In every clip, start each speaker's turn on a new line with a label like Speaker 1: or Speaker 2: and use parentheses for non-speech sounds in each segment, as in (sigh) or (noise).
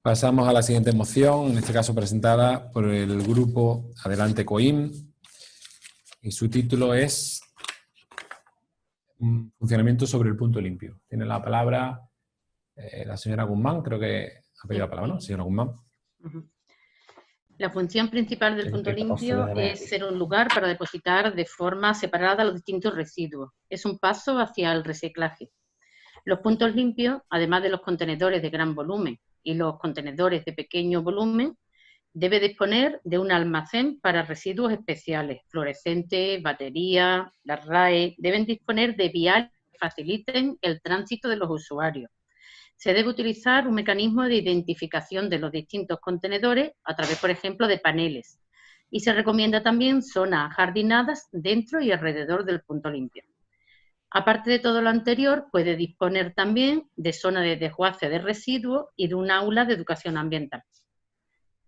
Speaker 1: Pasamos a la siguiente moción, en este caso presentada por el grupo Adelante COIM, y su título es Funcionamiento sobre el punto limpio. Tiene la palabra eh, la señora Guzmán, creo que ha pedido la palabra, ¿no? Señora Guzmán.
Speaker 2: La función principal del punto limpio es ser un lugar para depositar de forma separada los distintos residuos. Es un paso hacia el reciclaje. Los puntos limpios, además de los contenedores de gran volumen y los contenedores de pequeño volumen, debe disponer de un almacén para residuos especiales, fluorescentes, baterías, las RAE, deben disponer de viales que faciliten el tránsito de los usuarios se debe utilizar un mecanismo de identificación de los distintos contenedores a través, por ejemplo, de paneles. Y se recomienda también zonas jardinadas dentro y alrededor del punto limpio. Aparte de todo lo anterior, puede disponer también de zona de desguace de residuos y de un aula de educación ambiental.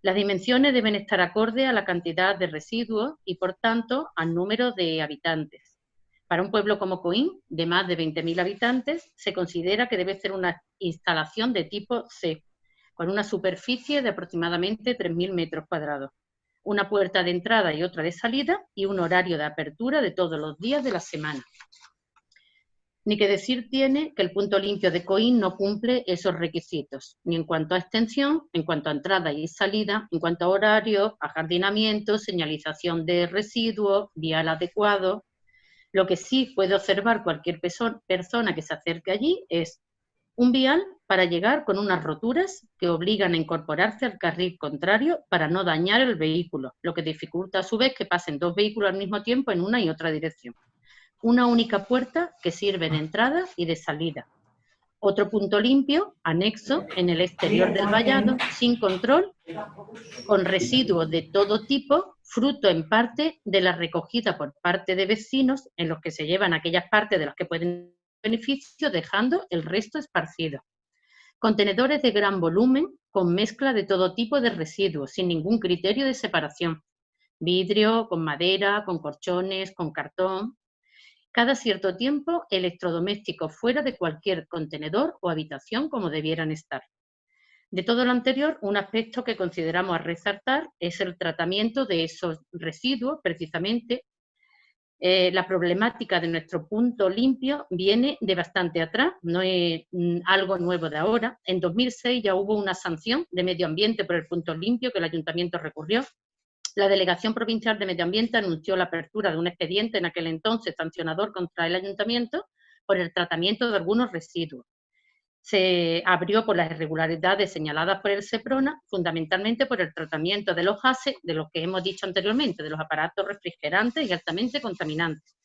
Speaker 2: Las dimensiones deben estar acorde a la cantidad de residuos y, por tanto, al número de habitantes. Para un pueblo como Coín, de más de 20.000 habitantes, se considera que debe ser una instalación de tipo C, con una superficie de aproximadamente 3.000 metros cuadrados, una puerta de entrada y otra de salida y un horario de apertura de todos los días de la semana. Ni que decir tiene que el punto limpio de Coín no cumple esos requisitos, ni en cuanto a extensión, en cuanto a entrada y salida, en cuanto a horario, ajardinamiento, señalización de residuos, vial adecuado, lo que sí puede observar cualquier persona que se acerque allí es un vial para llegar con unas roturas que obligan a incorporarse al carril contrario para no dañar el vehículo, lo que dificulta a su vez que pasen dos vehículos al mismo tiempo en una y otra dirección. Una única puerta que sirve de entrada y de salida. Otro punto limpio, anexo, en el exterior del vallado, sin control, con residuos de todo tipo fruto en parte de la recogida por parte de vecinos en los que se llevan aquellas partes de las que pueden beneficio, dejando el resto esparcido. Contenedores de gran volumen con mezcla de todo tipo de residuos, sin ningún criterio de separación. Vidrio, con madera, con corchones, con cartón. Cada cierto tiempo, electrodomésticos fuera de cualquier contenedor o habitación como debieran estar. De todo lo anterior, un aspecto que consideramos a resaltar es el tratamiento de esos residuos, precisamente. Eh, la problemática de nuestro punto limpio viene de bastante atrás, no es mm, algo nuevo de ahora. En 2006 ya hubo una sanción de medio ambiente por el punto limpio que el ayuntamiento recurrió. La Delegación Provincial de Medio Ambiente anunció la apertura de un expediente en aquel entonces sancionador contra el ayuntamiento por el tratamiento de algunos residuos se abrió por las irregularidades señaladas por el SEPRONA, fundamentalmente por el tratamiento de los gases, de lo que hemos dicho anteriormente, de los aparatos refrigerantes y altamente contaminantes.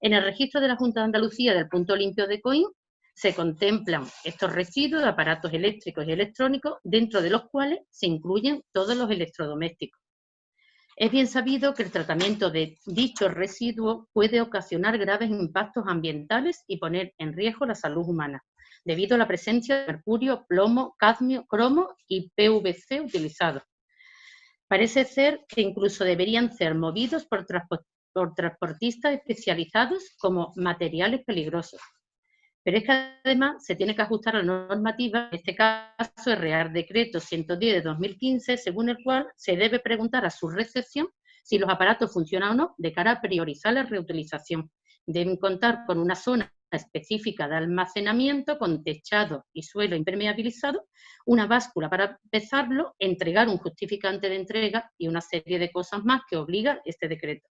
Speaker 2: En el registro de la Junta de Andalucía del punto limpio de COIN se contemplan estos residuos de aparatos eléctricos y electrónicos, dentro de los cuales se incluyen todos los electrodomésticos. Es bien sabido que el tratamiento de dichos residuos puede ocasionar graves impactos ambientales y poner en riesgo la salud humana debido a la presencia de mercurio, plomo, cadmio, cromo y PVC utilizados. Parece ser que incluso deberían ser movidos por, transportistas especializados como materiales peligrosos. Pero es que además se tiene que ajustar a la normativa, en este caso el Real Decreto 110 de 2015, según el cual se debe preguntar a su recepción si los aparatos funcionan o no de cara a priorizar la reutilización. Deben contar con una zona específica de almacenamiento con techado y suelo impermeabilizado, una báscula para pesarlo, entregar un justificante de entrega y una serie de cosas más que obliga este decreto.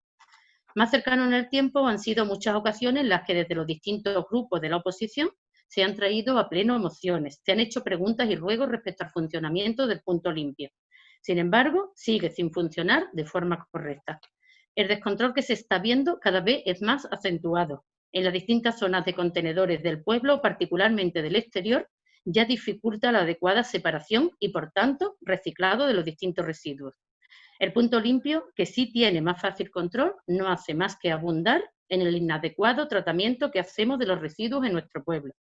Speaker 2: Más cercano en el tiempo han sido muchas ocasiones en las que desde los distintos grupos de la oposición se han traído a pleno emociones, se han hecho preguntas y ruegos respecto al funcionamiento del punto limpio. Sin embargo, sigue sin funcionar de forma correcta. El descontrol que se está viendo cada vez es más acentuado, en las distintas zonas de contenedores del pueblo, particularmente del exterior, ya dificulta la adecuada separación y, por tanto, reciclado de los distintos residuos. El punto limpio, que sí tiene más fácil control, no hace más que abundar en el inadecuado tratamiento que hacemos de los residuos en nuestro pueblo.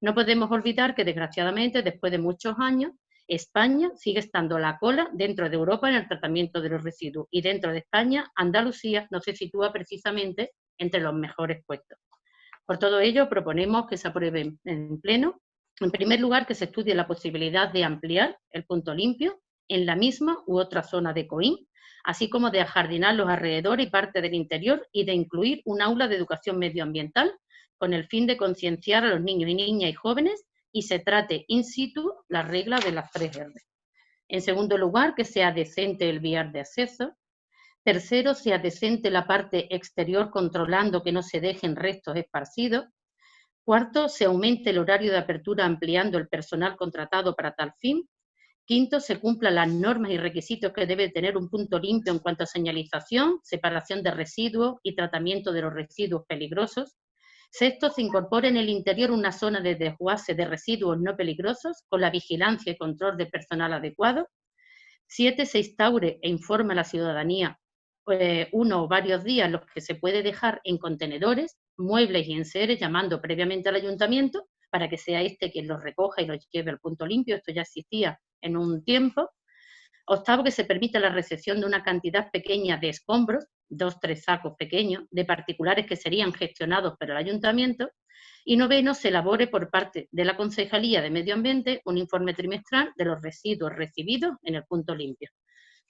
Speaker 2: No podemos olvidar que, desgraciadamente, después de muchos años, España sigue estando a la cola dentro de Europa en el tratamiento de los residuos y dentro de España, Andalucía no se sitúa precisamente entre los mejores puestos. Por todo ello, proponemos que se apruebe en pleno En primer lugar, que se estudie la posibilidad de ampliar el punto limpio en la misma u otra zona de COIM, así como de ajardinar los alrededores y parte del interior y de incluir un aula de educación medioambiental con el fin de concienciar a los niños y niñas y jóvenes y se trate in situ la regla de las tres R. En segundo lugar, que sea decente el viar de acceso. Tercero, sea decente la parte exterior controlando que no se dejen restos esparcidos. Cuarto, se aumente el horario de apertura ampliando el personal contratado para tal fin. Quinto, se cumplan las normas y requisitos que debe tener un punto limpio en cuanto a señalización, separación de residuos y tratamiento de los residuos peligrosos. Sexto, se incorpore en el interior una zona de desguace de residuos no peligrosos con la vigilancia y control de personal adecuado. Siete, se instaure e informe a la ciudadanía eh, uno o varios días los que se puede dejar en contenedores, muebles y enseres, llamando previamente al ayuntamiento para que sea este quien los recoja y los lleve al punto limpio. Esto ya existía en un tiempo. Octavo, que se permita la recepción de una cantidad pequeña de escombros, dos, tres sacos pequeños, de particulares que serían gestionados por el ayuntamiento. Y noveno, se elabore por parte de la Concejalía de Medio Ambiente un informe trimestral de los residuos recibidos en el punto limpio.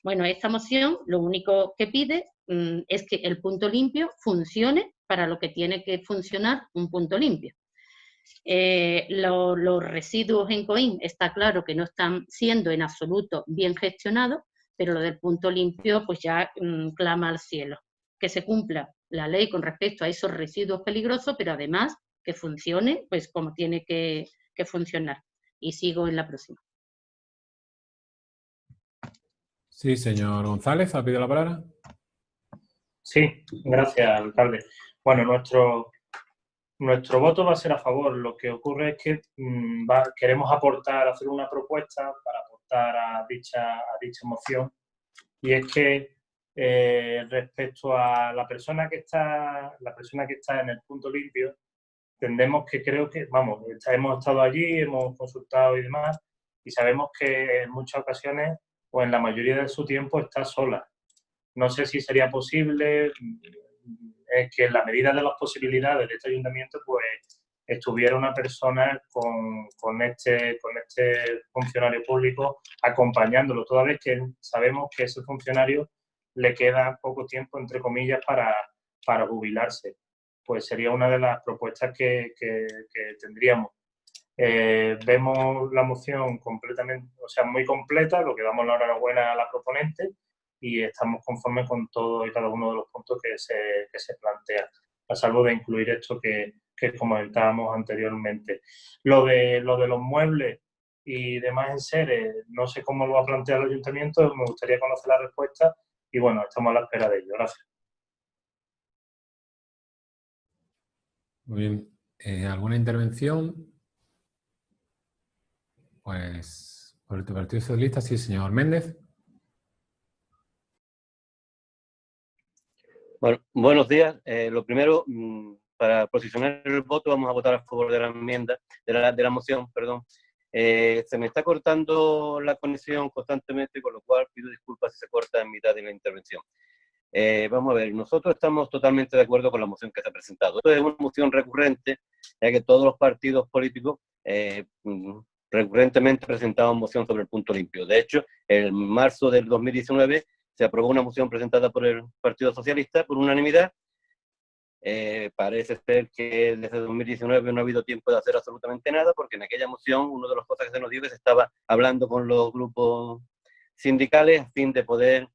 Speaker 2: Bueno, esta moción lo único que pide mm, es que el punto limpio funcione para lo que tiene que funcionar un punto limpio. Eh, los residuos en COIN está claro que no están siendo en absoluto bien gestionados, pero lo del punto limpio pues ya mm, clama al cielo. Que se cumpla la ley con respecto a esos residuos peligrosos, pero además que funcione pues como tiene que, que funcionar. Y sigo en la próxima.
Speaker 1: Sí, señor González, ¿ha pedido la palabra?
Speaker 3: Sí, gracias, alcalde. Bueno, nuestro, nuestro voto va a ser a favor. Lo que ocurre es que mm, queremos aportar, hacer una propuesta para aportar a dicha, a dicha moción y es que eh, respecto a la persona que está la persona que está en el punto limpio entendemos que creo que vamos hemos estado allí hemos consultado y demás y sabemos que en muchas ocasiones o en la mayoría de su tiempo está sola no sé si sería posible es que en la medida de las posibilidades de este ayuntamiento, pues estuviera una persona con, con, este, con este funcionario público acompañándolo, toda vez que sabemos que ese funcionario le queda poco tiempo, entre comillas, para, para jubilarse. Pues sería una de las propuestas que, que, tendríamos. Eh, vemos la moción completamente, o sea, muy completa, lo que damos la enhorabuena a la proponente, y estamos conformes con todo y cada uno de los puntos que se, que se plantean, a salvo de incluir esto que, que comentábamos anteriormente. Lo de, lo de los muebles y demás en seres, no sé cómo lo va a plantear el ayuntamiento, me gustaría conocer la respuesta y bueno, estamos a la espera de ello. Gracias.
Speaker 1: Muy bien. Eh, ¿Alguna intervención? Pues por el Partido Socialista, sí, señor Méndez.
Speaker 4: Bueno, buenos días. Eh, lo primero, mm, para posicionar el voto, vamos a votar a favor de la enmienda, de la, de la moción, perdón. Eh, se me está cortando la conexión constantemente, con lo cual pido disculpas si se corta en mitad de la intervención. Eh, vamos a ver, nosotros estamos totalmente de acuerdo con la moción que se ha presentado. Esto es una moción recurrente, ya que todos los partidos políticos mm, recurrentemente presentaban moción sobre el punto limpio. De hecho, en marzo del 2019 se aprobó una moción presentada por el Partido Socialista por unanimidad. Eh, parece ser que desde 2019 no ha habido tiempo de hacer absolutamente nada, porque en aquella moción, una de las cosas que se nos dijo es que se estaba hablando con los grupos sindicales a fin de poder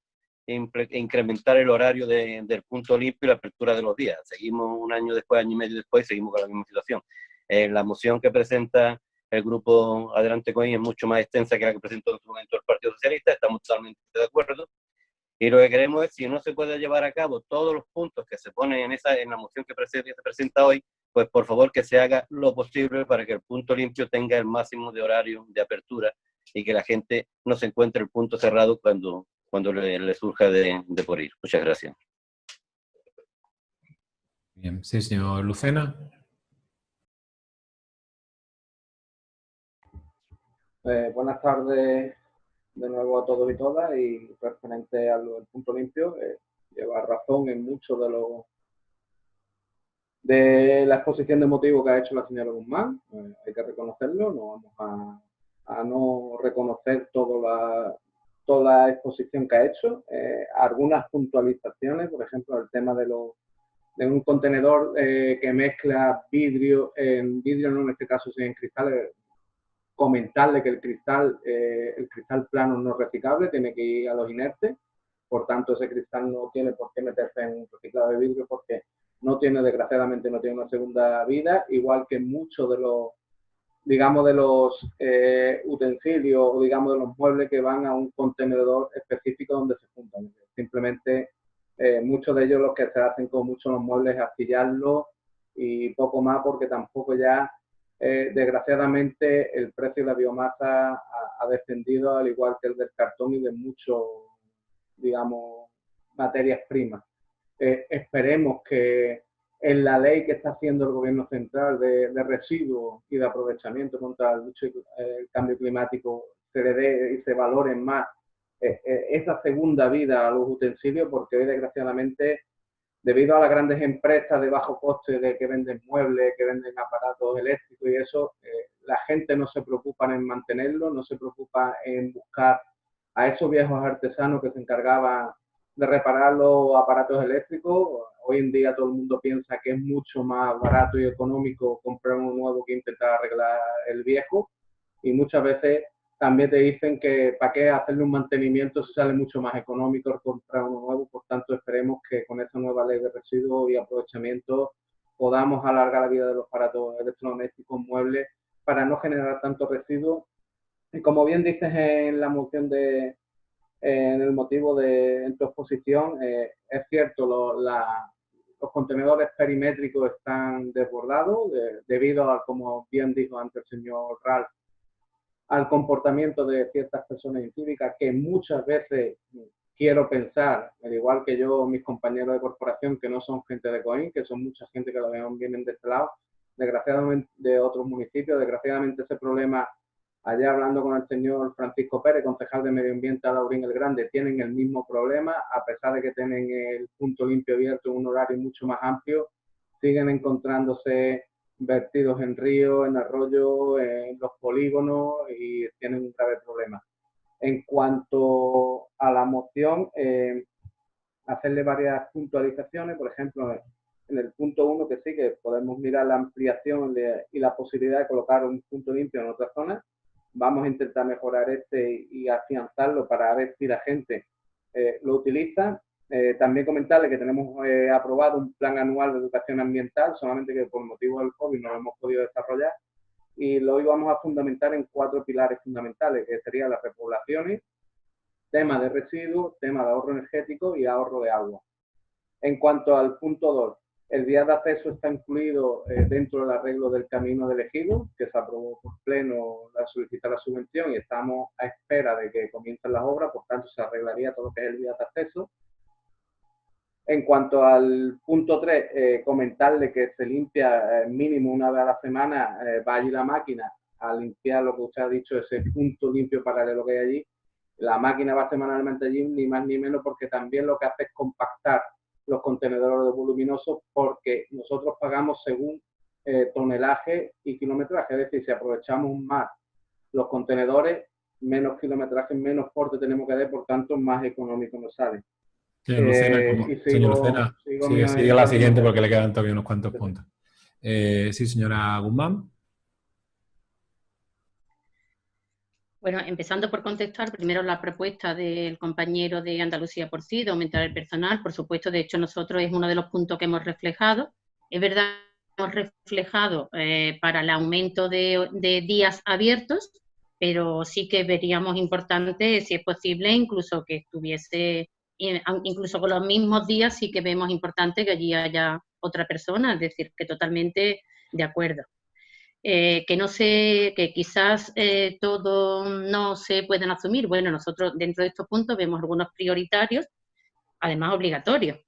Speaker 4: incrementar el horario del punto limpio y la apertura de los días. Seguimos un año después, año y medio después, seguimos con la misma situación. Eh, la moción que presenta el grupo Adelante Coin es mucho más extensa que la que presentó en su momento el Partido Socialista, estamos totalmente de acuerdo. Y lo que queremos es, si no se puede llevar a cabo todos los puntos que se ponen en, esa, en la moción que, se presenta hoy, pues por favor que se haga lo posible para que el punto limpio tenga el máximo de horario de apertura y que la gente no se encuentre el punto cerrado cuando, cuando le, surja de, de, por ir. Muchas gracias.
Speaker 1: Bien, sí, señor Lucena.
Speaker 5: Eh, buenas tardes de nuevo a todos y todas y referente al punto limpio, eh, lleva razón en muchos de los de la exposición de motivos que ha hecho la señora Guzmán, eh, hay que reconocerlo, no vamos a, no reconocer toda la, toda la exposición que ha hecho, eh, algunas puntualizaciones, por ejemplo, el tema de, los de un contenedor eh, que mezcla vidrio, en vidrio no en este caso, sino en cristales, comentarle que el cristal, el cristal plano no reciclable, tiene que ir a los inertes, por tanto ese cristal no tiene por qué meterse en un reciclado de vidrio porque no tiene, desgraciadamente, no tiene una segunda vida, igual que muchos de los, digamos, de los eh, utensilios o, digamos, de los muebles que van a un contenedor específico donde se juntan. Simplemente, eh, muchos de ellos lo que se hacen con muchos los muebles es astillarlos y poco más porque tampoco ya, eh, desgraciadamente, el precio de la biomasa ha, descendido al igual que el del cartón y de muchos, digamos, materias primas. Eh, esperemos que en la ley que está haciendo el gobierno central de, residuos y de aprovechamiento contra el, el, cambio climático se le dé y se valoren más eh, esa segunda vida a los utensilios, porque hoy desgraciadamente, debido a las grandes empresas de bajo coste de que venden muebles, que venden aparatos eléctricos y eso, la gente no se preocupa en mantenerlo, no se preocupa en buscar a esos viejos artesanos que se encargaban de reparar los aparatos eléctricos. Hoy en día todo el mundo piensa que es mucho más barato y económico comprar uno nuevo que intentar arreglar el viejo. Y muchas veces también te dicen que para qué hacerle un mantenimiento si sale mucho más económico comprar uno nuevo. Por tanto, esperemos que con esta nueva ley de residuos y aprovechamiento podamos alargar la vida de los aparatos electrodomésticos muebles para no generar tanto residuos. Y como bien dices en la moción de, en el motivo de en tu exposición. Eh, es cierto, los contenedores perimétricos están desbordados debido a, como bien dijo antes el señor Ralph, al comportamiento de ciertas personas incívicas que muchas veces quiero pensar, al igual que yo, mis compañeros de corporación, que no son gente de COIN, que son mucha gente que vienen de este lado, desgraciadamente de otros municipios, desgraciadamente ese problema Allá hablando con el señor Francisco Pérez, concejal de Medio Ambiente a Laurín el Grande, tienen el mismo problema, a pesar de que tienen el punto limpio abierto en un horario mucho más amplio, siguen encontrándose vertidos en ríos, en arroyos, en los polígonos y tienen un grave problema. En cuanto a la moción, eh, hacerle varias puntualizaciones, por ejemplo, en el punto uno que sí que podemos mirar la ampliación y la posibilidad de colocar un punto limpio en otra zona vamos a intentar mejorar este y afianzarlo para ver si la gente eh, lo utiliza. Eh, también comentarle que tenemos eh, aprobado un plan anual de educación ambiental, solamente que por motivo del COVID no lo hemos podido desarrollar, y lo íbamos a fundamentar en cuatro pilares fundamentales, que serían las repoblaciones, tema de residuos, tema de ahorro energético y ahorro de agua. En cuanto al punto 2, el día de acceso está incluido eh, dentro del arreglo del camino de elegido, que se aprobó por pleno la solicitar la subvención y estamos a espera de que comiencen las obras, por tanto se arreglaría todo lo que es el día de acceso. En cuanto al punto 3, eh, comentarle que se limpia eh, mínimo una vez a la semana, va allí la máquina a limpiar lo que usted ha dicho, ese punto limpio paralelo que hay allí. La máquina va semanalmente allí, ni más ni menos, porque también lo que hace es compactar los contenedores voluminosos porque nosotros pagamos según eh, tonelaje y kilometraje, es decir, si aprovechamos más los contenedores, menos kilometraje, menos porte tenemos que dar, por tanto, más económico nos sale.
Speaker 1: Sí, eh, señor Lucena, sigue, la siguiente porque le quedan todavía unos cuantos puntos. Eh, sí, señora Guzmán.
Speaker 2: Bueno, empezando por contestar primero la propuesta del compañero de Andalucía por sí, de aumentar el personal. Por supuesto, de hecho, nosotros es uno de los puntos que hemos reflejado. Es verdad que hemos reflejado eh, para el aumento de, días abiertos, pero sí que veríamos importante, si es posible, incluso que estuviese, incluso con los mismos días, sí que vemos importante que allí haya otra persona, es decir, que totalmente de acuerdo. Eh, que no sé, que quizás eh, todo no se pueden asumir. Bueno, nosotros dentro de estos puntos vemos algunos prioritarios, además obligatorios,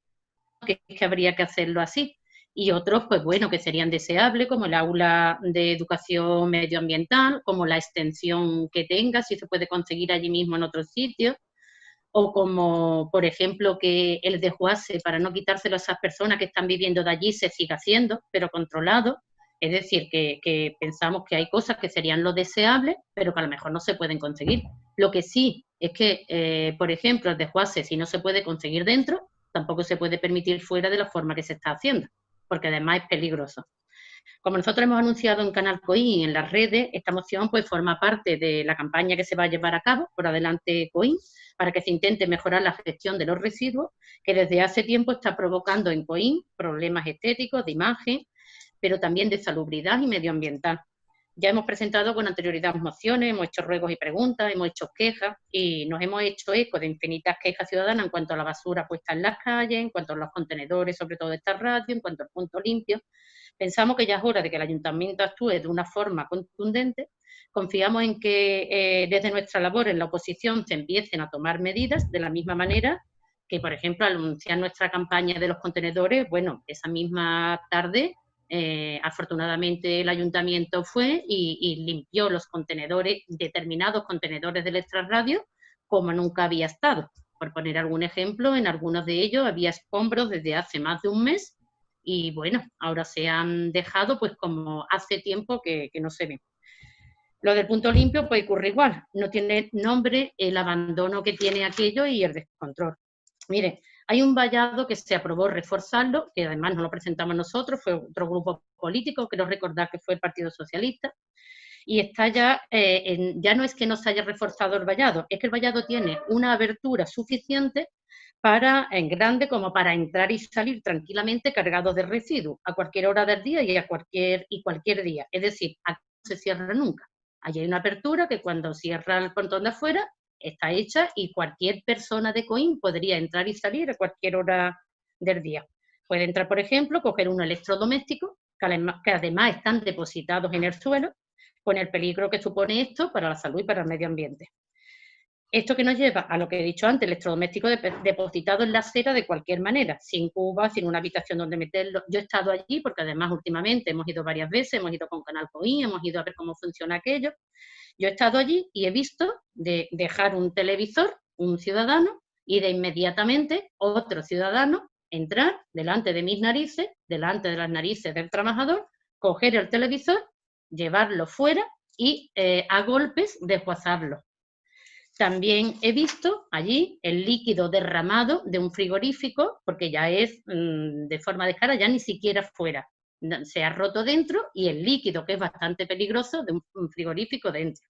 Speaker 2: que, que habría que hacerlo así. Y otros, pues bueno, que serían deseables, como el aula de educación medioambiental, como la extensión que tenga, si se puede conseguir allí mismo en otros sitios, o como, por ejemplo, que el desguace, para no quitárselo a esas personas que están viviendo de allí, se siga haciendo, pero controlado. Es decir, que, pensamos que hay cosas que serían lo deseable, pero que a lo mejor no se pueden conseguir. Lo que sí es que, eh, por ejemplo, el desguace, si no se puede conseguir dentro, tampoco se puede permitir fuera de la forma que se está haciendo, porque además es peligroso. Como nosotros hemos anunciado en Canal COI y en las redes, esta moción pues forma parte de la campaña que se va a llevar a cabo por adelante COI para que se intente mejorar la gestión de los residuos, que desde hace tiempo está provocando en COI problemas estéticos, de imagen, pero también de salubridad y medioambiental. Ya hemos presentado con anterioridad mociones, hemos hecho ruegos y preguntas, hemos hecho quejas y nos hemos hecho eco de infinitas quejas ciudadanas en cuanto a la basura puesta en las calles, en cuanto a los contenedores, sobre todo de esta radio, en cuanto al punto limpio. Pensamos que ya es hora de que el ayuntamiento actúe de una forma contundente. Confiamos en que eh, desde nuestra labor en la oposición se empiecen a tomar medidas de la misma manera que, por ejemplo, al anunciar nuestra campaña de los contenedores, bueno, esa misma tarde, eh, afortunadamente el ayuntamiento fue y, limpió los contenedores, determinados contenedores del extrarradio, como nunca había estado. Por poner algún ejemplo, en algunos de ellos había escombros desde hace más de un mes y bueno, ahora se han dejado pues como hace tiempo que, no se ve. Lo del punto limpio puede ocurrir igual, no tiene nombre el abandono que tiene aquello y el descontrol. Mire, hay un vallado que se aprobó reforzarlo, que además no lo presentamos nosotros, fue otro grupo político, quiero recordar que fue el Partido Socialista, y está ya, eh, ya no es que no se haya reforzado el vallado, es que el vallado tiene una abertura suficiente para, en grande como para entrar y salir tranquilamente cargados de residuos a cualquier hora del día y a cualquier, y cualquier día. Es decir, aquí no se cierra nunca. Allí hay una apertura que cuando cierra el portón de afuera está hecha y cualquier persona de COIN podría entrar y salir a cualquier hora del día. Puede entrar, por ejemplo, coger un electrodoméstico, que además están depositados en el suelo, con el peligro que supone esto para la salud y para el medio ambiente. Esto que nos lleva a lo que he dicho antes, electrodoméstico depositado en la acera de cualquier manera, sin cuba, sin una habitación donde meterlo. Yo he estado allí porque además últimamente hemos ido varias veces, hemos ido con Canal COI, hemos ido a ver cómo funciona aquello. Yo he estado allí y he visto de dejar un televisor, un ciudadano, y de inmediatamente otro ciudadano entrar delante de mis narices, delante de las narices del trabajador, coger el televisor, llevarlo fuera y eh, a golpes desguazarlo. También he visto allí el líquido derramado de un frigorífico, porque ya es mm, de forma de cara, ya ni siquiera fuera. Se ha roto dentro y el líquido, que es bastante peligroso, de un frigorífico dentro.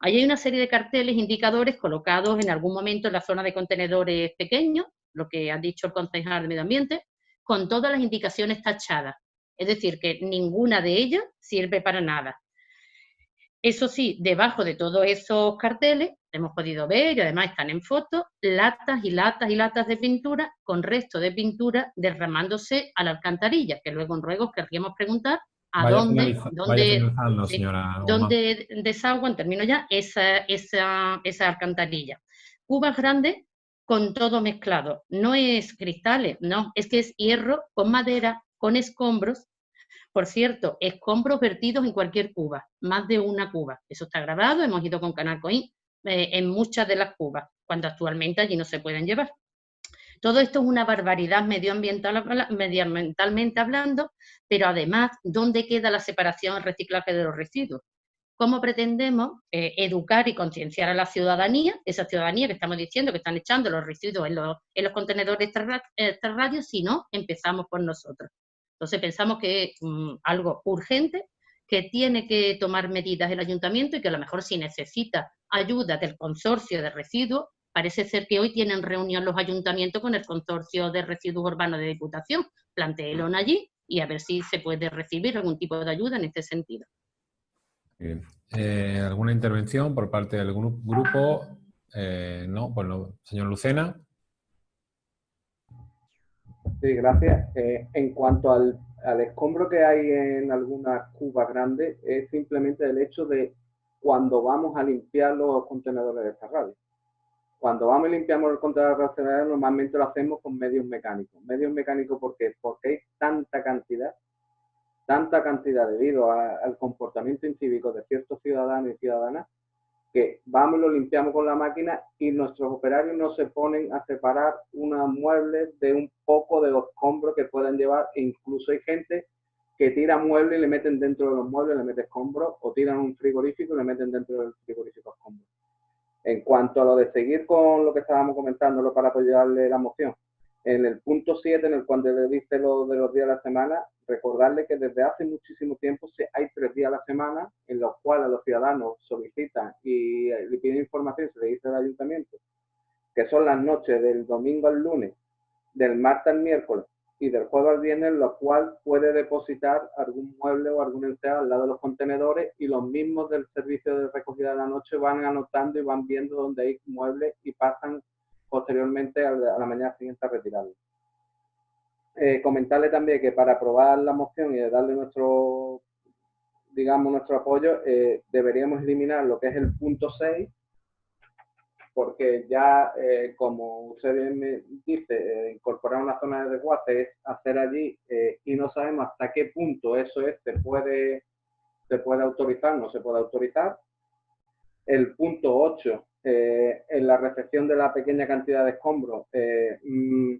Speaker 2: Allí hay una serie de carteles, indicadores colocados en algún momento en la zona de contenedores pequeños, lo que ha dicho el concejal de Medio Ambiente, con todas las indicaciones tachadas. Es decir, que ninguna de ellas sirve para nada. Eso sí, debajo de todos esos carteles hemos podido ver, y además están en foto, latas y latas y latas de pintura con resto de pintura derramándose a la alcantarilla, que luego en ruegos querríamos preguntar a dónde, dónde, dónde desaguan, termino ya, esa, esa, esa alcantarilla. Cubas grandes con todo mezclado, no es cristales, no, es que es hierro con madera, con escombros, por cierto, escombros vertidos en cualquier cuba, más de una cuba. Eso está grabado, hemos ido con Canal Coin eh, en muchas de las cubas, cuando actualmente allí no se pueden llevar. Todo esto es una barbaridad medioambiental, medioambientalmente hablando, pero además, ¿dónde queda la separación y reciclaje de los residuos? ¿Cómo pretendemos eh, educar y concienciar a la ciudadanía, esa ciudadanía que estamos diciendo que están echando los residuos en los, en los contenedores si no empezamos por nosotros? Entonces pensamos que es mm, algo urgente, que tiene que tomar medidas el ayuntamiento y que a lo mejor si necesita ayuda del consorcio de residuos, parece ser que hoy tienen reunión los ayuntamientos con el consorcio de residuos urbanos de Diputación. Plantéelo allí y a ver si se puede recibir algún tipo de ayuda en este sentido.
Speaker 1: Eh, ¿Alguna intervención por parte del grupo? Eh, no, bueno, señor Lucena.
Speaker 5: Sí, gracias. Eh, en cuanto al, escombro que hay en algunas cubas grandes, es simplemente el hecho de cuando vamos a limpiar los contenedores de radio. Cuando vamos y limpiamos el contenedor de radio, normalmente lo hacemos con medios mecánicos. Medios mecánicos, ¿por qué? Porque hay tanta cantidad, tanta cantidad debido al comportamiento incívico de ciertos ciudadanos y ciudadanas, que vamos y lo limpiamos con la máquina y nuestros operarios no se ponen a separar una mueble de un poco de escombros que pueden llevar. E incluso hay gente que tira muebles y le meten dentro de los muebles, le meten escombros, o tiran un frigorífico y le meten dentro del frigorífico escombros. En cuanto a lo de seguir con lo que estábamos comentando, para apoyarle la moción, en el punto 7, en el cuando le diste lo de los días de la semana, recordarle que desde hace muchísimo tiempo hay tres días a la semana en los cuales los ciudadanos solicitan y le piden información, se le dice al ayuntamiento, que son las noches del domingo al lunes, del martes al miércoles y del jueves al viernes, lo cual puede depositar algún mueble o algún enseado al lado de los contenedores y los mismos del servicio de recogida de la noche van anotando y van viendo dónde hay muebles y pasan posteriormente a la mañana siguiente a retirarlo. Eh, comentarle también que para aprobar la moción y darle nuestro, digamos, nuestro apoyo, eh, deberíamos eliminar lo que es el punto 6, porque ya, eh, como usted bien me dice, incorporar una zona de desguace es hacer allí y no sabemos hasta qué punto eso es, se puede, se puede autorizar, no se puede autorizar. El punto 8 eh, en la recepción de la pequeña cantidad de escombros. Eh, mm,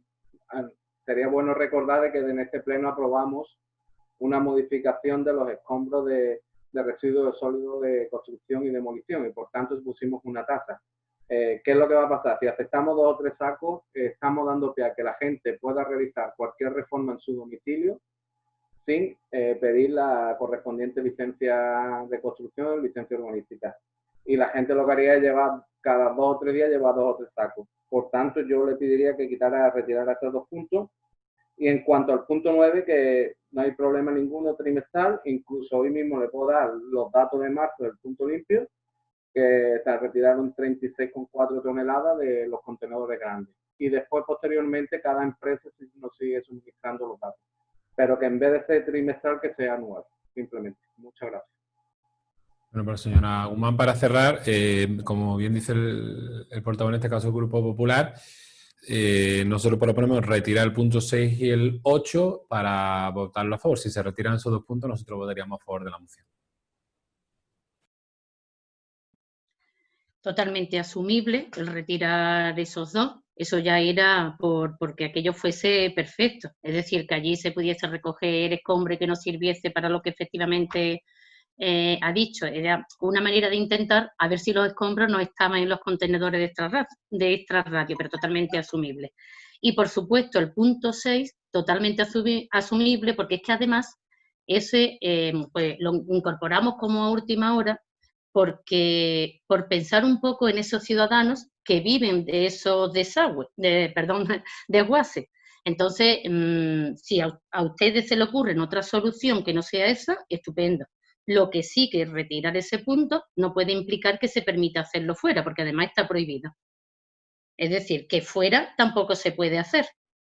Speaker 5: sería bueno recordar que en este pleno aprobamos una modificación de los escombros de, residuos sólidos de construcción y demolición y por tanto pusimos una tasa. Eh, ¿Qué es lo que va a pasar? Si aceptamos dos o tres sacos, estamos dando pie a que la gente pueda realizar cualquier reforma en su domicilio sin pedir la correspondiente licencia de construcción o licencia urbanística y la gente lo que haría es llevar cada dos o tres días llevar dos o tres sacos. Por tanto, yo le pediría que quitara, retirara estos dos puntos. Y en cuanto al punto 9, que no hay problema ninguno trimestral, incluso hoy mismo le puedo dar los datos de marzo del punto limpio, que se retiraron 36,4 toneladas de los contenedores grandes. Y después, posteriormente, cada empresa nos sigue suministrando los datos. Pero que en vez de ser trimestral, que sea anual, simplemente. Muchas gracias.
Speaker 1: Bueno, pues señora Guzmán, para cerrar, eh, como bien dice el, el, portavoz en este caso del Grupo Popular, eh, nosotros proponemos retirar el punto 6 y el 8 para votarlo a favor. Si se retiran esos dos puntos, nosotros votaríamos a favor de la moción.
Speaker 2: Totalmente asumible el retirar esos dos. Eso ya era por, porque aquello fuese perfecto. Es decir, que allí se pudiese recoger escombre que no sirviese para lo que efectivamente eh, ha dicho, era una manera de intentar a ver si los escombros no estaban en los contenedores de extra, de extra radio, pero totalmente asumible. Y por supuesto el punto 6, totalmente asumible, porque es que además ese eh, pues, lo incorporamos como última hora porque por pensar un poco en esos ciudadanos que viven de esos desagües, de, perdón, (laughs) desguaces. Entonces, mm, si a, a, ustedes se le ocurre otra solución que no sea esa, estupendo. Lo que sí que retirar ese punto no puede implicar que se permita hacerlo fuera, porque además está prohibido. Es decir, que fuera tampoco se puede hacer.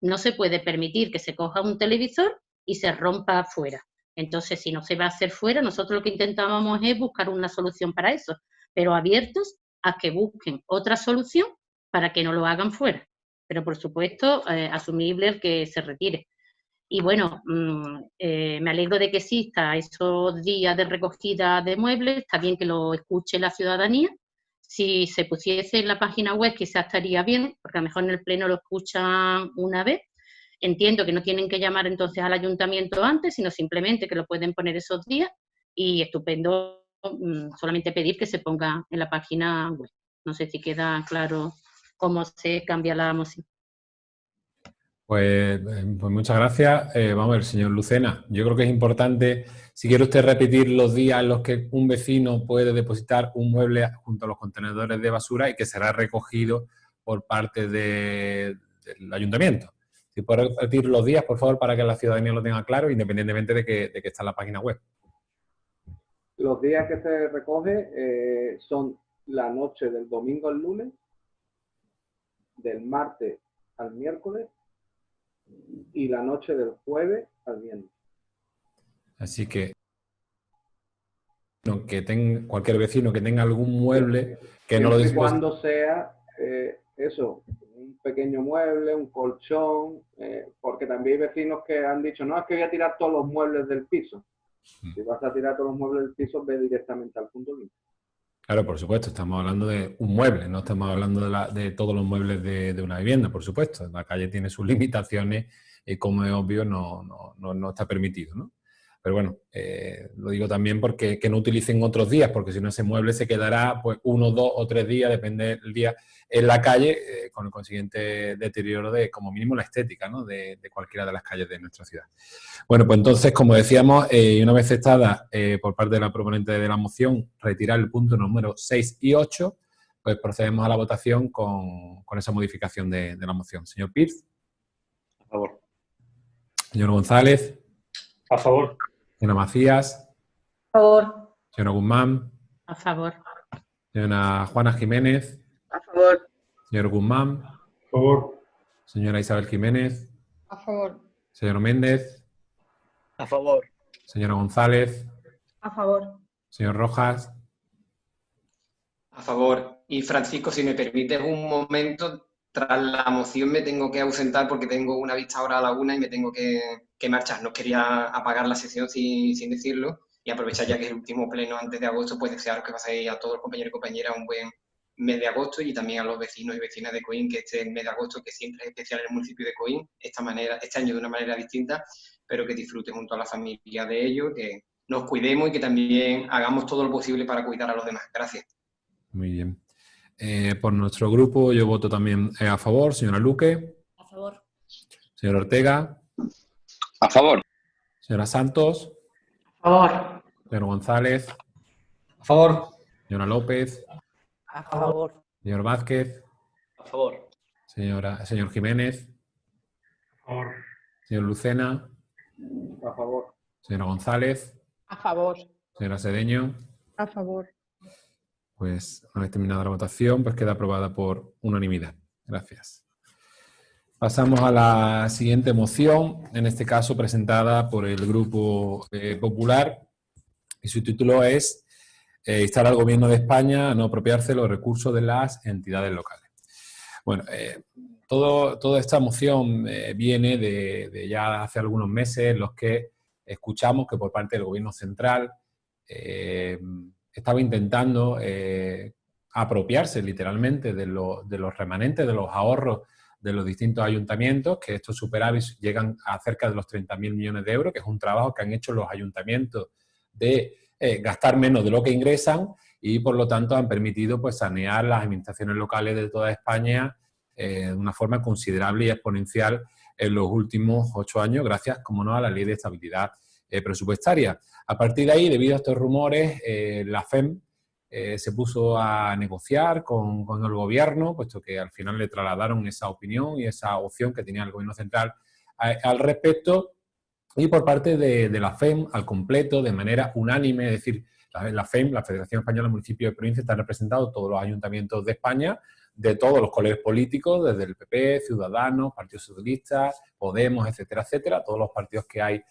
Speaker 2: No se puede permitir que se coja un televisor y se rompa afuera. Entonces, si no se va a hacer fuera, nosotros lo que intentábamos es buscar una solución para eso, pero abiertos a que busquen otra solución para que no lo hagan fuera. Pero, por supuesto, eh, asumible el que se retire. Y bueno, mm, eh, me alegro de que exista esos días de recogida de muebles, está bien que lo escuche la ciudadanía. Si se pusiese en la página web quizás estaría bien, porque a lo mejor en el pleno lo escuchan una vez. Entiendo que no tienen que llamar entonces al ayuntamiento antes, sino simplemente que lo pueden poner esos días y estupendo mm, solamente pedir que se ponga en la página web. No sé si queda claro cómo se cambia la moción.
Speaker 1: Pues, eh, pues, muchas gracias. Eh, vamos a ver, señor Lucena, yo creo que es importante, si quiere usted repetir los días en los que un vecino puede depositar un mueble junto a los contenedores de basura y que será recogido por parte del ayuntamiento. Si puede repetir los días, por favor, para que la ciudadanía lo tenga claro, independientemente de que, de que está en la página web.
Speaker 5: Los días que se recoge eh, son la noche del domingo al lunes, del martes al miércoles y la noche del jueves al viernes.
Speaker 1: Así que que tenga, cualquier vecino que tenga algún mueble que no lo
Speaker 5: dispone. Cuando sea eh, eso, un pequeño mueble, un colchón, eh, porque también hay vecinos que han dicho, no, es que voy a tirar todos los muebles del piso. Mm. Si vas a tirar todos los muebles del piso, ve directamente al punto limpio.
Speaker 1: Claro, por supuesto, estamos hablando de un mueble, no estamos hablando de, todos los muebles de, una vivienda, por supuesto. La calle tiene sus (laughs) limitaciones y, como es obvio, no, no está permitido, ¿no? Pero bueno, eh, lo digo también porque que no utilicen otros días, porque si no ese mueble se quedará pues uno, dos o tres días, depende del día, en la calle, eh, con el consiguiente deterioro de, como mínimo, la estética ¿no? de, cualquiera de las calles de nuestra ciudad. Bueno, pues entonces, como decíamos, eh, y una vez estada por parte de la proponente de la moción, retirar el punto número 6 y 8, pues procedemos a la votación con, con esa modificación de, de la moción. Señor Pierce.
Speaker 3: A favor.
Speaker 1: Señor González.
Speaker 3: A favor.
Speaker 1: Señora Macías.
Speaker 2: A favor.
Speaker 1: Señora Guzmán.
Speaker 2: A favor.
Speaker 1: Señora Juana Jiménez.
Speaker 2: A favor.
Speaker 1: Señor Guzmán.
Speaker 3: A favor.
Speaker 1: Señora Isabel Jiménez.
Speaker 2: A favor.
Speaker 1: Señor Méndez.
Speaker 4: A favor.
Speaker 1: Señora González.
Speaker 2: A favor.
Speaker 1: Señor Rojas.
Speaker 6: A favor. Y Francisco, si me permites un momento, tras la moción me tengo que ausentar porque tengo una vista ahora a la una y me tengo que, marchar. No quería apagar la sesión sin, decirlo y aprovechar ya que es el último pleno antes de agosto, pues desearos que paséis a todos los compañeros y compañeras un buen mes de agosto y también a los vecinos y vecinas de Coín que este mes de agosto, que siempre es especial en el municipio de Coín, esta manera, este año de una manera distinta, pero que disfruten junto a la familia de ellos, que nos cuidemos y que también hagamos todo lo posible para cuidar a los demás. Gracias.
Speaker 1: Muy bien. Eh, por nuestro grupo yo voto también eh, a favor. Señora Luque.
Speaker 2: A favor.
Speaker 1: Señor Ortega.
Speaker 7: A favor.
Speaker 1: Señora Santos.
Speaker 2: A favor.
Speaker 1: Señor González.
Speaker 3: A favor.
Speaker 1: Señora López.
Speaker 2: A favor.
Speaker 1: Señor Vázquez.
Speaker 4: A favor.
Speaker 1: Señora, señor Jiménez.
Speaker 3: A favor.
Speaker 1: Señor Lucena.
Speaker 5: A favor.
Speaker 1: Señora González.
Speaker 2: A favor.
Speaker 1: Señora Sedeño.
Speaker 2: A favor.
Speaker 1: Pues una vez terminada la votación, pues queda aprobada por unanimidad. Gracias. Pasamos a la siguiente moción, en este caso presentada por el Grupo eh, Popular, y su título es eh, instar al Gobierno de España a no apropiarse los recursos de las entidades locales. Bueno, eh, toda esta moción viene de, ya hace algunos meses los que escuchamos que por parte del Gobierno Central estaba intentando eh, apropiarse literalmente de, los remanentes, de los ahorros de los distintos ayuntamientos, que estos superávits llegan a cerca de los 30.000 millones de euros, que es un trabajo que han hecho los ayuntamientos de eh, gastar menos de lo que ingresan y por lo tanto han permitido pues, sanear las administraciones locales de toda España eh, de una forma considerable y exponencial en los últimos ocho años, gracias, como no, a la Ley de Estabilidad Presupuestaria. A partir de ahí, debido a estos rumores, eh, la FEM eh, se puso a negociar con, el gobierno, puesto que al final le trasladaron esa opinión y esa opción que tenía el gobierno central al respecto, y por parte de, la FEM al completo, de manera unánime, es decir, la, FEM, la Federación Española de Municipios y Provincias, están representados todos los ayuntamientos de España, de todos los colegios políticos, desde el PP, Ciudadanos, Partido Socialista, Podemos, etcétera, etcétera, todos los partidos que hay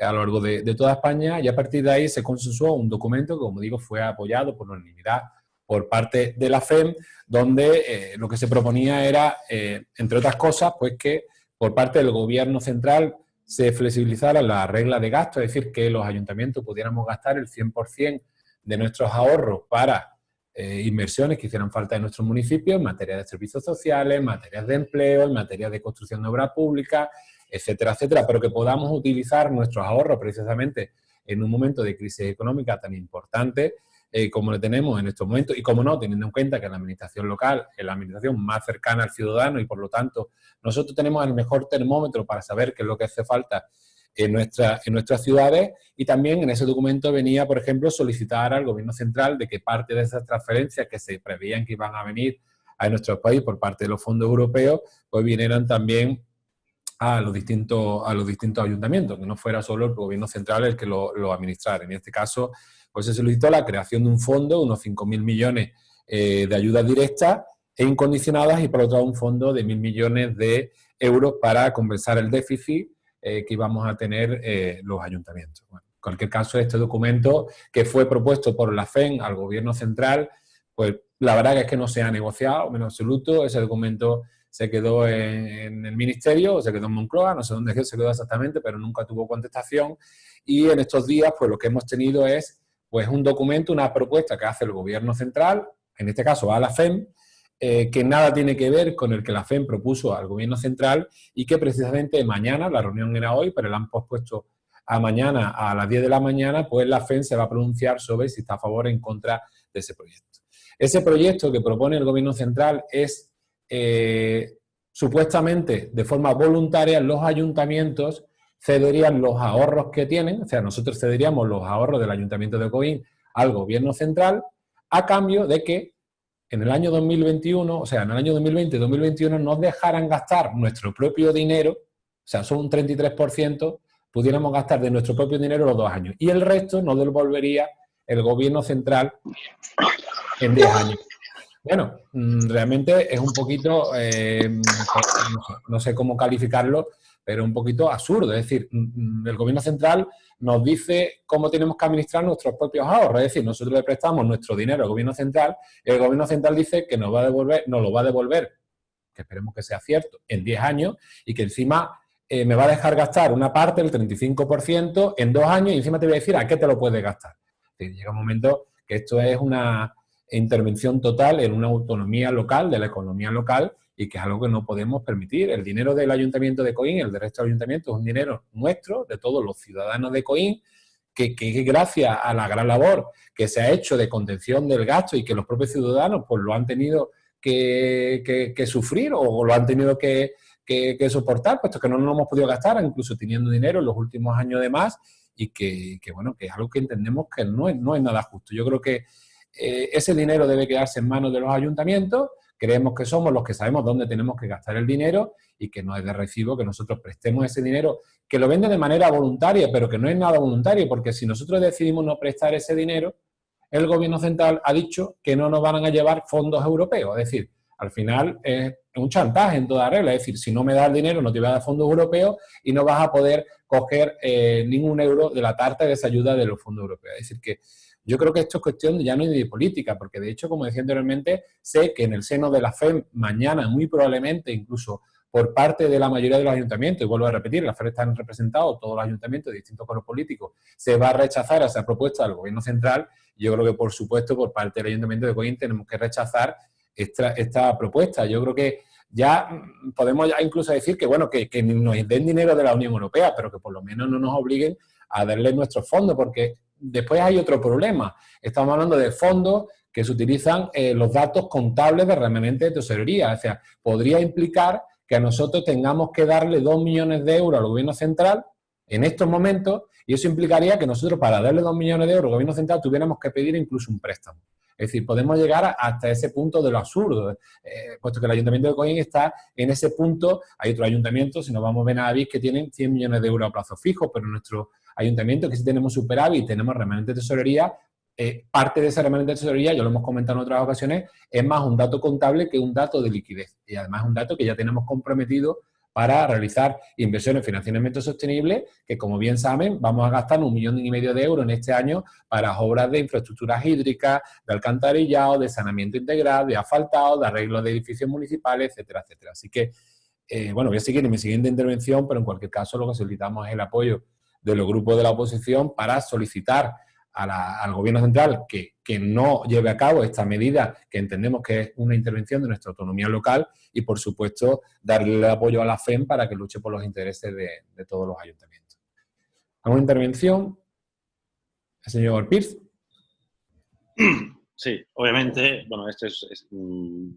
Speaker 1: a lo largo de, toda España y a partir de ahí se consensuó un documento que, como digo, fue apoyado por unanimidad por parte de la FEM, donde eh, lo que se proponía era, eh, entre otras cosas, pues que por parte del gobierno central se flexibilizara la regla de gasto, es decir, que los ayuntamientos pudiéramos gastar el 100% de nuestros ahorros para eh, inversiones que hicieran falta en nuestros municipios en materia de servicios sociales, en materia de empleo, en materia de construcción de obra pública, etcétera, etcétera, pero que podamos utilizar nuestros ahorros precisamente en un momento de crisis económica tan importante eh, como lo tenemos en estos momentos y como no, teniendo en cuenta que la administración local es la administración más cercana al ciudadano y por lo tanto nosotros tenemos el mejor termómetro para saber qué es lo que hace falta en, nuestra, en nuestras ciudades y también en ese documento venía, por ejemplo, solicitar al gobierno central de que parte de esas transferencias que se preveían que iban a venir a nuestro país por parte de los fondos europeos, pues vinieran también a los distintos, a los distintos ayuntamientos, que no fuera solo el gobierno central el que lo, administrara. En este caso, pues se solicitó la creación de un fondo, unos 5.000 millones eh, de ayudas directas e incondicionadas y por otro lado un fondo de 1.000 millones de euros para compensar el déficit eh, que íbamos a tener eh, los ayuntamientos. en cualquier caso, este documento que fue propuesto por la FEN al gobierno central, pues la verdad es que no se ha negociado en absoluto, ese documento se quedó en, el ministerio, o se quedó en Moncloa, no sé dónde se quedó exactamente, pero nunca tuvo contestación. Y en estos días, pues lo que hemos tenido es pues un documento, una propuesta que hace el gobierno central, en este caso a la FEM, eh, que nada tiene que ver con el que la FEM propuso al gobierno central y que precisamente mañana, la reunión era hoy, pero la han pospuesto a mañana a las 10 de la mañana, pues la FEM se va a pronunciar sobre si está a favor o en contra de ese proyecto. Ese proyecto que propone el gobierno central es eh, supuestamente de forma voluntaria los ayuntamientos cederían los ahorros que tienen, o sea, nosotros cederíamos los ahorros del Ayuntamiento de Coín al Gobierno Central a cambio de que en el año 2021, o sea, en el año 2020 y 2021 nos dejaran gastar nuestro propio dinero, o sea, son un 33%, pudiéramos gastar de nuestro propio dinero los dos años. Y el resto nos devolvería el Gobierno Central en 10 años. Bueno, mm, realmente es un poquito, eh, no, sé, cómo calificarlo, pero un poquito absurdo. Es decir, mm, mm, el gobierno central nos dice cómo tenemos que administrar nuestros propios ahorros. Es decir, nosotros le prestamos nuestro dinero al gobierno central, y el gobierno central dice que nos va a devolver, nos lo va a devolver, que esperemos que sea cierto, en 10 años, y que encima eh, me va a dejar gastar una parte, el 35%, en dos años, y encima te voy a decir a qué te lo puedes gastar. llega un momento que esto es una intervención total en una autonomía local, de la economía local, y que es algo que no podemos permitir. El dinero del Ayuntamiento de Coín, el del resto del Ayuntamiento, es un dinero nuestro, de todos los ciudadanos de Coín, que, que, gracias a la gran labor que se ha hecho de contención del gasto y que los propios ciudadanos pues lo han tenido que, que sufrir o lo han tenido que, soportar, puesto que no nos hemos podido gastar, incluso teniendo dinero en los últimos años de más, y que, bueno, que es algo que entendemos que no no es nada justo. Yo creo que eh, ese dinero debe quedarse en manos de los ayuntamientos, creemos que somos los que sabemos dónde tenemos que gastar el dinero y que no es de recibo que nosotros prestemos ese dinero, que lo vende de manera voluntaria, pero que no es nada voluntario, porque si nosotros decidimos no prestar ese dinero, el gobierno central ha dicho que no nos van a llevar fondos europeos, es decir, al final es un chantaje en toda regla, es decir, si no me das el dinero no te voy a dar fondos europeos y no vas a poder coger eh, ningún euro de la tarta de esa ayuda de los fondos europeos. Es decir, que yo creo que esto es cuestión ya no de política, porque de hecho, como decía anteriormente, sé que en el seno de la FEM mañana, muy probablemente, incluso por parte de la mayoría de los ayuntamientos, y vuelvo a repetir, la FEM están representados todos los ayuntamientos de distintos colores políticos, se va a rechazar esa propuesta del gobierno central. Yo creo que, por supuesto, por parte del ayuntamiento de Coín tenemos que rechazar esta, esta propuesta. Yo creo que ya podemos ya incluso decir que, bueno, que, que nos den dinero de la Unión Europea, pero que por lo menos no nos obliguen a darle nuestros fondos, porque después hay otro problema. Estamos hablando de fondos que se utilizan eh, los datos contables de remanente de tesorería. O sea, podría implicar que a nosotros tengamos que darle dos millones de euros al gobierno central en estos momentos y eso implicaría que nosotros para darle dos millones de euros al gobierno central tuviéramos que pedir incluso un préstamo. Es decir, podemos llegar hasta ese punto de lo absurdo, eh, puesto que el Ayuntamiento de Coín está en ese punto, hay otros ayuntamientos, si nos vamos a Benavis, que tienen 100 millones de euros a plazo fijo, pero nuestro ayuntamiento que si tenemos superávit, tenemos remanente de tesorería, eh, parte de esa remanente de tesorería, ya lo hemos comentado en otras ocasiones, es más un dato contable que un dato de liquidez. Y además es un dato que ya tenemos comprometido para realizar inversiones en financiamiento sostenible, que como bien saben, vamos a gastar un millón y medio de euros en este año para obras de infraestructuras hídricas, de alcantarillado, de saneamiento integral, de asfaltado, de arreglo de edificios municipales, etcétera, etcétera. Así que, eh, bueno, voy a seguir en mi siguiente intervención, pero en cualquier caso lo que solicitamos es el apoyo de los grupos de la oposición para solicitar al gobierno central que, no lleve a cabo esta medida que entendemos que es una intervención de nuestra autonomía local y, por supuesto, darle el apoyo a la FEM para que luche por los intereses de, todos los ayuntamientos. ¿Alguna intervención? El señor Pierce.
Speaker 8: Sí, obviamente, bueno, este, es, mm,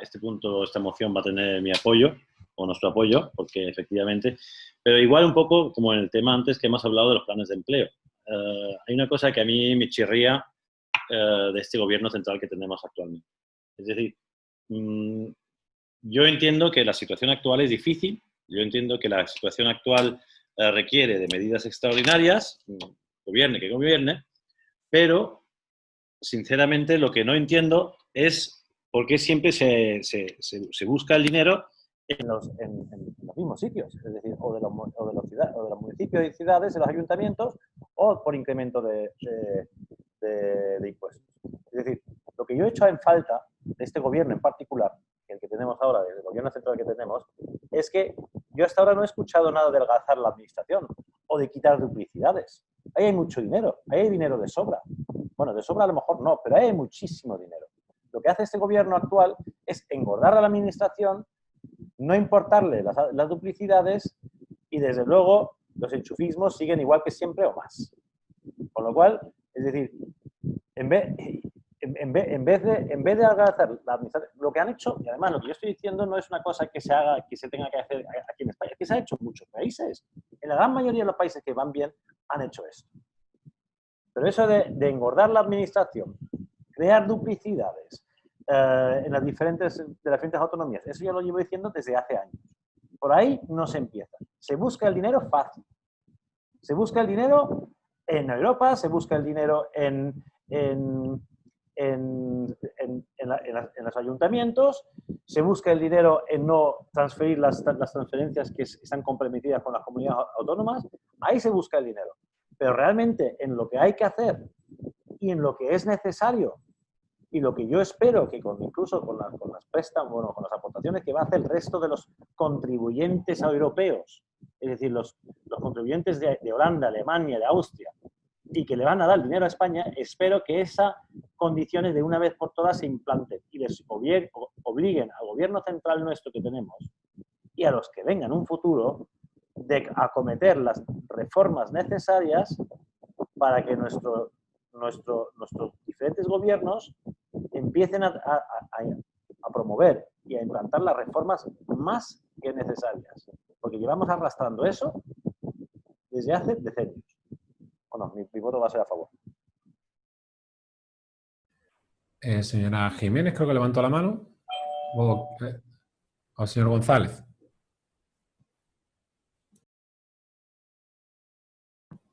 Speaker 8: este punto, esta moción va a tener mi apoyo o nuestro apoyo, porque efectivamente, pero igual un poco como en el tema antes que hemos hablado de los planes de empleo. Eh, hay una cosa que a mí me chirría eh, de este gobierno central que tenemos actualmente. Es decir, mm, yo entiendo que la situación actual es difícil, yo entiendo que la situación actual eh, requiere de medidas extraordinarias, mm, gobierne que gobierne, pero sinceramente lo que no entiendo es por qué siempre se, se busca el dinero en los, en, los, mismos sitios, es decir, o de, los, o, de los ciudad, o de los municipios y ciudades, de los ayuntamientos, o por incremento de, de, impuestos. Es decir, lo que yo he hecho en falta de este gobierno en particular, el que tenemos ahora, el gobierno central que tenemos, es que yo hasta ahora no he escuchado nada de adelgazar la administración o de quitar duplicidades. ahí hay mucho dinero, ahí hay dinero de sobra. Bueno, de sobra a lo mejor no, pero ahí hay muchísimo dinero. Lo que hace este gobierno actual es engordar a la administración, no importarle las, duplicidades y desde luego los enchufismos siguen igual que siempre o más. Con lo cual, es decir, en vez, en, vez, de, en vez de agradecer la administración, lo que han hecho, y además lo que yo estoy diciendo no es una cosa que se haga, que se tenga que hacer aquí en España, que se ha hecho en muchos países. En la gran mayoría de los países que van bien han hecho esto. Pero eso de, engordar la administración, crear duplicidades eh, en las diferentes, de las diferentes autonomías, eso ya lo llevo diciendo desde hace años. Por ahí no se empieza. Se busca el dinero fácil. Se busca el dinero en Europa, se busca el dinero en, en, en, los ayuntamientos, se busca el dinero en no transferir las, las transferencias que están comprometidas con las comunidades autónomas, ahí se busca el dinero. Pero realmente en lo que hay que hacer y en lo que es necesario y lo que yo espero que con, incluso con, con las préstamos, bueno, con las aportaciones que va a hacer el resto de los contribuyentes europeos, es decir, los, los contribuyentes de, Holanda, Alemania, de Austria, y que le van a dar dinero a España, espero que esas condiciones de una vez por todas se implanten y les obliguen al gobierno central nuestro que tenemos y a los que vengan en un futuro de acometer las reformas necesarias para que nuestro, nuestro, nuestros diferentes gobiernos empiecen a, a, promover y a implantar las reformas más que necesarias. Porque llevamos arrastrando eso desde hace decenios. Bueno, mi, voto va a ser a favor.
Speaker 1: Eh, señora Jiménez, creo que levantó la mano. O, eh, o señor González.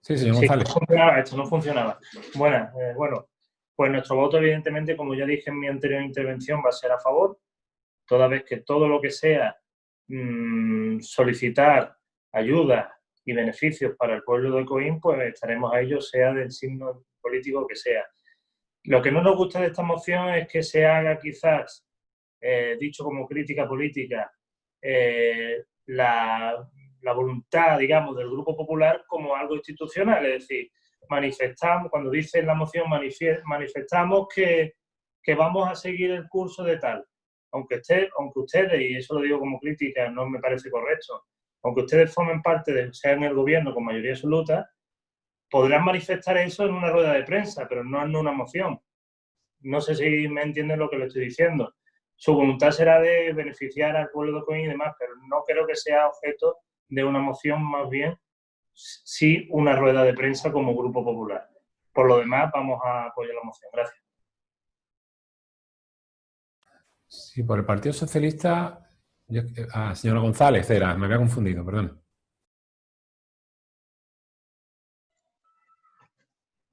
Speaker 3: Sí, señor González. no funcionaba, esto no funcionaba. Bueno, eh, bueno, pues nuestro voto, evidentemente, como ya dije en mi anterior intervención, va a ser a favor, toda vez que todo lo que sea mm, solicitar ayuda y beneficios para el pueblo de Coín, pues estaremos a ello, sea del signo político que sea. Lo que no nos gusta de esta moción es que se haga quizás, eh, dicho como crítica política, eh, la, la, voluntad, digamos, del Grupo Popular como algo institucional, es decir, manifestamos, cuando dice en la moción manifestamos que, vamos a seguir el curso de tal. Aunque, usted, aunque ustedes, y eso lo digo como crítica, no me parece correcto, aunque ustedes formen parte, de, sean el gobierno con mayoría absoluta, podrán manifestar eso en una rueda de prensa, pero no en una moción. No sé si me entienden lo que le estoy diciendo. Su voluntad será de beneficiar al pueblo de Coín y demás, pero no creo que sea objeto de una moción, más bien sí una rueda de prensa como Grupo Popular. Por lo demás, vamos a apoyar la moción. Gracias.
Speaker 1: Sí, por el Partido Socialista... ah, señora González, era, me había confundido, perdón.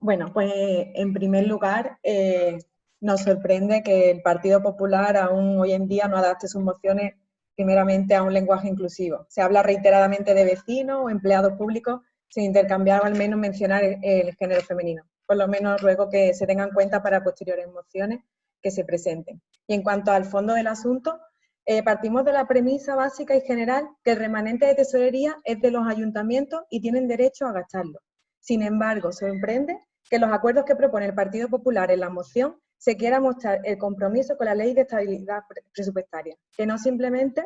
Speaker 9: Bueno, pues en primer lugar, eh, nos sorprende que el Partido Popular aún hoy en día no adapte sus mociones primeramente a un lenguaje inclusivo. Se habla reiteradamente de vecinos o empleados públicos sin intercambiar o al menos mencionar el, género femenino. Por lo menos ruego que se tengan en cuenta para posteriores mociones que se presenten. Y en cuanto al fondo del asunto, eh, partimos de la premisa básica y general que el remanente de tesorería es de los ayuntamientos y tienen derecho a gastarlo. Sin embargo, sorprende que los acuerdos que propone el Partido Popular en la moción se quiera mostrar el compromiso con la ley de estabilidad presupuestaria, que no simplemente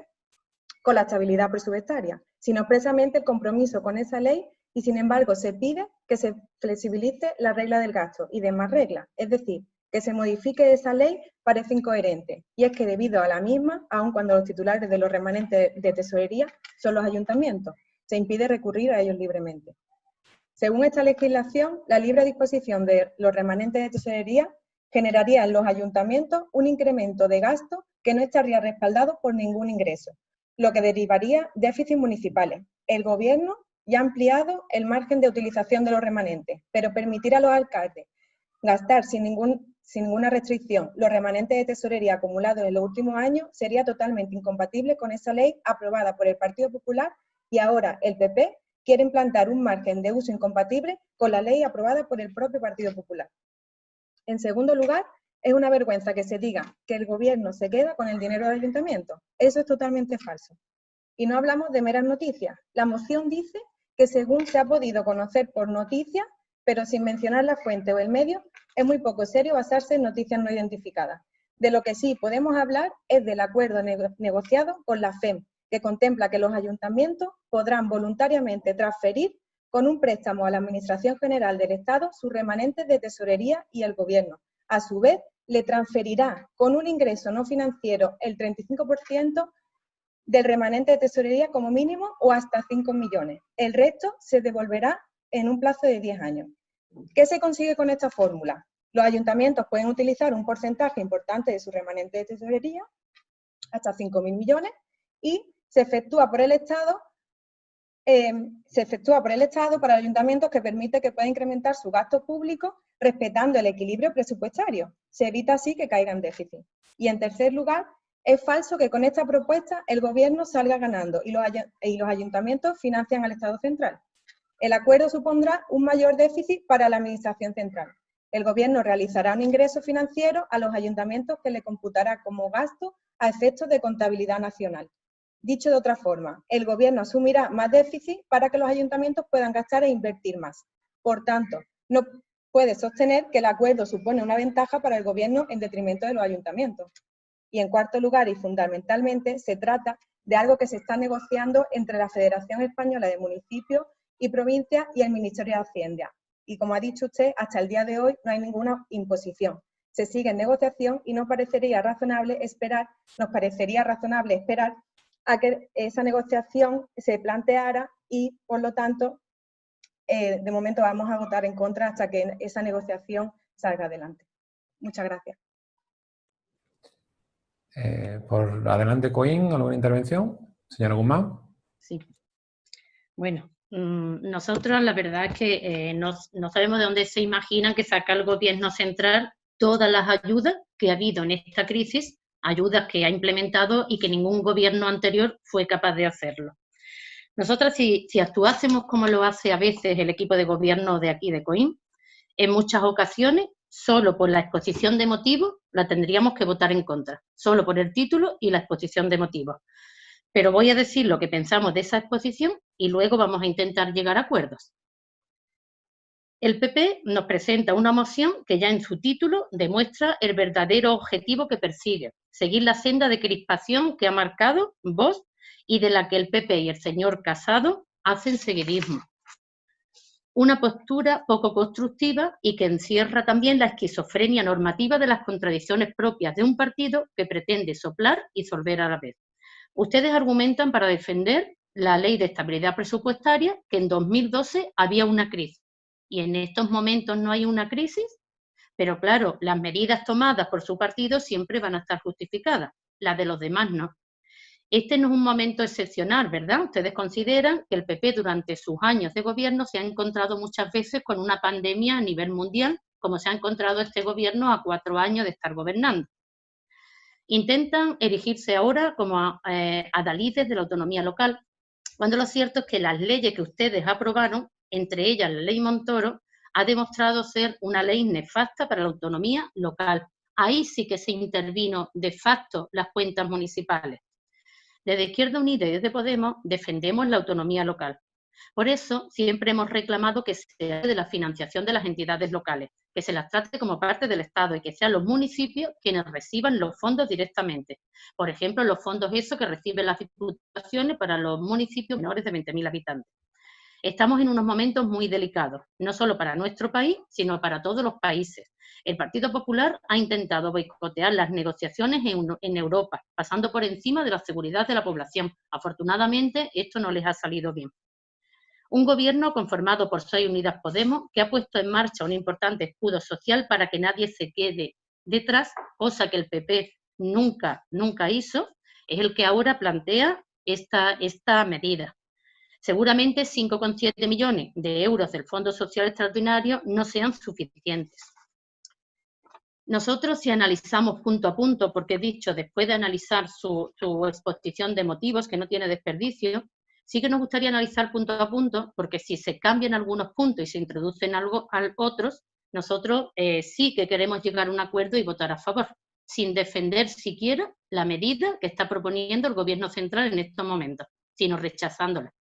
Speaker 9: con la estabilidad presupuestaria, sino expresamente el compromiso con esa ley y sin embargo se pide que se flexibilice la regla del gasto y demás reglas, es decir, que se modifique esa ley parece incoherente, y es que debido a la misma, aun cuando los titulares de los remanentes de tesorería son los ayuntamientos, se impide recurrir a ellos libremente. Según esta legislación, la libre disposición de los remanentes de tesorería generaría en los ayuntamientos un incremento de gasto que no estaría respaldado por ningún ingreso, lo que derivaría déficits municipales. El Gobierno ya ha ampliado el margen de utilización de los remanentes, pero permitir a los alcaldes gastar sin, ningún, sin ninguna restricción los remanentes de tesorería acumulados en los últimos años sería totalmente incompatible con esa ley aprobada por el Partido Popular y ahora el PP quiere implantar un margen de uso incompatible con la ley aprobada por el propio Partido Popular. En segundo lugar, es una vergüenza que se diga que el gobierno se queda con el dinero del ayuntamiento. Eso es totalmente falso. Y no hablamos de meras noticias. La moción dice que según se ha podido conocer por noticias, pero sin mencionar la fuente o el medio, es muy poco serio basarse en noticias no identificadas. De lo que sí podemos hablar es del acuerdo negociado con la FEM, que contempla que los ayuntamientos podrán voluntariamente transferir con un préstamo a la Administración General del Estado sus remanentes de tesorería y el Gobierno. A su vez, le transferirá con un ingreso no financiero el 35% del remanente de tesorería como mínimo o hasta 5 millones. El resto se devolverá en un plazo de 10 años. ¿Qué se consigue con esta fórmula? Los ayuntamientos pueden utilizar un porcentaje importante de su remanente de tesorería, hasta 5.000 millones, y se efectúa por el Estado eh, se efectúa por el Estado para ayuntamientos que permite que pueda incrementar su gasto público respetando el equilibrio presupuestario. Se evita así que caiga en déficit. Y en tercer lugar, es falso que con esta propuesta el Gobierno salga ganando y los, y los ayuntamientos financian al Estado central. El acuerdo supondrá un mayor déficit para la Administración central. El Gobierno realizará un ingreso financiero a los ayuntamientos que le computará como gasto a efectos de contabilidad nacional. Dicho de otra forma, el Gobierno asumirá más déficit para que los ayuntamientos puedan gastar e invertir más. Por tanto, no puede sostener que el acuerdo supone una ventaja para el Gobierno en detrimento de los ayuntamientos. Y en cuarto lugar, y fundamentalmente, se trata de algo que se está negociando entre la Federación Española de Municipios y Provincias y el Ministerio de Hacienda. Y como ha dicho usted, hasta el día de hoy no hay ninguna imposición. Se sigue en negociación y nos parecería razonable esperar, nos parecería razonable esperar a que esa negociación se planteara y, por lo tanto, eh, de momento vamos a votar en contra hasta que esa negociación salga adelante. Muchas gracias.
Speaker 1: Eh, por adelante, Coín, ¿alguna intervención? Señora Guzmán.
Speaker 2: Sí. Bueno, mm, nosotros la verdad es que eh, no, sabemos de dónde se imaginan que saca el gobierno central todas las ayudas que ha habido en esta crisis, ayudas que ha implementado y que ningún gobierno anterior fue capaz de hacerlo. Nosotras, si, si actuásemos como lo hace a veces el equipo de gobierno de aquí de COIM, en muchas ocasiones solo por la exposición de motivos la tendríamos que votar en contra, solo por el título y la exposición de motivos. Pero voy a decir lo que pensamos de esa exposición y luego vamos a intentar llegar a acuerdos. El PP nos presenta una moción que ya en su título demuestra el verdadero objetivo que persigue, seguir la senda de crispación que ha marcado vos y de la que el PP y el señor Casado hacen seguidismo una postura poco constructiva y que encierra también la esquizofrenia normativa de las contradicciones propias de un partido que pretende soplar y solver a la vez. Ustedes argumentan para defender la ley de estabilidad presupuestaria que en 2012 había una crisis y en estos momentos no hay una crisis, pero claro, las medidas tomadas por su partido siempre van a estar justificadas, las de los demás no. Este no es un momento excepcional, ¿verdad? Ustedes consideran que el PP durante sus años de gobierno se ha encontrado muchas veces con una pandemia a nivel mundial, como se ha encontrado este gobierno a cuatro años de estar gobernando. Intentan erigirse ahora como eh, adalides de la autonomía local, cuando lo cierto es que las leyes que ustedes aprobaron, entre ellas la ley Montoro, ha demostrado ser una ley nefasta para la autonomía local. Ahí sí que se intervino de facto las cuentas municipales. Desde Izquierda Unida y desde Podemos defendemos la autonomía local. Por eso siempre hemos reclamado que se de la financiación de las entidades locales, que se las trate como parte del Estado y que sean los municipios quienes reciban los fondos directamente. Por ejemplo, los fondos esos que reciben las diputaciones para los municipios menores de 20.000 habitantes. Estamos en unos momentos muy delicados, no solo para nuestro país, sino para todos los países. El Partido Popular ha intentado boicotear las negociaciones en, Europa, pasando por encima de la seguridad de la población. Afortunadamente, esto no les ha salido bien. Un gobierno conformado por Soy Unidas Podemos, que ha puesto en marcha un importante escudo social para que nadie se quede detrás, cosa que el PP nunca, nunca hizo, es el que ahora plantea esta, esta medida. Seguramente 5,7 millones de euros del Fondo Social Extraordinario no sean suficientes. Nosotros si analizamos punto a punto, porque he dicho después de analizar su, exposición de motivos, que no tiene desperdicio, sí que nos gustaría analizar punto a punto, porque si se cambian algunos puntos y se introducen algo, otros, nosotros eh, sí que queremos llegar a un acuerdo y votar a favor, sin defender siquiera la medida que está proponiendo el Gobierno central en estos momentos, sino rechazándola.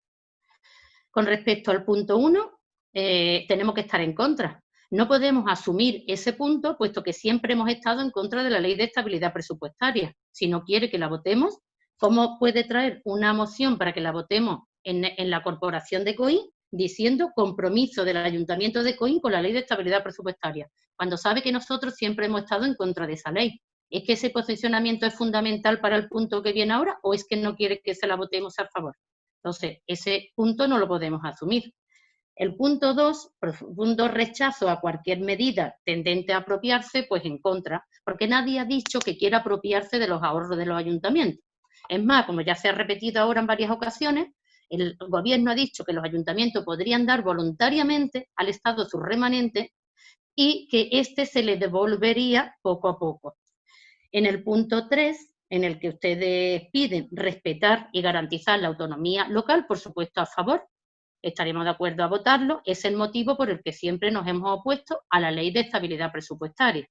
Speaker 2: Con respecto al punto 1, eh, tenemos que estar en contra. No podemos asumir ese punto, puesto que siempre hemos estado en contra de la ley de estabilidad presupuestaria. Si no quiere que la votemos, ¿cómo puede traer una moción para que la votemos en, la corporación de COIN diciendo compromiso del Ayuntamiento de Coín con la ley de estabilidad presupuestaria, cuando sabe que nosotros siempre hemos estado en contra de esa ley. ¿Es que ese posicionamiento es fundamental para el punto que viene ahora o es que no quiere que se la votemos a favor? Entonces, ese punto no lo podemos asumir. El punto 2, profundo rechazo a cualquier medida tendente a apropiarse, pues en contra, porque nadie ha dicho que quiera apropiarse de los ahorros de los ayuntamientos. Es más, como ya se ha repetido ahora en varias ocasiones, el gobierno ha dicho que los ayuntamientos podrían dar voluntariamente al Estado sus remanentes y que éste se le devolvería poco a poco. En el punto 3, en el que ustedes piden respetar y garantizar la autonomía local, por supuesto a favor, estaremos de acuerdo a votarlo, es el motivo por el que siempre nos hemos opuesto a la ley de estabilidad presupuestaria.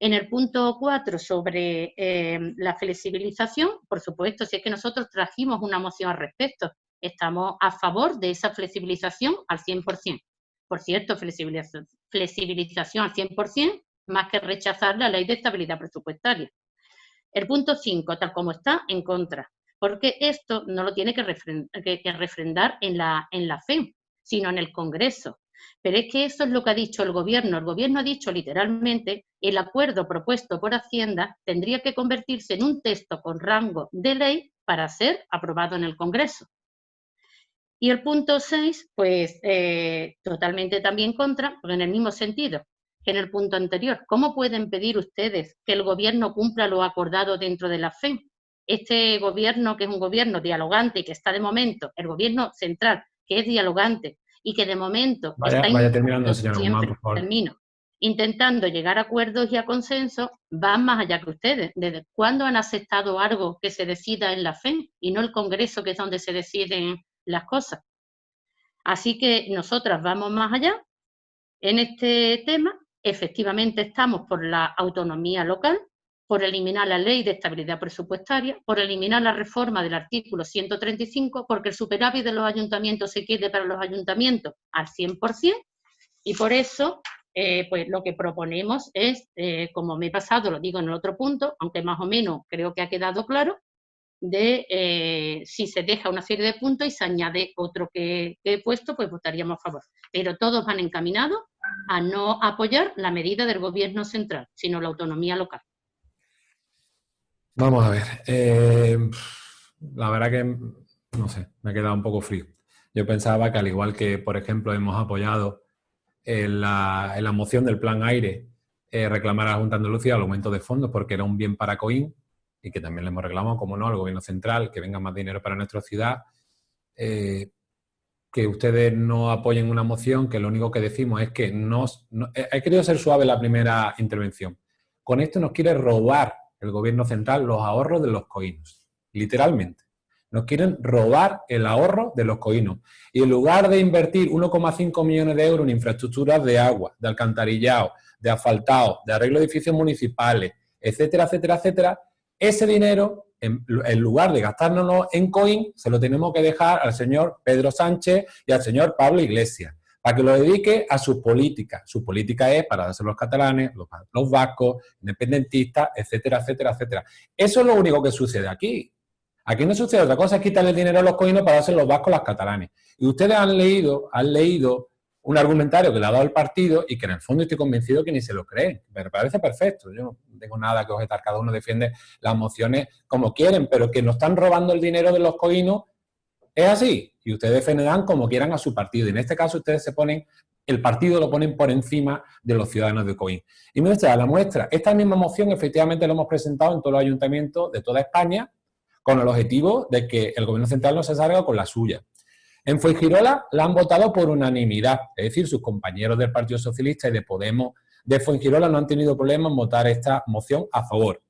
Speaker 2: En el punto 4 sobre eh, la flexibilización, por supuesto, si es que nosotros trajimos una moción al respecto, estamos a favor de esa flexibilización al 100%. Por cierto, flexibilización, flexibilización al 100%, más que rechazar la ley de estabilidad presupuestaria. El punto 5, tal como está, en contra, porque esto no lo tiene que, refrendar en la, en la FE, sino en el Congreso. Pero es que eso es lo que ha dicho el Gobierno. El Gobierno ha dicho literalmente, el acuerdo propuesto por Hacienda tendría que convertirse en un texto con rango de ley para ser aprobado en el Congreso. Y el punto 6, pues eh, totalmente también contra, en el mismo sentido en el punto anterior. ¿Cómo pueden pedir ustedes que el gobierno cumpla lo acordado dentro de la FE? Este gobierno, que es un gobierno dialogante y que está de momento, el gobierno central, que es dialogante y que de momento está
Speaker 1: vaya terminando, señor
Speaker 2: Termino, intentando llegar a acuerdos y a consenso, van más allá que ustedes. ¿Desde cuándo han aceptado algo que se decida en la FE y no el Congreso, que es donde se deciden las cosas. Así que nosotras vamos más allá en este tema. Efectivamente estamos por la autonomía local, por eliminar la ley de estabilidad presupuestaria, por eliminar la reforma del artículo 135, porque el superávit de los ayuntamientos se quiere para los ayuntamientos al 100%, y por eso eh, pues lo que proponemos es, eh, como me he pasado, lo digo en el otro punto, aunque más o menos creo que ha quedado claro, de eh, si se deja una serie de puntos y se añade otro que, he puesto, pues votaríamos a favor. Pero todos van encaminados a no apoyar la medida del gobierno central, sino la autonomía local.
Speaker 1: Vamos a ver. Eh, la verdad que, no sé, me ha quedado un poco frío. Yo pensaba que al igual que, por ejemplo, hemos apoyado en la, moción del plan aire eh, reclamar a la Junta de Andalucía el aumento de fondos porque era un bien para COIN, y que también le hemos reclamado, como no, al gobierno central, que venga más dinero para nuestra ciudad, eh, que ustedes no apoyen una moción que lo único que decimos es que nos, he querido ser suave la primera intervención. Con esto nos quiere robar el gobierno central los ahorros de los coinos, literalmente. Nos quieren robar el ahorro de los coinos. Y en lugar de invertir 1,5 millones de euros en infraestructuras de agua, de alcantarillado, de asfaltado, de arreglo de edificios municipales, etcétera, etcétera, etcétera, ese dinero, en, lugar de gastárnoslo en coin, se lo tenemos que dejar al señor Pedro Sánchez y al señor Pablo Iglesias, para que lo dedique a sus políticas. Su política es para darse los catalanes, los, los vascos, independentistas, etcétera, etcétera, etcétera. Eso es lo único que sucede aquí. Aquí no sucede otra cosa, es quitarle el dinero a los coinos para darse los vascos a los catalanes. Y ustedes han leído, han leído un argumentario que le ha dado el partido y que en el fondo estoy convencido que ni se lo creen. Me parece perfecto. Yo no tengo nada que objetar. Cada uno defiende las mociones como quieren, pero que nos están robando el dinero de los coinos es así. Y ustedes defenderán como quieran a su partido. Y en este caso ustedes se ponen, el partido lo ponen por encima de los ciudadanos de Coin. Y muestra, la muestra, esta misma moción efectivamente la hemos presentado en todos los ayuntamientos de toda España con el objetivo de que el gobierno central no se salga con la suya. En Fuengirola la han votado por unanimidad, es decir, sus compañeros del Partido Socialista y de Podemos de Fuengirola no han tenido problema en votar esta moción a favor.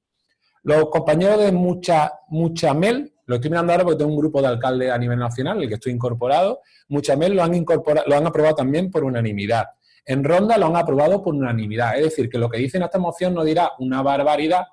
Speaker 1: Los compañeros de Mucha, Muchamel, lo estoy mirando ahora porque tengo un grupo de alcaldes a nivel nacional, el que estoy incorporado, Muchamel lo han, incorporado, lo han aprobado también por unanimidad. En Ronda lo han aprobado por unanimidad, es decir, que lo que dice en esta moción no dirá una barbaridad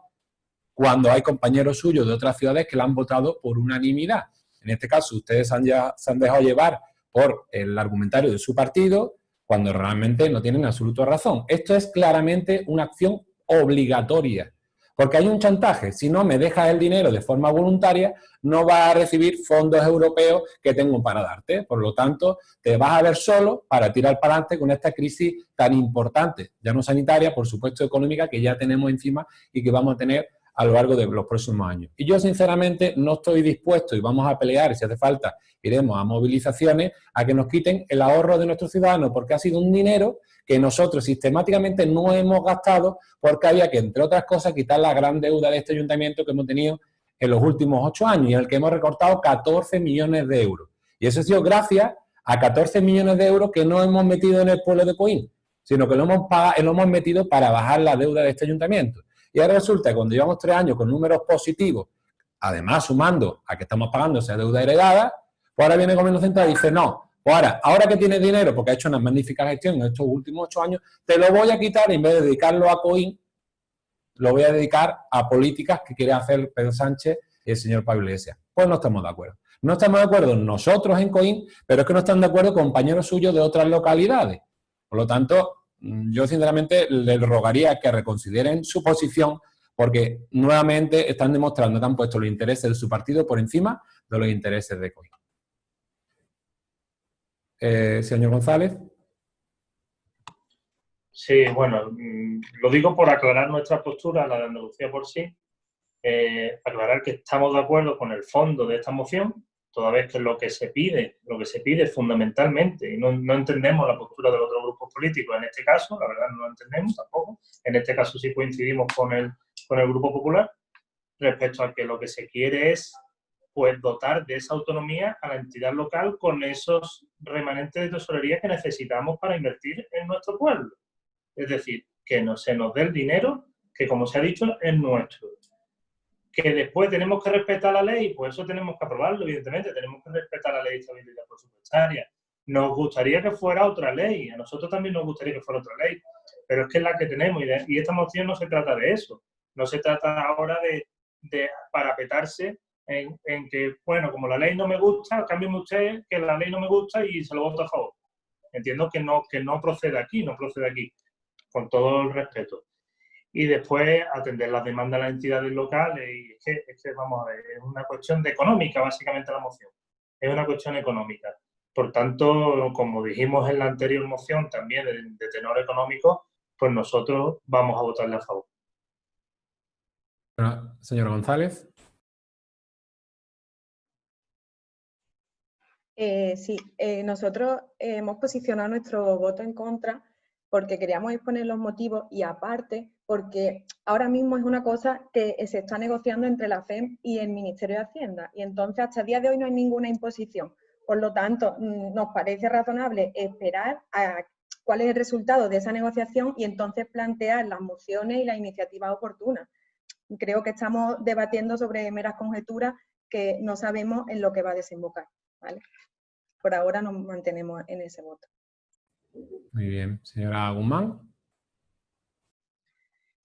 Speaker 1: cuando hay compañeros suyos de otras ciudades que la han votado por unanimidad. En este caso, ustedes han ya, se han dejado llevar por el argumentario de su partido cuando realmente no tienen absoluta razón. Esto es claramente una acción obligatoria, porque hay un chantaje. Si no me dejas el dinero de forma voluntaria, no vas a recibir fondos europeos que tengo para darte. Por lo tanto, te vas a ver solo para tirar para adelante con esta crisis tan importante, ya no sanitaria, por supuesto económica, que ya tenemos encima y que vamos a tener a lo largo de los próximos años. Y yo, sinceramente, no estoy dispuesto, y vamos a pelear, si hace falta, iremos a movilizaciones, a que nos quiten el ahorro de nuestros ciudadanos, porque ha sido un dinero que nosotros sistemáticamente no hemos gastado porque había que, entre otras cosas, quitar la gran deuda de este ayuntamiento que hemos tenido en los últimos ocho años y en el que hemos recortado 14 millones de euros. Y eso ha sido gracias a 14 millones de euros que no hemos metido en el pueblo de Coín, sino que lo hemos, pagado, lo hemos metido para bajar la deuda de este ayuntamiento. Y ahora resulta que cuando llevamos tres años con números positivos, además sumando a que estamos pagando esa deuda heredada, pues ahora viene gobierno central y dice, no, pues ahora, ahora que tienes dinero, porque ha hecho una magnífica gestión en estos últimos ocho años, te lo voy a quitar y en vez de dedicarlo a COIN, lo voy a dedicar a políticas que quiere hacer Pedro Sánchez y el señor Pablo Iglesias. Pues no estamos de acuerdo. No estamos de acuerdo nosotros en COIN, pero es que no están de acuerdo compañeros suyos de otras localidades. Por lo tanto, yo sinceramente le rogaría que reconsideren su posición porque nuevamente están demostrando que han puesto los intereses de su partido por encima de los intereses de COIN. Eh, señor González.
Speaker 3: Sí, bueno, mm, lo digo por aclarar nuestra postura, la de Andalucía por sí, eh, aclarar que estamos de acuerdo con el fondo de esta moción, toda vez que lo que se pide, lo que se pide fundamentalmente, y no, entendemos la postura de los otros grupos políticos en este caso, la verdad no lo entendemos tampoco, en este caso sí coincidimos con el, con el Grupo Popular, respecto a que lo que se quiere es pues dotar de esa autonomía a la entidad local con esos remanentes de tesorería que necesitamos para invertir en nuestro pueblo. Es decir, que no, se nos dé el dinero que, como se ha dicho, es nuestro. Que después tenemos que respetar la ley, pues eso tenemos que aprobarlo, evidentemente, tenemos que respetar la ley de estabilidad presupuestaria. Nos gustaría que fuera otra ley, a nosotros también nos gustaría que fuera otra ley, pero es que es la que tenemos y, esta moción no se trata de eso. No se trata ahora de, de parapetarse en, que, bueno, como la ley no me gusta, cámbiame usted que la ley no me gusta y se lo voto a favor. Entiendo que no, que no procede aquí, no procede aquí, con todo el respeto. Y después atender las demandas de las entidades locales y es que, es que, vamos a ver, es una cuestión de económica básicamente la moción. Es una cuestión económica. Por tanto, como dijimos en la anterior moción también de, de tenor económico, pues nosotros vamos a votarle a favor.
Speaker 1: Señor González.
Speaker 9: Eh, sí, eh, nosotros hemos posicionado nuestro voto en contra porque queríamos exponer los motivos y aparte porque ahora mismo es una cosa que se está negociando entre la FEM y el Ministerio de Hacienda y entonces hasta el día de hoy no hay ninguna imposición. Por lo tanto, mm, nos parece razonable esperar a cuál es el resultado de esa negociación y entonces plantear las mociones y las iniciativas oportunas. Creo que estamos debatiendo sobre meras conjeturas que no sabemos en lo que va a desembocar. por ahora nos mantenemos en ese voto.
Speaker 1: Muy bien. Señora Guzmán.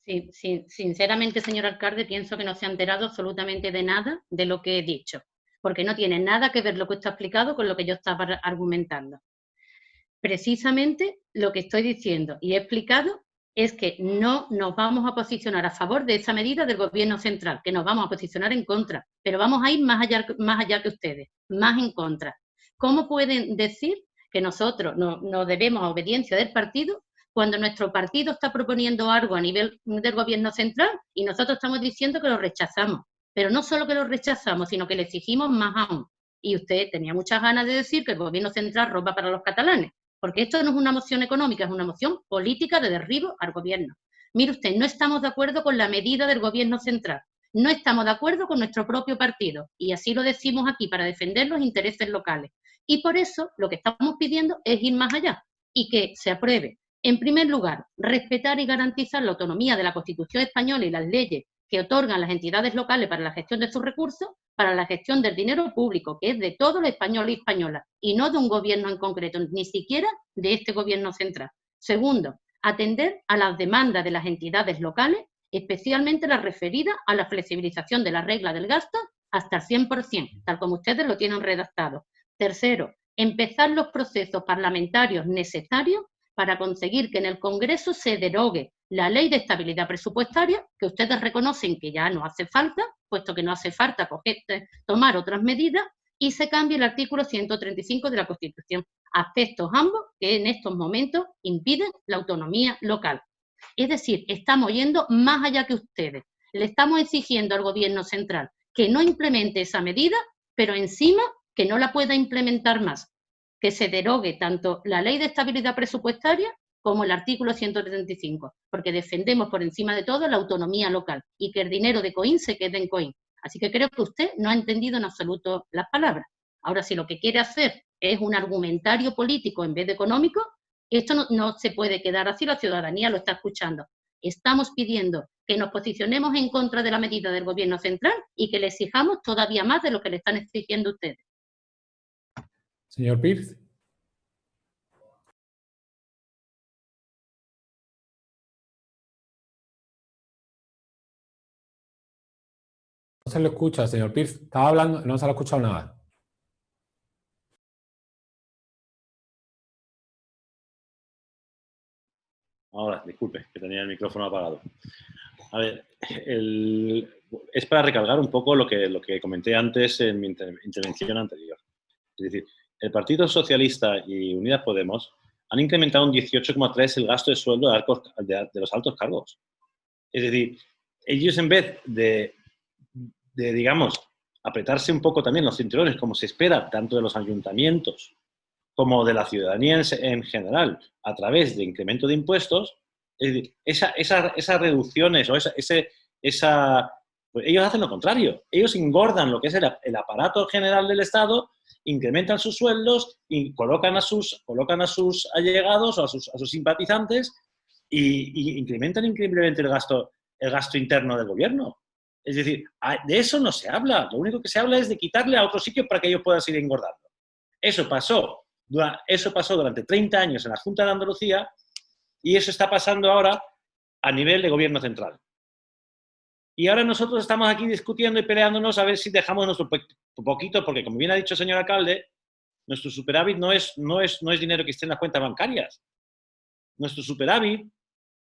Speaker 2: Sí, sí, sinceramente, señor alcalde, pienso que no se ha enterado absolutamente de nada de lo que he dicho, porque no tiene nada que ver lo que está explicado con lo que yo estaba argumentando. Precisamente lo que estoy diciendo y he explicado es que no nos vamos a posicionar a favor de esa medida del gobierno central, que nos vamos a posicionar en contra, pero vamos a ir más allá, más allá que ustedes, más en contra. ¿Cómo pueden decir que nosotros no, debemos a obediencia del partido cuando nuestro partido está proponiendo algo a nivel del gobierno central y nosotros estamos diciendo que lo rechazamos? Pero no solo que lo rechazamos, sino que le exigimos más aún. Y usted tenía muchas ganas de decir que el gobierno central roba para los catalanes, porque esto no es una moción económica, es una moción política de derribo al gobierno. Mire usted, no estamos de acuerdo con la medida del gobierno central, no estamos de acuerdo con nuestro propio partido y así lo decimos aquí para defender los intereses locales. Y por eso lo que estamos pidiendo es ir más allá y que se apruebe, en primer lugar, respetar y garantizar la autonomía de la Constitución española y las leyes que otorgan las entidades locales para la gestión de sus recursos, para la gestión del dinero público, que es de todo el español y española, y no de un gobierno en concreto, ni siquiera de este gobierno central. Segundo, atender a las demandas de las entidades locales especialmente la referida a la flexibilización de la regla del gasto hasta el 100%, tal como ustedes lo tienen redactado. Tercero, empezar los procesos parlamentarios necesarios para conseguir que en el Congreso se derogue la ley de estabilidad presupuestaria, que ustedes reconocen que ya no hace falta, puesto que no hace falta eh, tomar otras medidas, y se cambie el artículo 135 de la Constitución, aspectos ambos que en estos momentos impiden la autonomía local. Es decir, estamos yendo más allá que ustedes. Le estamos exigiendo al gobierno central que no implemente esa medida, pero encima que no la pueda implementar más. Que se derogue tanto la ley de estabilidad presupuestaria como el artículo 135, porque defendemos por encima de todo la autonomía local y que el dinero de COIN se quede en COIN. Así que creo que usted no ha entendido en absoluto las palabras. Ahora, si lo que quiere hacer es un argumentario político en vez de económico, esto no, se puede quedar así, la ciudadanía lo está escuchando. Estamos pidiendo que nos posicionemos en contra de la medida del gobierno central y que le exijamos todavía más de lo que le están exigiendo ustedes.
Speaker 1: Señor Pierce. No se lo escucha, señor Pierce. Estaba hablando, no se lo ha escuchado nada.
Speaker 8: Ahora, disculpe, que tenía el micrófono apagado. A ver, es para recalcar un poco lo que, lo que comenté antes en mi intervención anterior. Es decir, el Partido Socialista y Unidas Podemos han incrementado un 18,3 el gasto de sueldo de, los altos cargos. Es decir, ellos en vez de de, digamos, apretarse un poco también los cinturones, como se espera tanto de los ayuntamientos como de la ciudadanía en, general, a través de incremento de impuestos, esa, esas reducciones o esa, ese, esa, pues ellos hacen lo contrario. Ellos engordan lo que es el, aparato general del Estado, incrementan sus sueldos y colocan a sus, colocan a sus allegados o a sus, a sus simpatizantes y, incrementan increíblemente el gasto, el gasto interno del gobierno. Es decir, de eso no se habla. Lo único que se habla es de quitarle a otro sitio para que ellos puedan seguir engordando. Eso pasó, eso pasó durante 30 años en la Junta de Andalucía y eso está pasando ahora a nivel de gobierno central. Y ahora nosotros estamos aquí discutiendo y peleándonos a ver si dejamos nuestro poquito, porque como bien ha dicho el señor alcalde, nuestro superávit no es, no es, no es dinero que esté en las cuentas bancarias. Nuestro superávit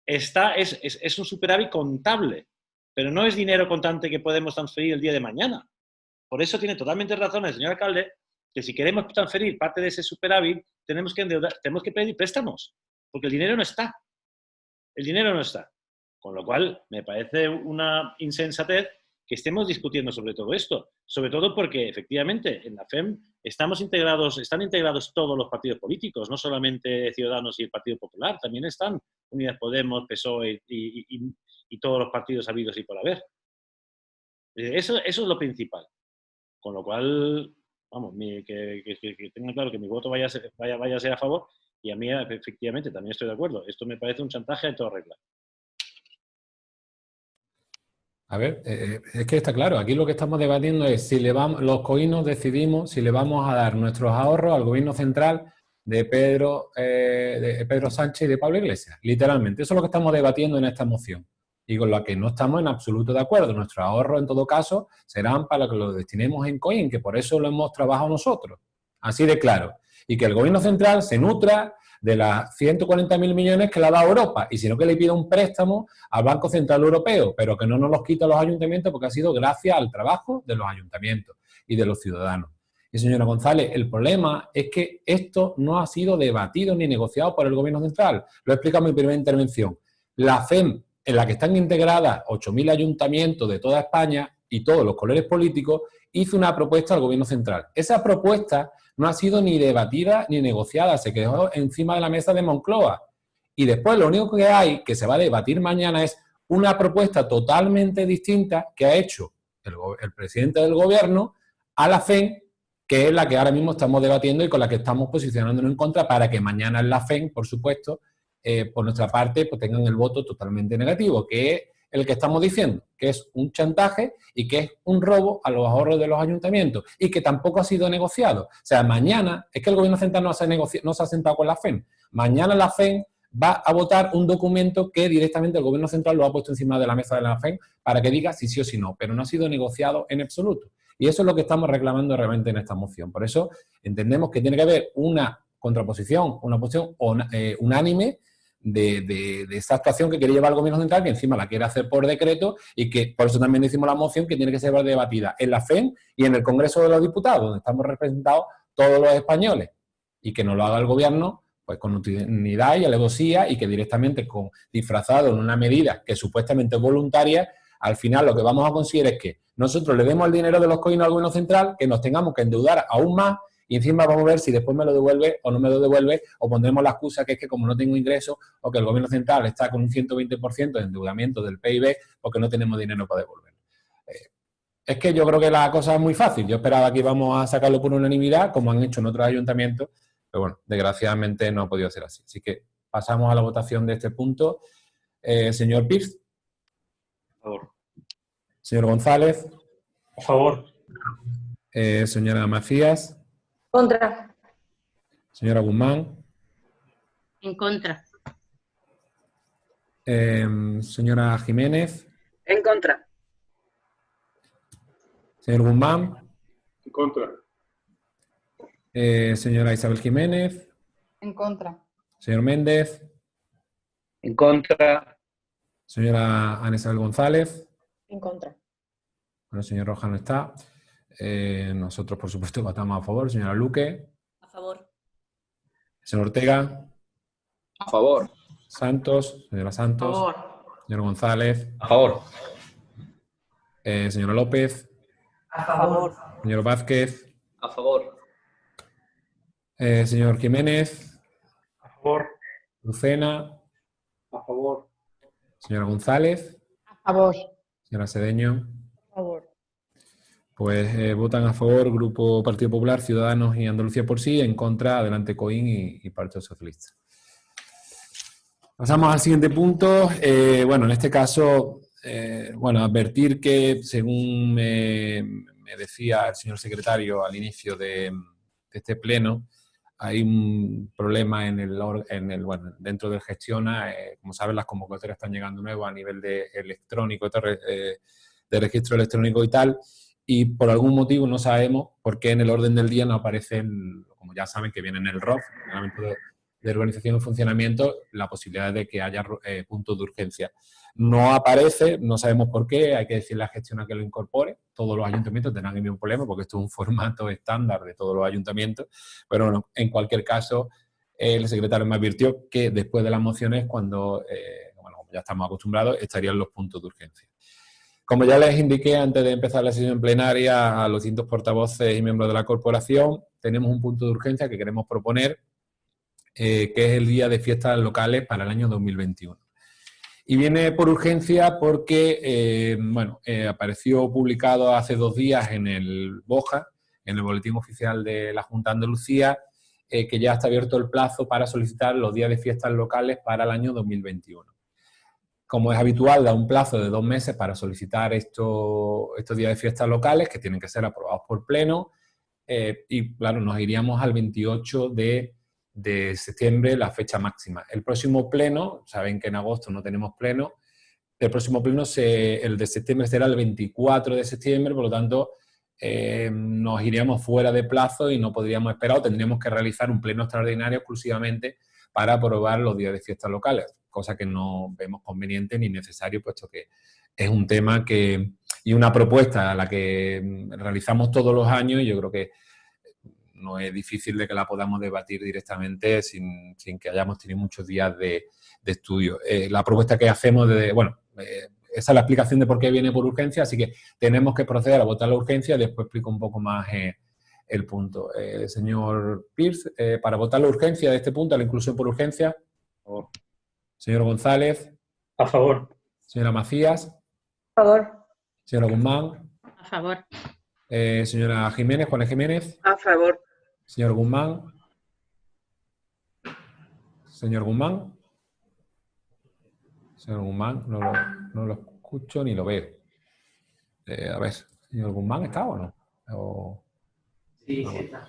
Speaker 8: está, es, es un superávit contable pero no es dinero contante que podemos transferir el día de mañana. Por eso tiene totalmente razón el señor alcalde que si queremos transferir parte de ese superávit, tenemos que, tenemos que pedir préstamos, porque el dinero no está. El dinero no está. Con lo cual, me parece una insensatez que estemos discutiendo sobre todo esto. Sobre todo porque, efectivamente, en la FEM estamos integrados, están integrados todos los partidos políticos, no solamente Ciudadanos y el Partido Popular, también están Unidas Podemos, PSOE y, y todos los partidos habidos y por haber. Eh, eso, es lo principal. Con lo cual, vamos, que, que, tengan claro que mi voto vaya a, ser, vaya, vaya a ser a favor y a mí efectivamente también estoy de acuerdo. Esto me parece un chantaje en toda regla.
Speaker 1: A ver, eh, eh, es que está claro, aquí lo que estamos debatiendo es si le vamos, los coinos decidimos si le vamos a dar nuestros ahorros al gobierno central de Pedro, de Pedro Sánchez y de Pablo Iglesias, literalmente. Eso es lo que estamos debatiendo en esta moción y con la que no estamos en absoluto de acuerdo. Nuestros ahorros, en todo caso, serán para que los destinemos en coin, que por eso lo hemos trabajado nosotros. Así de claro. Y que el gobierno central se nutra de las 140.000 millones que le ha dado Europa, y sino que le pida un préstamo al Banco Central Europeo, pero que no nos los quita los ayuntamientos porque ha sido gracias al trabajo de los ayuntamientos y de los ciudadanos. Y señora González, el problema es que esto no ha sido debatido ni negociado por el gobierno central. Lo he explicado en mi primera intervención. La FEM en la que están integradas 8.000 ayuntamientos de toda España y todos los colores políticos, hizo una propuesta al gobierno central. Esa propuesta no ha sido ni debatida ni negociada, se quedó encima de la mesa de Moncloa. Y después lo único que hay, que se va a debatir mañana, es una propuesta totalmente distinta que ha hecho el, presidente del gobierno a la FEN, que es la que ahora mismo estamos debatiendo y con la que estamos posicionándonos en contra para que mañana en la FEN, por supuesto, eh, por nuestra parte, pues tengan el voto totalmente negativo, que el que estamos diciendo, que es un chantaje y que es un robo a los ahorros de los ayuntamientos y que tampoco ha sido negociado. O sea, mañana, es que el gobierno central no se, no se ha sentado con la FEN. Mañana la FEN va a votar un documento que directamente el gobierno central lo ha puesto encima de la mesa de la FEN para que diga si sí o si no, pero no ha sido negociado en absoluto. Y eso es lo que estamos reclamando realmente en esta moción. Por eso entendemos que tiene que haber una contraposición, una posición eh, unánime de, esa actuación que quiere llevar el gobierno central, que encima la quiere hacer por decreto y que por eso también decimos la moción que tiene que ser debatida en la FEN y en el Congreso de los Diputados, donde estamos representados todos los españoles, y que no lo haga el gobierno pues con unidad y alevosía y que directamente con disfrazado en una medida que supuestamente es voluntaria, al final lo que vamos a conseguir es que nosotros le demos el dinero de los coins al gobierno central, que nos tengamos que endeudar aún más y encima vamos a ver si después me lo devuelve o no me lo devuelve o pondremos la excusa que es que como no tengo ingresos o que el gobierno central está con un 120% de endeudamiento del PIB porque no tenemos dinero para devolver. Eh, es que yo creo que la cosa es muy fácil. Yo esperaba que íbamos a sacarlo por unanimidad, como han hecho en otros ayuntamientos, pero bueno, desgraciadamente no ha podido ser así. Así que pasamos a la votación de este punto. Eh, señor Pierce.
Speaker 3: A favor.
Speaker 1: Señor González.
Speaker 3: A favor.
Speaker 1: Eh, señora Macías.
Speaker 10: Contra.
Speaker 1: Señora Guzmán.
Speaker 2: En contra.
Speaker 1: Em, señora Jiménez.
Speaker 10: En contra.
Speaker 1: Señor Guzmán.
Speaker 3: En contra.
Speaker 1: Eh, señora Isabel Jiménez.
Speaker 10: En contra.
Speaker 1: Señor Méndez.
Speaker 4: En contra.
Speaker 1: Señora Ana Isabel González.
Speaker 10: En contra.
Speaker 1: Bueno, el señor Roja no está. Eh, nosotros, por supuesto, (laughs) votamos a favor. Señora Luque.
Speaker 10: A favor.
Speaker 1: Señor Ortega.
Speaker 7: A favor.
Speaker 1: Santos. Señora Santos.
Speaker 10: A favor.
Speaker 1: Señor González.
Speaker 7: A favor.
Speaker 1: Eh, señora López.
Speaker 10: A favor.
Speaker 1: Señor Vázquez.
Speaker 7: A favor.
Speaker 1: Eh, señor Jiménez.
Speaker 3: A favor.
Speaker 1: Lucena.
Speaker 5: A favor.
Speaker 1: Señora González.
Speaker 10: A favor.
Speaker 1: Señora Sedeño. Pues eh, votan a favor Grupo Partido Popular, Ciudadanos y Andalucía por sí, en contra Adelante Coín y, Partido Socialista. Pasamos al siguiente punto. Eh, bueno, en este caso, bueno, advertir que según me, decía el señor secretario al inicio de este pleno, hay un problema en el, en el bueno, dentro del Gestiona, eh, como saben las convocatorias están llegando nuevas a nivel de electrónico, eh, de registro electrónico y tal, y por algún motivo no sabemos por qué en el orden del día no aparecen, como ya saben que viene en el ROF, el de, Organización y Funcionamiento, la posibilidad de que haya eh, puntos de urgencia. No aparece, no sabemos por qué, hay que decirle a la gestión a que lo incorpore. Todos los ayuntamientos tendrán el mismo problema porque esto es un formato estándar de todos los ayuntamientos. Pero bueno, en cualquier caso, el secretario me advirtió que después de las mociones, cuando, eh, bueno, ya estamos acostumbrados, estarían los puntos de urgencia. Como ya les indiqué antes de empezar la sesión plenaria a los distintos portavoces y miembros de la corporación, tenemos un punto de urgencia que queremos proponer, eh, que es el día de fiestas locales para el año 2021. Y viene por urgencia porque, eh, bueno, eh, apareció publicado hace dos días en el BOJA, en el Boletín Oficial de la Junta de Andalucía, que ya está abierto el plazo para solicitar los días de fiestas locales para el año 2021. Como es habitual, da un plazo de dos meses para solicitar estos, días de fiestas locales, que tienen que ser aprobados por pleno, y claro, nos iríamos al 28 de de septiembre la fecha máxima. El próximo pleno, saben que en agosto no tenemos pleno, el próximo pleno, se, el de septiembre será el 24 de septiembre, por lo tanto eh, nos iríamos fuera de plazo y no podríamos esperar o tendríamos que realizar un pleno extraordinario exclusivamente para aprobar los días de fiestas locales, cosa que no vemos conveniente ni necesario, puesto que es un tema que, y una propuesta a la que realizamos todos los años y yo creo que no es difícil de que la podamos debatir directamente sin, que hayamos tenido muchos días de, estudio. Eh, la propuesta que hacemos, de, bueno, eh, esa es la explicación de por qué viene por urgencia, así que tenemos que proceder a votar la urgencia, después explico un poco más eh, el punto. señor Pierce, para votar la urgencia de este punto, la inclusión por urgencia. Señor González.
Speaker 3: A favor.
Speaker 1: Señora Macías.
Speaker 10: A favor.
Speaker 1: Señora Guzmán.
Speaker 2: A favor.
Speaker 1: señora Jiménez, Juana Jiménez.
Speaker 10: A favor.
Speaker 1: Señor Guzmán. Señor Guzmán. Señor Guzmán, no lo, escucho ni lo veo. Eh, a ver, señor Guzmán, ¿está o no?
Speaker 11: Sí, sí está.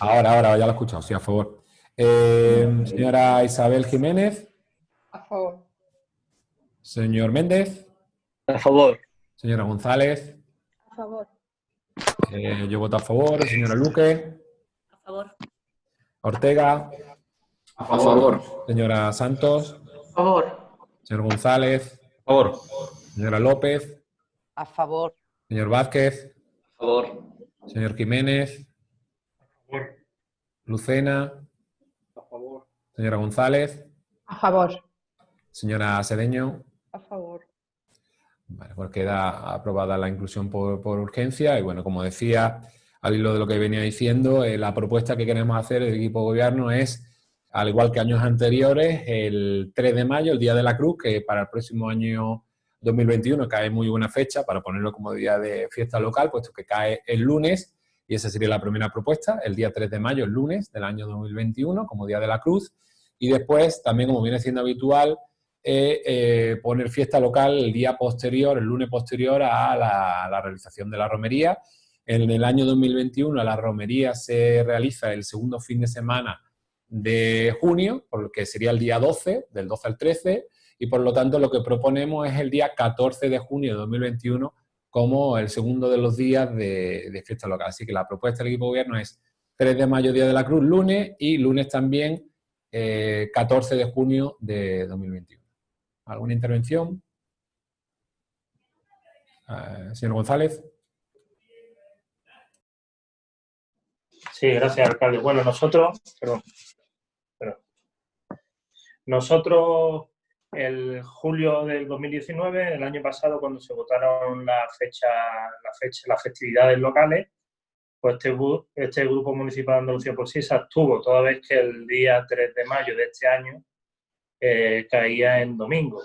Speaker 1: Ahora, ahora, ya lo he escuchado, sí, a favor. Eh, señora Isabel Jiménez.
Speaker 10: A favor.
Speaker 1: Señor Méndez.
Speaker 4: A favor.
Speaker 1: Señora González.
Speaker 10: A A favor.
Speaker 1: Eh, yo voto a favor. Señora Luque.
Speaker 11: A favor.
Speaker 1: Ortega.
Speaker 7: A favor.
Speaker 1: Señora Santos.
Speaker 10: A favor.
Speaker 1: Señor González.
Speaker 7: A favor.
Speaker 1: Señora López.
Speaker 10: A favor.
Speaker 1: Señor Vázquez.
Speaker 7: A favor.
Speaker 1: Señor Jiménez. Lucena. Señora González.
Speaker 10: A favor.
Speaker 1: Señora Sedeño.
Speaker 10: A favor.
Speaker 1: Vale, pues queda aprobada la inclusión por, por urgencia y bueno, como decía, al hilo de lo que venía diciendo, eh, la propuesta que queremos hacer del equipo de gobierno es, al igual que años anteriores, el 3 de mayo, el Día de la Cruz, que para el próximo año 2021 cae muy buena fecha para ponerlo como día de fiesta local, puesto que cae el lunes, y esa sería la primera propuesta, el día 3 de mayo, el lunes del año 2021, como Día de la Cruz, y después, también como viene siendo habitual, eh, eh, poner fiesta local el día posterior, el lunes posterior a la, a la realización de la romería. En el año 2021 la romería se realiza el segundo fin de semana de junio, por lo que sería el día 12, del 12 al 13, y por lo tanto lo que proponemos es el día 14 de junio de 2021 como el segundo de los días de, de fiesta local. Así que la propuesta del equipo de gobierno es 3 de mayo, Día de la Cruz, lunes, y lunes también eh, 14 de junio de 2021. ¿Alguna intervención? Eh, señor González.
Speaker 3: Sí, gracias, alcalde. Bueno, nosotros, perdón, perdón. Nosotros, el julio del 2019, el año pasado, cuando se votaron la fecha, la fecha, las festividades locales, pues este, este Grupo Municipal de Andalucía por sí se abstuvo, toda vez que el día 3 de mayo de este año eh, caía en domingo.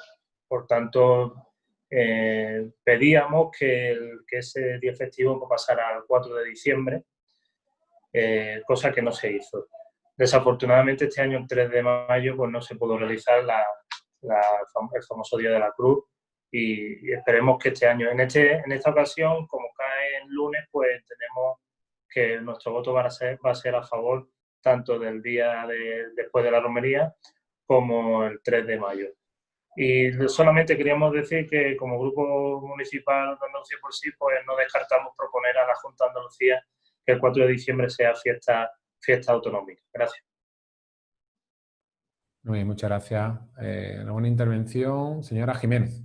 Speaker 3: Por tanto, eh, pedíamos que, ese día festivo pues, pasara al 4 de diciembre, eh, cosa que no se hizo. Desafortunadamente este año, el 3 de mayo, pues no se pudo realizar la, el famoso Día de la Cruz y, y esperemos que este año, en, este, en esta ocasión, como cae en lunes, pues tenemos que nuestro voto va a ser, va a, ser a favor tanto del día de, después de la romería como el 3 de mayo. Y solamente queríamos decir que como Grupo Municipal de Andalucía por sí, pues no descartamos proponer a la Junta de Andalucía que el 4 de diciembre sea fiesta, fiesta autonómica. Gracias.
Speaker 1: Muy bien, muchas gracias. Eh, ¿Alguna intervención? Señora Jiménez.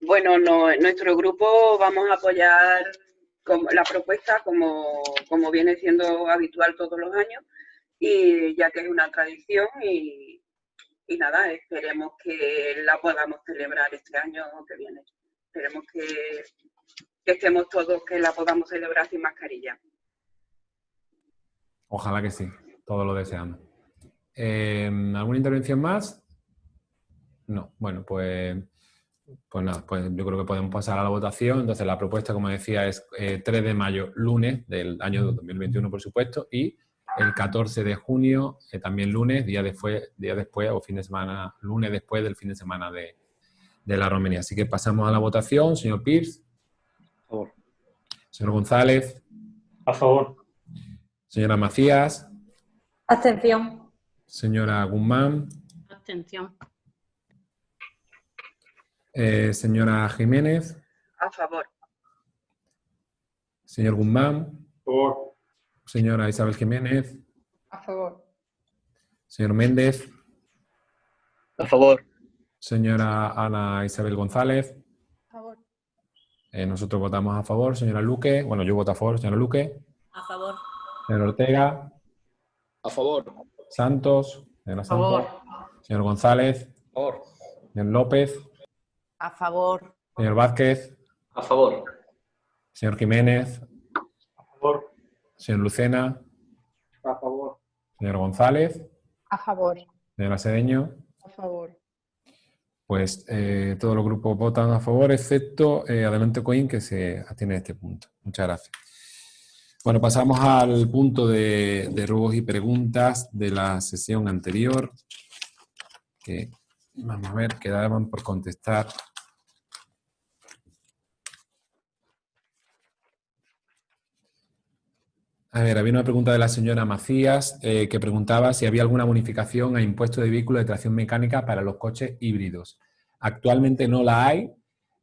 Speaker 12: Bueno, no- nuestro grupo vamos a apoyar como- la propuesta como, como viene siendo habitual todos los años y ya que es una tradición y, y nada, esperemos que la podamos celebrar este año que viene. Esperemos que, estemos todos, que la podamos celebrar sin mascarilla.
Speaker 1: Ojalá que sí, todo lo deseamos. Eh, ¿Alguna intervención más? No, bueno, pues, pues nada, pues yo creo que podemos pasar a la votación. Entonces la propuesta, como decía, es eh, 3 de mayo, lunes del año 2021, por supuesto, y el 14 de junio, eh, también lunes, día después, día después o fin de semana, lunes después del fin de semana de, de la romería. Así que pasamos a la votación. Señor Pierce.
Speaker 8: A favor.
Speaker 1: Señor González.
Speaker 3: A favor.
Speaker 1: Señora Macías.
Speaker 10: Abstención.
Speaker 1: Señora Guzmán.
Speaker 2: Abstención.
Speaker 1: Eh, señora Jiménez.
Speaker 12: A favor.
Speaker 1: Señor Guzmán.
Speaker 3: Por.
Speaker 1: Señora Isabel Jiménez.
Speaker 10: A favor.
Speaker 1: Señor Méndez.
Speaker 4: A favor.
Speaker 1: Señora Ana Isabel González.
Speaker 10: A favor.
Speaker 1: Eh, nosotros votamos a favor. Señora Luque. Bueno, yo voto a favor. Señora Luque.
Speaker 11: A favor.
Speaker 1: Señor Ortega.
Speaker 7: A favor.
Speaker 1: Santos. Señora
Speaker 10: A
Speaker 1: Santos.
Speaker 10: favor.
Speaker 1: Señor González.
Speaker 7: A favor.
Speaker 1: Señor López.
Speaker 10: A favor.
Speaker 1: Señor Vázquez.
Speaker 7: A favor.
Speaker 1: Señor Jiménez.
Speaker 3: A favor.
Speaker 1: Señor Lucena.
Speaker 5: A favor.
Speaker 1: Señor González.
Speaker 10: A favor.
Speaker 1: Señora Sedeño.
Speaker 10: A favor.
Speaker 1: Pues eh, todos los grupos votan a favor, excepto eh, Adelante Coin, que se atiene a este punto. Muchas gracias. Bueno, pasamos al punto de, de ruegos y preguntas de la sesión anterior. Que, vamos a ver, quedaban por contestar. A ver, había una pregunta de la señora Macías eh, que preguntaba si había alguna bonificación a impuesto de vehículos de tracción mecánica para los coches híbridos. Actualmente no la hay.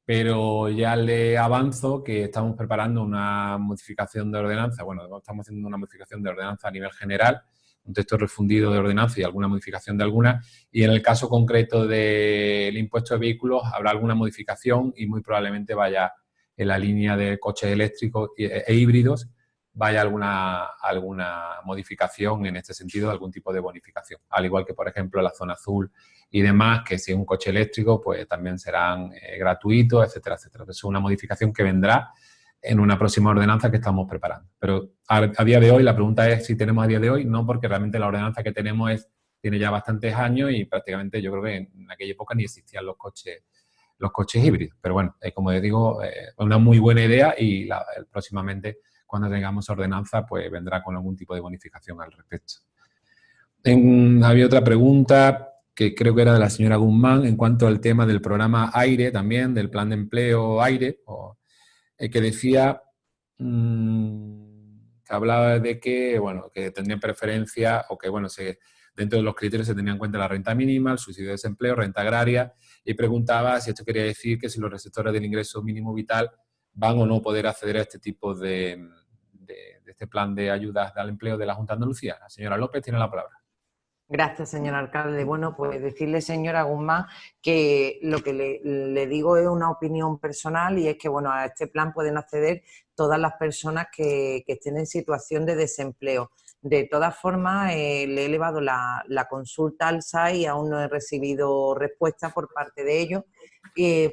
Speaker 1: pero ya le avanzo que estamos preparando una modificación de ordenanza, bueno, estamos haciendo una modificación de ordenanza a nivel general, un texto refundido de ordenanza y alguna modificación de alguna, y en el caso concreto del impuesto de vehículos habrá alguna modificación y muy probablemente vaya en la línea de coches eléctricos e, e híbridos, vaya alguna, alguna modificación en este sentido, algún tipo de bonificación. Al igual que, por ejemplo, la zona azul y demás, que si es un coche eléctrico, pues también serán eh, gratuitos, etcétera, etcétera. Es una modificación que vendrá en una próxima ordenanza que estamos preparando. Pero a, día de hoy, la pregunta es si tenemos a día de hoy, no, porque realmente la ordenanza que tenemos es, tiene ya bastantes años y prácticamente yo creo que en aquella época ni existían los coches los coches híbridos. Pero bueno, eh, como les digo, eh, una muy buena idea y próximamente cuando tengamos ordenanza, pues vendrá con algún tipo de bonificación al respecto. había otra pregunta que creo que era de la señora Guzmán en cuanto al tema del programa AIRE también, del plan de empleo AIRE, eh, que decía mm, que hablaba de que, bueno, que tendrían preferencia o que, bueno, se, dentro de los criterios se tenía en cuenta la renta mínima, el subsidio de desempleo, renta agraria, y preguntaba si esto quería decir que si los receptores del ingreso mínimo vital van o no poder acceder a este tipo de, este plan de ayudas al empleo de la Junta de Andalucía. La señora López tiene la palabra.
Speaker 10: Gracias, señor alcalde. Bueno, pues decirle, señora Guzmán, que lo que le, digo es una opinión personal y es que, bueno, a este plan pueden acceder todas las personas que, estén en situación de desempleo. De todas formas, eh, le he elevado la, la, consulta al SAI y aún no he recibido respuesta por parte de ellos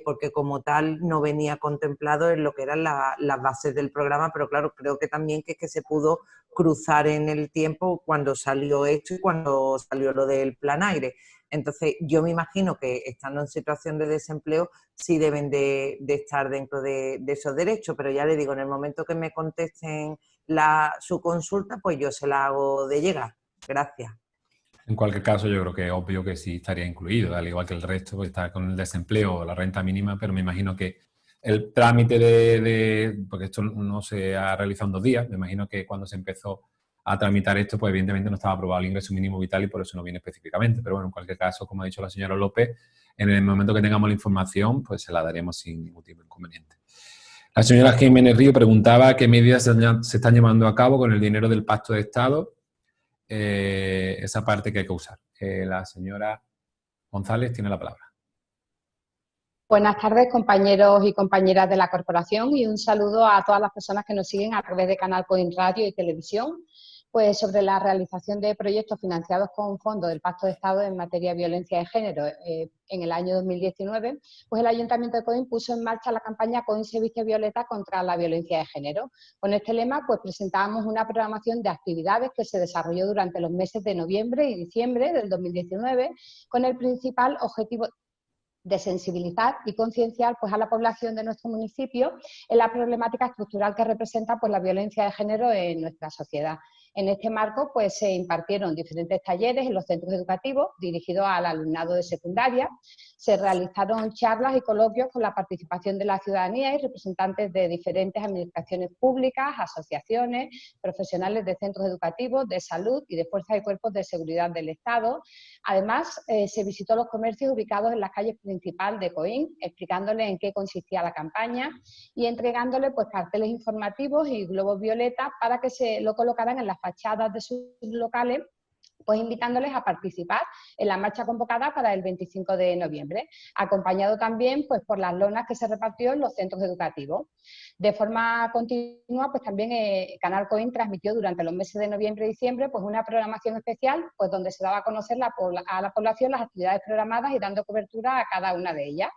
Speaker 10: porque como tal no venía contemplado en lo que eran las bases del programa, pero claro, creo que también que, que se pudo cruzar en el tiempo cuando salió esto y cuando salió lo del plan aire. Entonces, yo me imagino que estando en situación de desempleo sí deben de, estar dentro de, esos derechos, pero ya le digo, en el momento que me contesten la, su consulta, pues yo se la hago de llegar. Gracias.
Speaker 1: En cualquier caso, yo creo que es obvio que sí estaría incluido, al igual que el resto, pues está con el desempleo o la renta mínima, pero me imagino que el trámite de, porque esto no se ha realizado en dos días, me imagino que cuando se empezó a tramitar esto, pues evidentemente no estaba aprobado el ingreso mínimo vital y por eso no viene específicamente, pero bueno, en cualquier caso, como ha dicho la señora López, en el momento que tengamos la información, pues se la daremos sin ningún tipo de inconveniente. La señora Jiménez Río preguntaba qué medidas se están llevando a cabo con el dinero del Pacto de Estado eh, esa parte que hay que usar. Eh, la señora González tiene la palabra.
Speaker 11: Buenas tardes, compañeros y compañeras de la corporación y un saludo a todas las personas que nos siguen a través de Canal Coin Radio y Televisión pues sobre la realización de proyectos financiados con fondos del Pacto de Estado en materia de violencia de género eh, en el año 2019, pues el Ayuntamiento de Coín puso en marcha la campaña Coín se violeta contra la violencia de género. Con este lema, pues presentábamos una programación de actividades que se desarrolló durante los meses de noviembre y diciembre del 2019, con el principal objetivo de sensibilizar y concienciar pues, a la población de nuestro municipio en la problemática estructural que representa pues, la violencia de género en nuestra sociedad. En este marco pues, se impartieron diferentes talleres en los centros educativos dirigidos al alumnado de secundaria, se realizaron charlas y coloquios con la participación de la ciudadanía y representantes de diferentes administraciones públicas, asociaciones, profesionales de centros educativos, de salud y de fuerzas y cuerpos de seguridad del Estado. Además, eh, se visitó los comercios ubicados en las calles principales de Coín, explicándole en qué consistía la campaña y entregándole pues, carteles informativos y globos violetas para que se lo colocaran en las fachadas de sus locales pues invitándoles a participar en la marcha convocada para el 25 de noviembre, acompañado también pues, por las lonas que se repartió en los centros educativos. De forma continua, pues también eh, Canal Coin transmitió durante los meses de noviembre y diciembre pues, una programación especial pues, donde se daba a conocer a la población las actividades programadas y dando cobertura a cada una de ellas,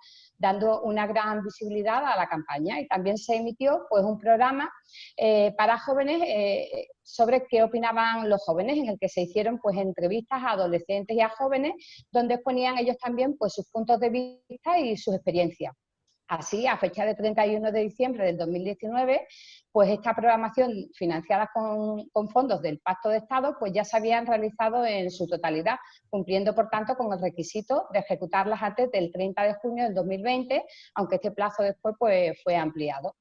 Speaker 11: dando una gran visibilidad a la campaña. Y también se emitió pues, un programa eh, para jóvenes eh, sobre qué opinaban los jóvenes, en el que se hicieron pues, entrevistas a adolescentes y a jóvenes, donde exponían ellos también pues, sus puntos de vista y sus experiencias. Así, a fecha de 31 de diciembre del 2019, pues esta programación financiada con, fondos del Pacto de Estado, pues ya se habían realizado en su totalidad, cumpliendo por tanto con el requisito de ejecutarlas antes del 30 de junio del 2020, aunque este plazo después pues, fue ampliado.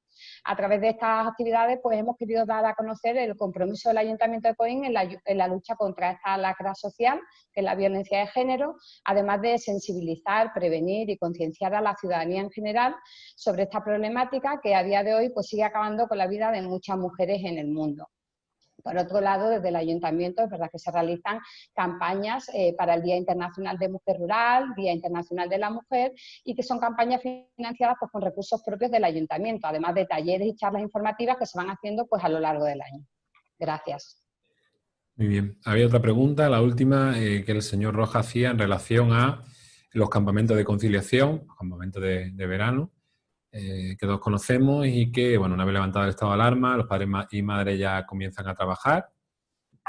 Speaker 11: A través de estas actividades pues hemos querido dar a conocer el compromiso del Ayuntamiento de Coín en la, lucha contra esta lacra social, que es la violencia de género, además de sensibilizar, prevenir y concienciar a la ciudadanía en general sobre esta problemática que a día de hoy pues sigue acabando con la vida de muchas mujeres en el mundo. Por otro lado, desde el ayuntamiento es verdad que se realizan campañas eh, para el Día Internacional de Mujer Rural, Día Internacional de la Mujer, y que son campañas financiadas pues, con recursos propios del ayuntamiento, además de talleres y charlas informativas que se van haciendo pues, a lo largo del año. Gracias.
Speaker 1: Muy bien. Había otra pregunta, la última, eh, que el señor Roja hacía en relación a los campamentos de conciliación, los campamentos de verano. Eh, que todos conocemos y que, bueno, una vez levantado el estado de alarma, los padres y madres ya comienzan a trabajar.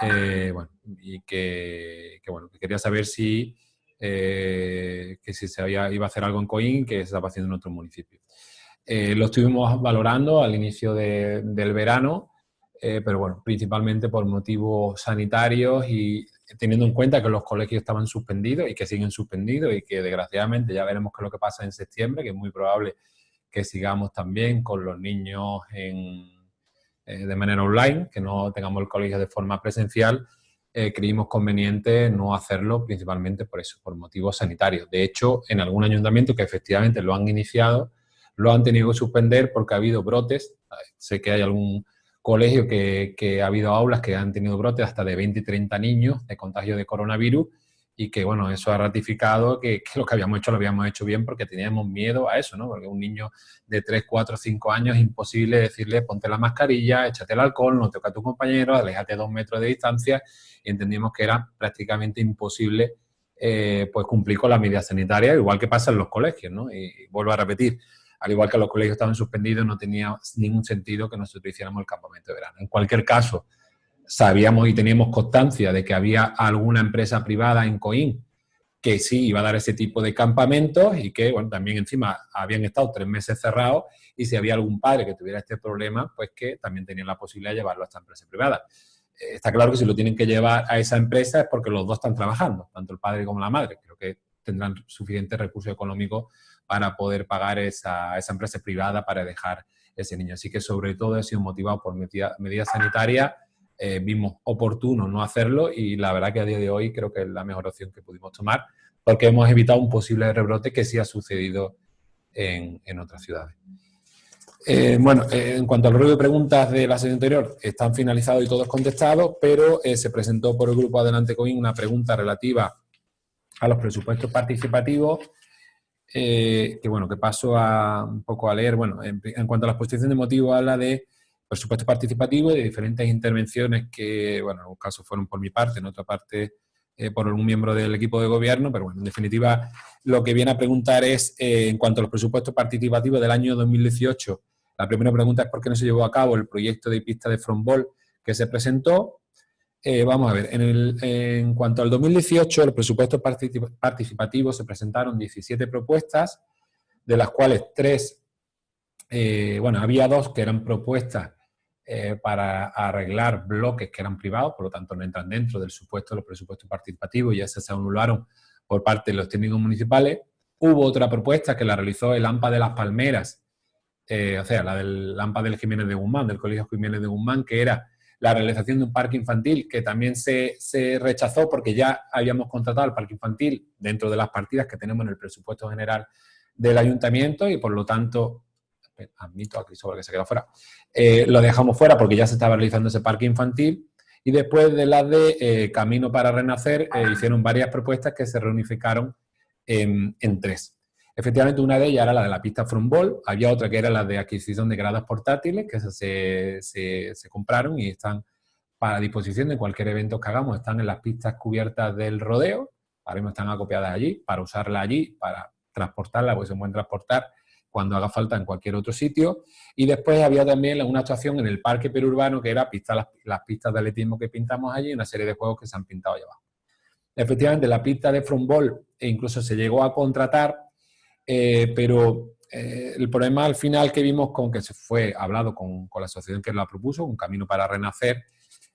Speaker 1: Eh, bueno, y que, bueno, quería saber si, eh, que si se había, iba a hacer algo en Coín que se estaba haciendo en otro municipio. lo estuvimos valorando al inicio del verano, pero bueno, principalmente por motivos sanitarios y teniendo en cuenta que los colegios estaban suspendidos y que siguen suspendidos y que desgraciadamente ya veremos qué es lo que pasa en septiembre, que es muy probable que sigamos también con los niños eh, de manera online, que no tengamos el colegio de forma presencial, eh, creímos conveniente no hacerlo principalmente por eso, por motivos sanitarios. De hecho, en algún ayuntamiento que efectivamente lo han iniciado, lo han tenido que suspender porque ha habido brotes. Sé que hay algún colegio que, que ha habido aulas que han tenido brotes hasta de 20 y 30 niños de contagio de coronavirus y que, bueno, eso ha ratificado que, lo que habíamos hecho lo habíamos hecho bien porque teníamos miedo a eso, ¿no? Porque un niño de 3, 4, 5 años es imposible decirle ponte la mascarilla, échate el alcohol, no toca a tu compañero, aléjate dos metros de distancia y entendimos que era prácticamente imposible eh, pues cumplir con las medidas sanitarias, igual que pasa en los colegios, ¿no? Y, vuelvo a repetir, al igual que los colegios estaban suspendidos, no tenía ningún sentido que nosotros hiciéramos el campamento de verano. En cualquier caso, sabíamos y teníamos constancia de que había alguna empresa privada en Coín que sí iba a dar ese tipo de campamentos y que, bueno, también encima habían estado tres meses cerrados y si había algún padre que tuviera este problema, pues que también tenían la posibilidad de llevarlo a esta empresa privada. Eh, está claro que si lo tienen que llevar a esa empresa es porque los dos están trabajando, tanto el padre como la madre. Creo que tendrán suficiente recursos económicos para poder pagar esa, esa empresa privada para dejar ese niño. Así que sobre todo ha sido motivado por medidas sanitarias eh, vimos oportuno no hacerlo y la verdad que a día de hoy creo que es la mejor opción que pudimos tomar porque hemos evitado un posible rebrote que sí ha sucedido en, otras ciudades. Eh, bueno, eh, en cuanto al ruido de preguntas de la sesión anterior, están finalizados y todos contestados, pero se presentó por el grupo Adelante Coin una pregunta relativa a los presupuestos participativos, que bueno, que paso a, un poco a leer. Bueno, en, en cuanto a la exposición de motivo, habla de presupuesto participativo y de diferentes intervenciones que, bueno, en un caso fueron por mi parte, en otra parte eh, por un miembro del equipo de gobierno, pero bueno, en definitiva lo que viene a preguntar es, eh, en cuanto a los presupuestos participativos del año 2018, la primera pregunta es por qué no se llevó a cabo el proyecto de pista de frontball que se presentó. Eh, vamos a ver, en, el, en, cuanto al 2018, los presupuestos participativos se presentaron 17 propuestas, de las cuales tres, bueno, había dos que eran propuestas eh, para arreglar bloques que eran privados, por lo tanto no entran dentro del supuesto de los presupuestos participativos ya se anularon por parte de los técnicos municipales. Hubo otra propuesta que la realizó el AMPA de las Palmeras, eh, o sea, la del AMPA del Jiménez de Guzmán, del Colegio Jiménez de Guzmán, que era la realización de un parque infantil que también se, se, rechazó porque ya habíamos contratado el parque infantil dentro de las partidas que tenemos en el presupuesto general del ayuntamiento y por lo tanto admito a Cristóbal que se queda fuera, eh, lo dejamos fuera porque ya se estaba realizando ese parque infantil y después de las de eh, Camino para Renacer eh, hicieron varias propuestas que se reunificaron en, tres. Efectivamente, una de ellas era la de la pista Frontball, había otra que era la de adquisición de gradas portátiles, que se, se, se compraron y están para disposición de cualquier evento que hagamos, están en las pistas cubiertas del rodeo, ahora mismo están acopiadas allí, para usarla allí, para transportarla, pues se pueden transportar cuando haga falta en cualquier otro sitio. Y después había también una actuación en el parque perurbano que era pista, las, pistas de atletismo que pintamos allí y una serie de juegos que se han pintado allá abajo. Efectivamente, la pista de frontball e incluso se llegó a contratar, eh, pero eh, el problema al final que vimos con que se fue hablado con, la asociación que la propuso, Un Camino para Renacer,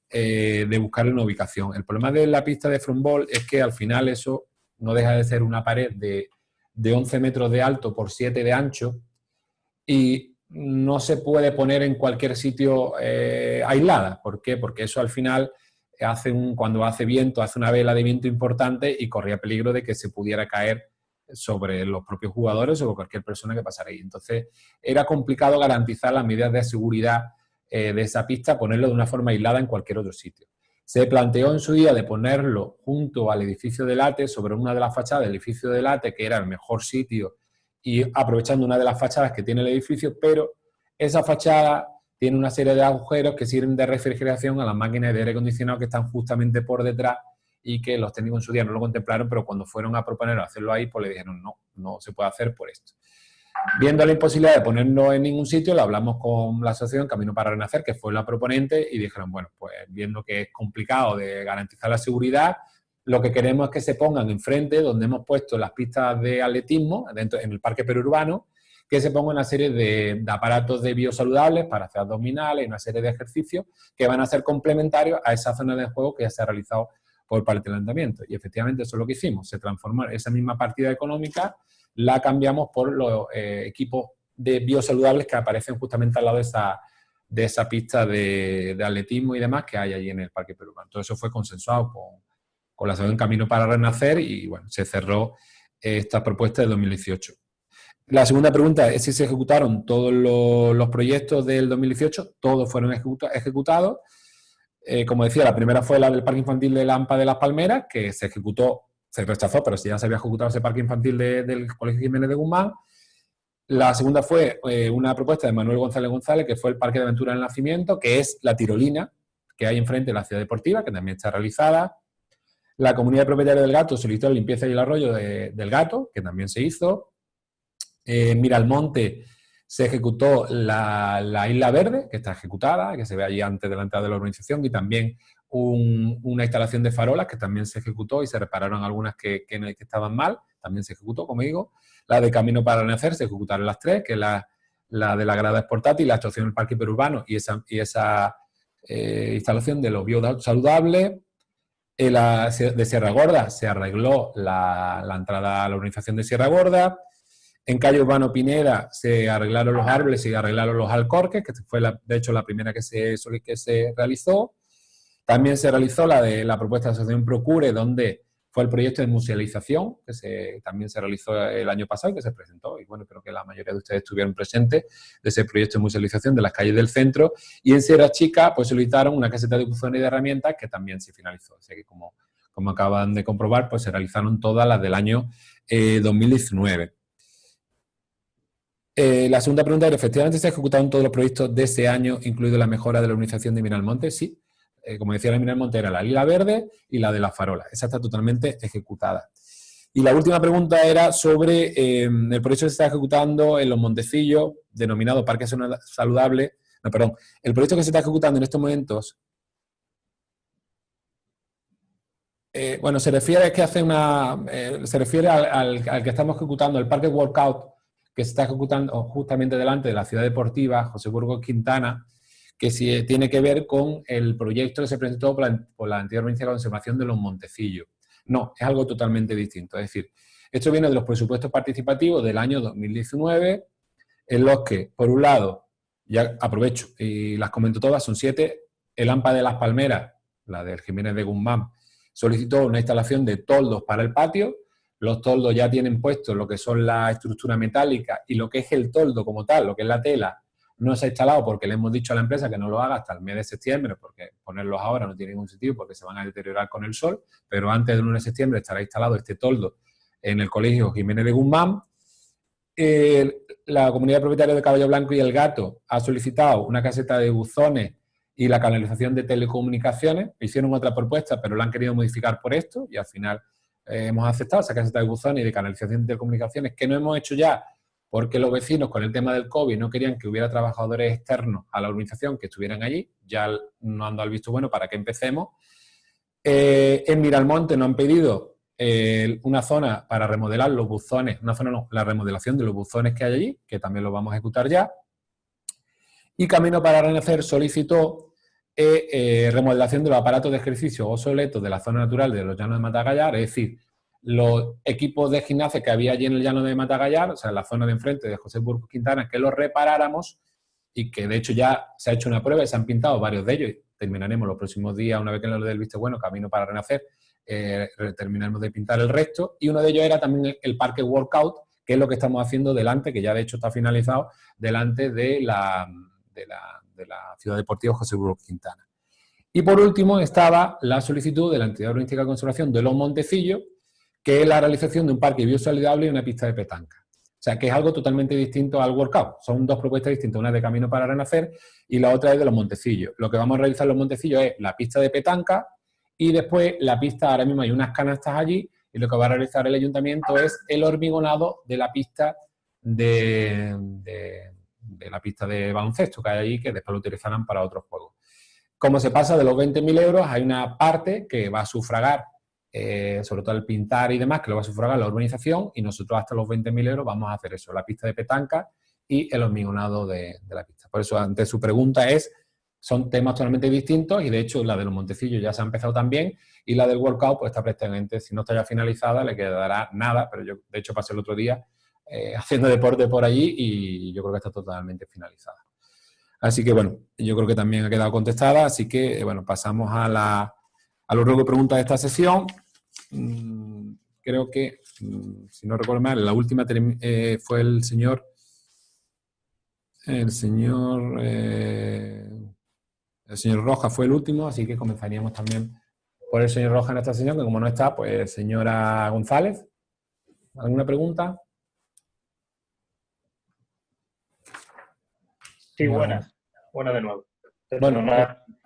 Speaker 1: eh, de buscar una ubicación. El problema de la pista de frontball es que al final eso no deja de ser una pared de de 11 metros de alto por 7 de ancho y no se puede poner en cualquier sitio eh, aislada. ¿Por qué? Porque eso al final hace un, cuando hace viento, hace una vela de viento importante y corría peligro de que se pudiera caer sobre los propios jugadores o cualquier persona que pasara ahí. Entonces, era complicado garantizar las medidas de seguridad eh, de esa pista, ponerlo de una forma aislada en cualquier otro sitio. Se planteó en su día de ponerlo junto al edificio de Late, sobre una de las fachadas del edificio de Late, que era el mejor sitio, y aprovechando una de las fachadas que tiene el edificio, pero esa fachada tiene una serie de agujeros que sirven de refrigeración a las máquinas de aire acondicionado que están justamente por detrás y que los técnicos en su día no lo contemplaron, pero cuando fueron a proponer hacerlo ahí, pues le dijeron no, no se puede hacer por esto. Viendo la imposibilidad de ponerlo en ningún sitio, lo hablamos con la asociación Camino para Renacer, que fue la proponente, y dijeron, bueno, pues viendo que es complicado de garantizar la seguridad, lo que queremos es que se pongan enfrente, donde hemos puesto las pistas de atletismo, dentro, en el parque perurbano, que se ponga una serie de, aparatos de biosaludables para hacer abdominales y una serie de ejercicios que van a ser complementarios a esa zona de juego que ya se ha realizado por parte del ayuntamiento. Y efectivamente eso es lo que hicimos, se transformó esa misma partida económica, la cambiamos por los eh, equipos de biosaludables que aparecen justamente al lado de esa, de esa pista de, atletismo y demás que hay allí en el Parque Perurbano. Todo eso fue consensuado con, con la Asociación Camino para Renacer y bueno, se cerró esta propuesta de 2018. La segunda pregunta es si se ejecutaron todos los, proyectos del 2018. Todos fueron ejecutados. Eh, como decía, la primera fue la del Parque Infantil de Lampa de las Palmeras, que se ejecutó, se rechazó, pero si ya se había ejecutado ese Parque Infantil del Colegio Jiménez de Guzmán. La segunda fue eh, una propuesta de Manuel González González, que fue el Parque de Aventura del Nacimiento, que es la tirolina que hay enfrente de la ciudad deportiva, que también está realizada. La comunidad de propietarios del gato solicitó la limpieza y el arroyo del gato, que también se hizo. Eh, en Miralmonte se ejecutó la, Isla Verde, que está ejecutada, que se ve allí antes de la entrada de la organización, y también una instalación de farolas que también se ejecutó y se repararon algunas que, estaban mal, también se ejecutó, como digo. La de Camino para Renacer se ejecutaron las tres, que es la, de la grada portátil, la actuación del parque perurbano y esa, y esa eh, instalación de los biosaludables. La, de Sierra Gorda se arregló la, la entrada a la organización de Sierra Gorda. En calle Urbano Pineda se arreglaron los árboles y arreglaron los alcorques, que fue de hecho la primera que se, que se realizó. También se realizó la de la propuesta de asociación Procure, donde fue el proyecto de musealización, que se, también se realizó el año pasado y que se presentó. Y bueno, creo que la mayoría de ustedes estuvieron presentes de ese proyecto de musealización de las calles del centro. Y en Sierra Chica, pues solicitaron una caseta de buzones y de herramientas que también se finalizó. Así que como, como acaban de comprobar, pues se realizaron todas las del año 2019. Eh, eh, la segunda pregunta era, ¿efectivamente se ejecutaron todos los proyectos de ese año, incluido la mejora de la organización de Minalmonte? Sí. Eh, como decía la Minalmonte, era la lila verde y la de la farola. Esa está totalmente ejecutada. Y la última pregunta era sobre em, el proyecto que se está ejecutando en los Montecillos, denominado Parque Saludable. No, perdón. El proyecto que se está ejecutando en estos momentos eh, bueno, se refiere que hace una, se refiere al, al, que estamos ejecutando, el parque workout que se está ejecutando justamente delante de la ciudad deportiva José Burgos Quintana, que sí, tiene que ver con el proyecto que se presentó por la, por la antigua provincia de conservación de los Montecillos. No, es algo totalmente distinto. Es decir, esto viene de los presupuestos participativos del año 2019, en los que, por un lado, ya aprovecho y las comento todas, son siete, el AMPA de las Palmeras, la del Jiménez de Guzmán, solicitó una instalación de toldos para el patio, los toldos ya tienen puesto lo que son la estructura metálica y lo que es el toldo como tal, lo que es la tela, no se ha instalado porque le hemos dicho a la empresa que no lo haga hasta el mes de septiembre, porque ponerlos ahora no tiene ningún sentido porque se van a deteriorar con el sol, pero antes del 1 de septiembre estará instalado este toldo en el colegio Jiménez de Guzmán. la comunidad propietaria de Caballo Blanco y El Gato ha solicitado una caseta de buzones y la canalización de telecomunicaciones. Hicieron otra propuesta, pero la han querido modificar por esto y al final eh, hemos aceptado esa caseta de buzones y de canalización de telecomunicaciones que no hemos hecho ya porque los vecinos con el tema del COVID no querían que hubiera trabajadores externos a la organización que estuvieran allí, ya no han dado el visto bueno para que empecemos. Eh, en Miralmonte nos han pedido eh, una zona para remodelar los buzones, una zona no, la remodelación de los buzones que hay allí, que también lo vamos a ejecutar ya. Y Camino para Renacer solicitó eh, remodelación de los aparatos de ejercicio obsoletos de la zona natural de los llanos de Matagallar, es decir, los equipos de gimnasia que había allí en el llano de Matagallar, o sea, en la zona de enfrente de José Burgos Quintana, que los reparáramos y que de hecho ya se ha hecho una prueba y se han pintado varios de ellos. Terminaremos los próximos días, una vez que lo del visto bueno, camino para renacer, eh, terminaremos de pintar el resto. Y uno de ellos era también el, parque workout, que es lo que estamos haciendo delante, que ya de hecho está finalizado, delante de la, de la, de la Ciudad Deportiva José Burgos Quintana. Y por último estaba la solicitud de la entidad urbanística de conservación de los Montecillos, que es la realización de un parque biosaludable y una pista de petanca. O sea, que es algo totalmente distinto al workout. Son dos propuestas distintas, una de Camino para Renacer y la otra es de los Montecillos. Lo que vamos a realizar en los Montecillos es la pista de petanca y después la pista, ahora mismo hay unas canastas allí y lo que va a realizar el ayuntamiento es el hormigonado de la pista de, de la pista de baloncesto que hay allí, que después lo utilizarán para otros juegos. Como se pasa de los 20.000 euros, hay una parte que va a sufragar eh, sobre todo el pintar y demás, que lo va a sufragar la urbanización y nosotros hasta los 20.000 euros vamos a hacer eso, la pista de petanca y el hormigonado de, la pista. Por eso, ante su pregunta es, son temas totalmente distintos y de hecho la de los Montecillos ya se ha empezado también y la del workout pues está prácticamente, si no está ya finalizada, le quedará nada, pero yo de hecho pasé el otro día eh, (laughs) haciendo deporte por allí y yo creo que está totalmente finalizada. Así que bueno, yo creo que también ha quedado contestada, así que bueno, pasamos a la, a lo largo de preguntas de esta sesión, mm, creo que, mm, si no recuerdo mal, la última eh, fue el señor, el señor, eh, el señor Roja fue el último, así que comenzaríamos también por el señor Roja en esta sesión, que como no está, pues señora González. ¿Alguna pregunta?
Speaker 3: Sí, buenas. Buenas de nuevo.
Speaker 1: Bueno,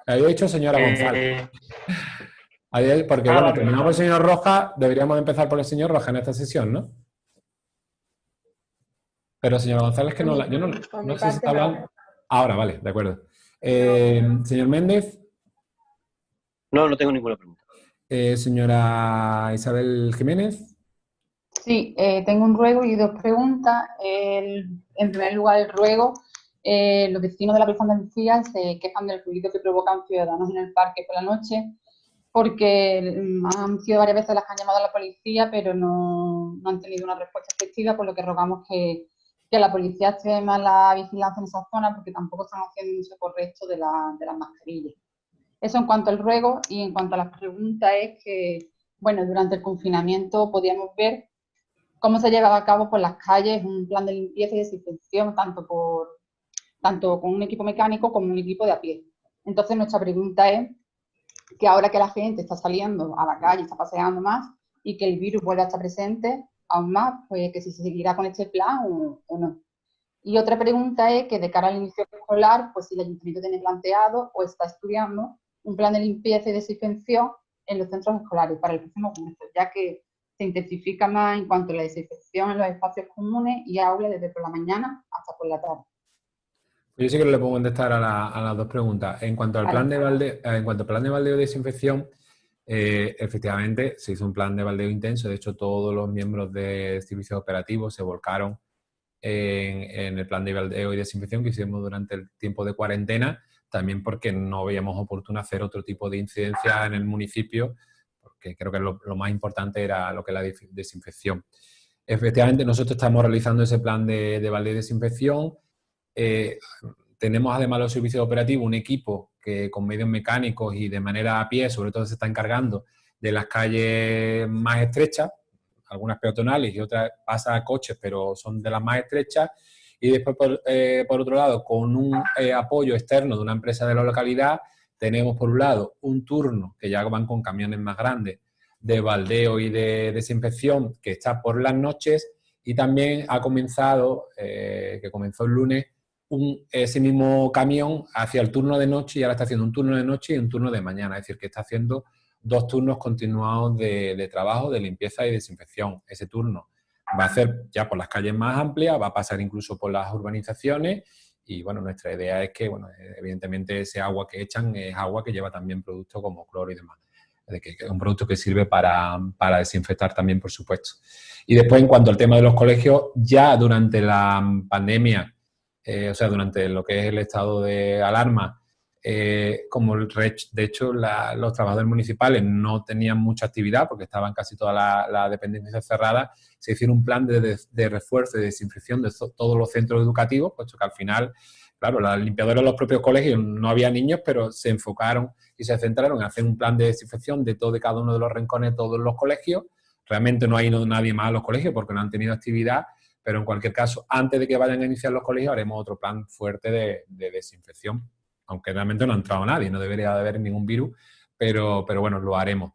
Speaker 1: había dicho señora eh, González. (laughs) Porque, ah, bueno, terminamos el señor Roja, deberíamos empezar por el señor Roja en esta sesión, ¿no? Pero señor González, que no, yo no, no sé si está hablando... Ahora, vale, de acuerdo. Eh, señor Méndez.
Speaker 4: No, no tengo ninguna pregunta.
Speaker 1: Eh, señora Isabel Jiménez.
Speaker 13: Sí, eh, tengo un ruego y dos preguntas. en primer lugar, el ruego. los vecinos de la Plaza de Andalucía se quejan del ruido que provocan ciudadanos en el parque por la noche porque mm, han sido varias veces las que han llamado a la policía, pero no, han tenido una respuesta efectiva, por lo que rogamos que, la policía esté más la vigilancia en esa zona, porque tampoco están haciendo un uso correcto de, de las mascarillas. Eso en cuanto al ruego, y en cuanto a las preguntas es que, bueno, durante el confinamiento podíamos ver cómo se llevaba a cabo por las calles un plan de limpieza y desinfección, tanto, por, tanto con un equipo mecánico como un equipo de a pie. Entonces nuestra pregunta es que ahora que la gente está saliendo a la calle, está paseando más y que el virus vuelve a estar presente aún más, pues que si se seguirá con este plan o, no. Y otra pregunta es que de cara al inicio escolar, pues si el ayuntamiento tiene planteado o está estudiando un plan de limpieza y desinfección en los centros escolares para el próximo curso, ya que se intensifica más en cuanto a la desinfección en los espacios comunes y aulas desde por la mañana hasta por la tarde.
Speaker 1: Yo sí que le puedo contestar a, las dos preguntas. En cuanto al plan de baldeo, eh, en cuanto al plan de baldeo de desinfección, eh, efectivamente se hizo un plan de baldeo intenso. De hecho, todos los miembros de servicios operativos se volcaron en, el plan de baldeo y desinfección que hicimos durante el tiempo de cuarentena, también porque no veíamos oportuno hacer otro tipo de incidencia en el municipio, porque creo que lo, más importante era lo que es la desinfección. Efectivamente, nosotros estamos realizando ese plan de, de baldeo y desinfección eh, tenemos además los servicios operativos un equipo que con medios mecánicos y de manera a pie, sobre todo se está encargando de las calles más estrechas, algunas peatonales y otras pasa a coches, pero son de las más estrechas. Y después, por, eh, otro lado, con un eh, apoyo externo de una empresa de la localidad, tenemos por un lado un turno, que ya van con camiones más grandes, de baldeo y de desinfección, que está por las noches, y también ha comenzado, que comenzó el lunes, ese mismo camión hacia el turno de noche y ahora está haciendo un turno de noche y un turno de mañana. Es decir, que está haciendo dos turnos continuados de, trabajo, de limpieza y desinfección. Ese turno va a hacer ya por las calles más amplias, va a pasar incluso por las urbanizaciones y bueno, nuestra idea es que, bueno, evidentemente ese agua que echan es agua que lleva también productos como cloro y demás. Es que es un producto que sirve para, para, desinfectar también, por supuesto. Y después, en cuanto al tema de los colegios, ya durante la pandemia eh, o sea, durante lo que es el estado de alarma, eh, como el de hecho los trabajadores municipales no tenían mucha actividad porque estaban casi todas las la dependencias cerradas, se hicieron un plan de, de, refuerzo y desinfección de todos los centros educativos, puesto que al final, claro, las limpiadoras de los propios colegios no había niños, pero se enfocaron y se centraron en hacer un plan de desinfección de todo de cada uno de los rincones de todos los colegios. Realmente no ha ido nadie más a los colegios porque no han tenido actividad, pero en cualquier caso, antes de que vayan a iniciar los colegios, haremos otro plan fuerte de, de desinfección aunque realmente no ha entrado nadie, no debería de haber ningún virus, pero, pero bueno, lo haremos.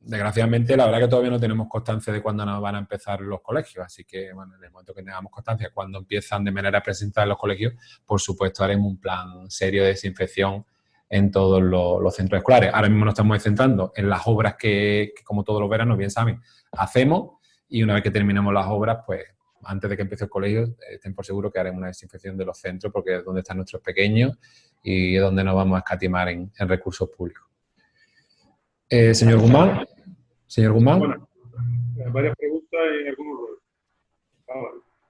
Speaker 1: Desgraciadamente, la verdad que todavía no tenemos constancia de cuándo nos van a empezar los colegios, así que bueno, en el momento que tengamos constancia, cuando empiezan de manera presencial los colegios, por supuesto haremos un plan serio de desinfección en todos los, centros escolares. Ahora mismo nos estamos centrando en las obras que, como todos los veranos, bien saben, hacemos y una vez que terminemos las obras, pues antes de que empiece el colegio, estén por seguro que haremos una desinfección de los centros porque es donde están nuestros pequeños y es donde nos vamos a escatimar en, recursos públicos. Eh, señor Guzmán. Señor Guzmán. Bueno,
Speaker 14: eh, varias preguntas y algunos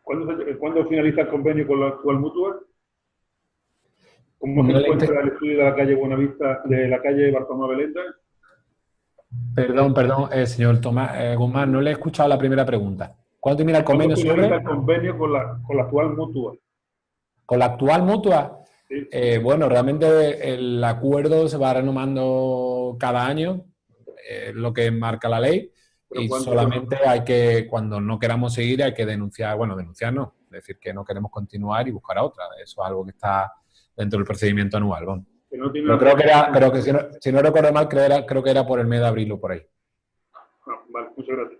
Speaker 14: ¿Cuándo, ¿Cuándo, finaliza el convenio con la actual mutua? ¿Cómo se encuentra el estudio de la calle Buenavista, de la calle Bartolomé Belenda?
Speaker 1: Perdón, perdón, eh, señor Tomás Guzmán, no le he escuchado la primera pregunta. ¿Cuándo termina el convenio
Speaker 14: sobre? el convenio con la, con la actual mutua?
Speaker 1: ¿Con la actual mutua? Eh, bueno, realmente el acuerdo se va renomando cada año, lo que marca la ley, y solamente hay que, cuando no queramos seguir, hay que denunciar, bueno, denunciar no, decir que no queremos continuar y buscar a otra. Eso es algo que está dentro del procedimiento anual. Bueno. Pero creo que era, creo que si no, si no recuerdo mal, creo, era, creo que era por el mes de abril o por ahí.
Speaker 14: Ah, vale, muchas gracias.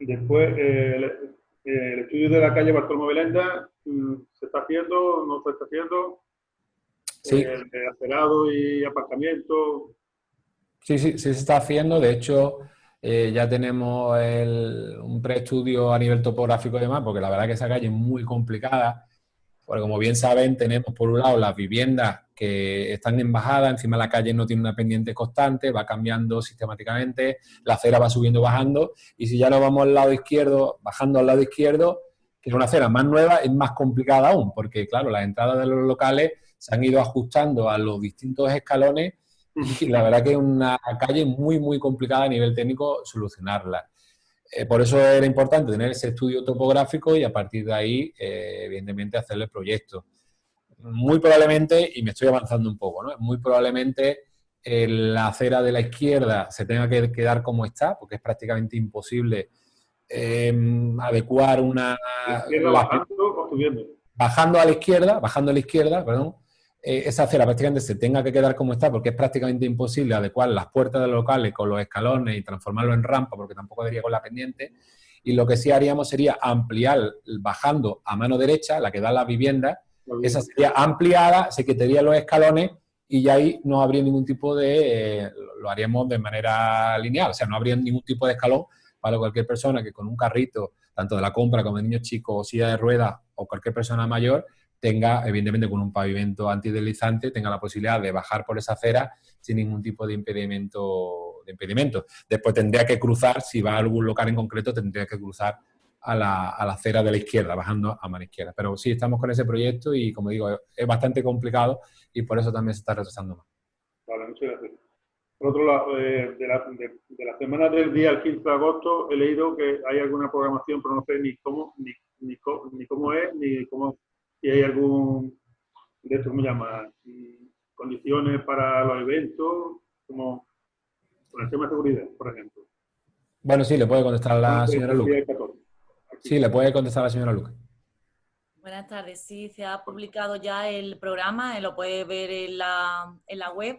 Speaker 14: Después, eh, el, estudio de la calle Bartolomé Belenda, mm, ¿se está haciendo? ¿No se está haciendo?
Speaker 1: Sí.
Speaker 14: El, acerado y aparcamiento.
Speaker 1: Sí, sí, sí se está haciendo. De hecho, eh, ya tenemos un preestudio a nivel topográfico y demás, porque la verdad que esa calle es muy complicada. Porque como bien saben, tenemos por un lado las viviendas que están en bajada, encima la calle no tiene una pendiente constante, va cambiando sistemáticamente, la acera va subiendo, bajando, y si ya nos vamos al lado izquierdo, bajando al lado izquierdo, que es una acera más nueva, es más complicada aún, porque claro, las entradas de los locales se han ido ajustando a los distintos escalones y la verdad que es una calle muy, muy complicada a nivel técnico solucionarla. Eh, por eso era importante tener ese estudio topográfico y a partir de ahí, eh, evidentemente, hacerle el proyecto muy probablemente, y me estoy avanzando un poco, ¿no? muy probablemente eh, la acera de la izquierda se tenga que quedar como está, porque es prácticamente imposible adecuar una... bajando, a la izquierda, bajando a la izquierda, perdón, eh, esa acera prácticamente se tenga que quedar como está porque es prácticamente imposible adecuar las puertas de los locales con los escalones y transformarlo en rampa porque tampoco debería con la pendiente. Y lo que sí haríamos sería ampliar bajando a mano derecha, la que da la vivienda, esa sería ampliada, se quitarían los escalones y ya ahí no habría ningún tipo de, eh, lo haríamos de manera lineal, o sea, no habría ningún tipo de escalón para cualquier persona que con un carrito, tanto de la compra como de niños chicos o silla de ruedas o cualquier persona mayor, tenga, evidentemente con un pavimento antideslizante, tenga la posibilidad de bajar por esa acera sin ningún tipo de impedimento. De impedimento. Después tendría que cruzar, si va a algún local en concreto, tendría que cruzar a la, a la, acera de la izquierda, bajando a mano izquierda. Pero sí, estamos con ese proyecto y, como digo, es bastante complicado y por eso también se está retrasando más.
Speaker 14: Vale, muchas gracias. Por otro lado, eh, de, la, de, la, semana del día al 15 de agosto he leído que hay alguna programación, pero no sé ni cómo, ni, ni, ni cómo es, ni cómo, si hay algún, de esto me llama, condiciones para los eventos, como con el tema de seguridad, por ejemplo.
Speaker 1: Bueno, sí, le puede contestar la señora Lucas. Sí, le puede contestar a la señora Luca.
Speaker 15: Buenas tardes. Sí, se ha publicado ya el programa, eh, lo puede ver en la, en la web.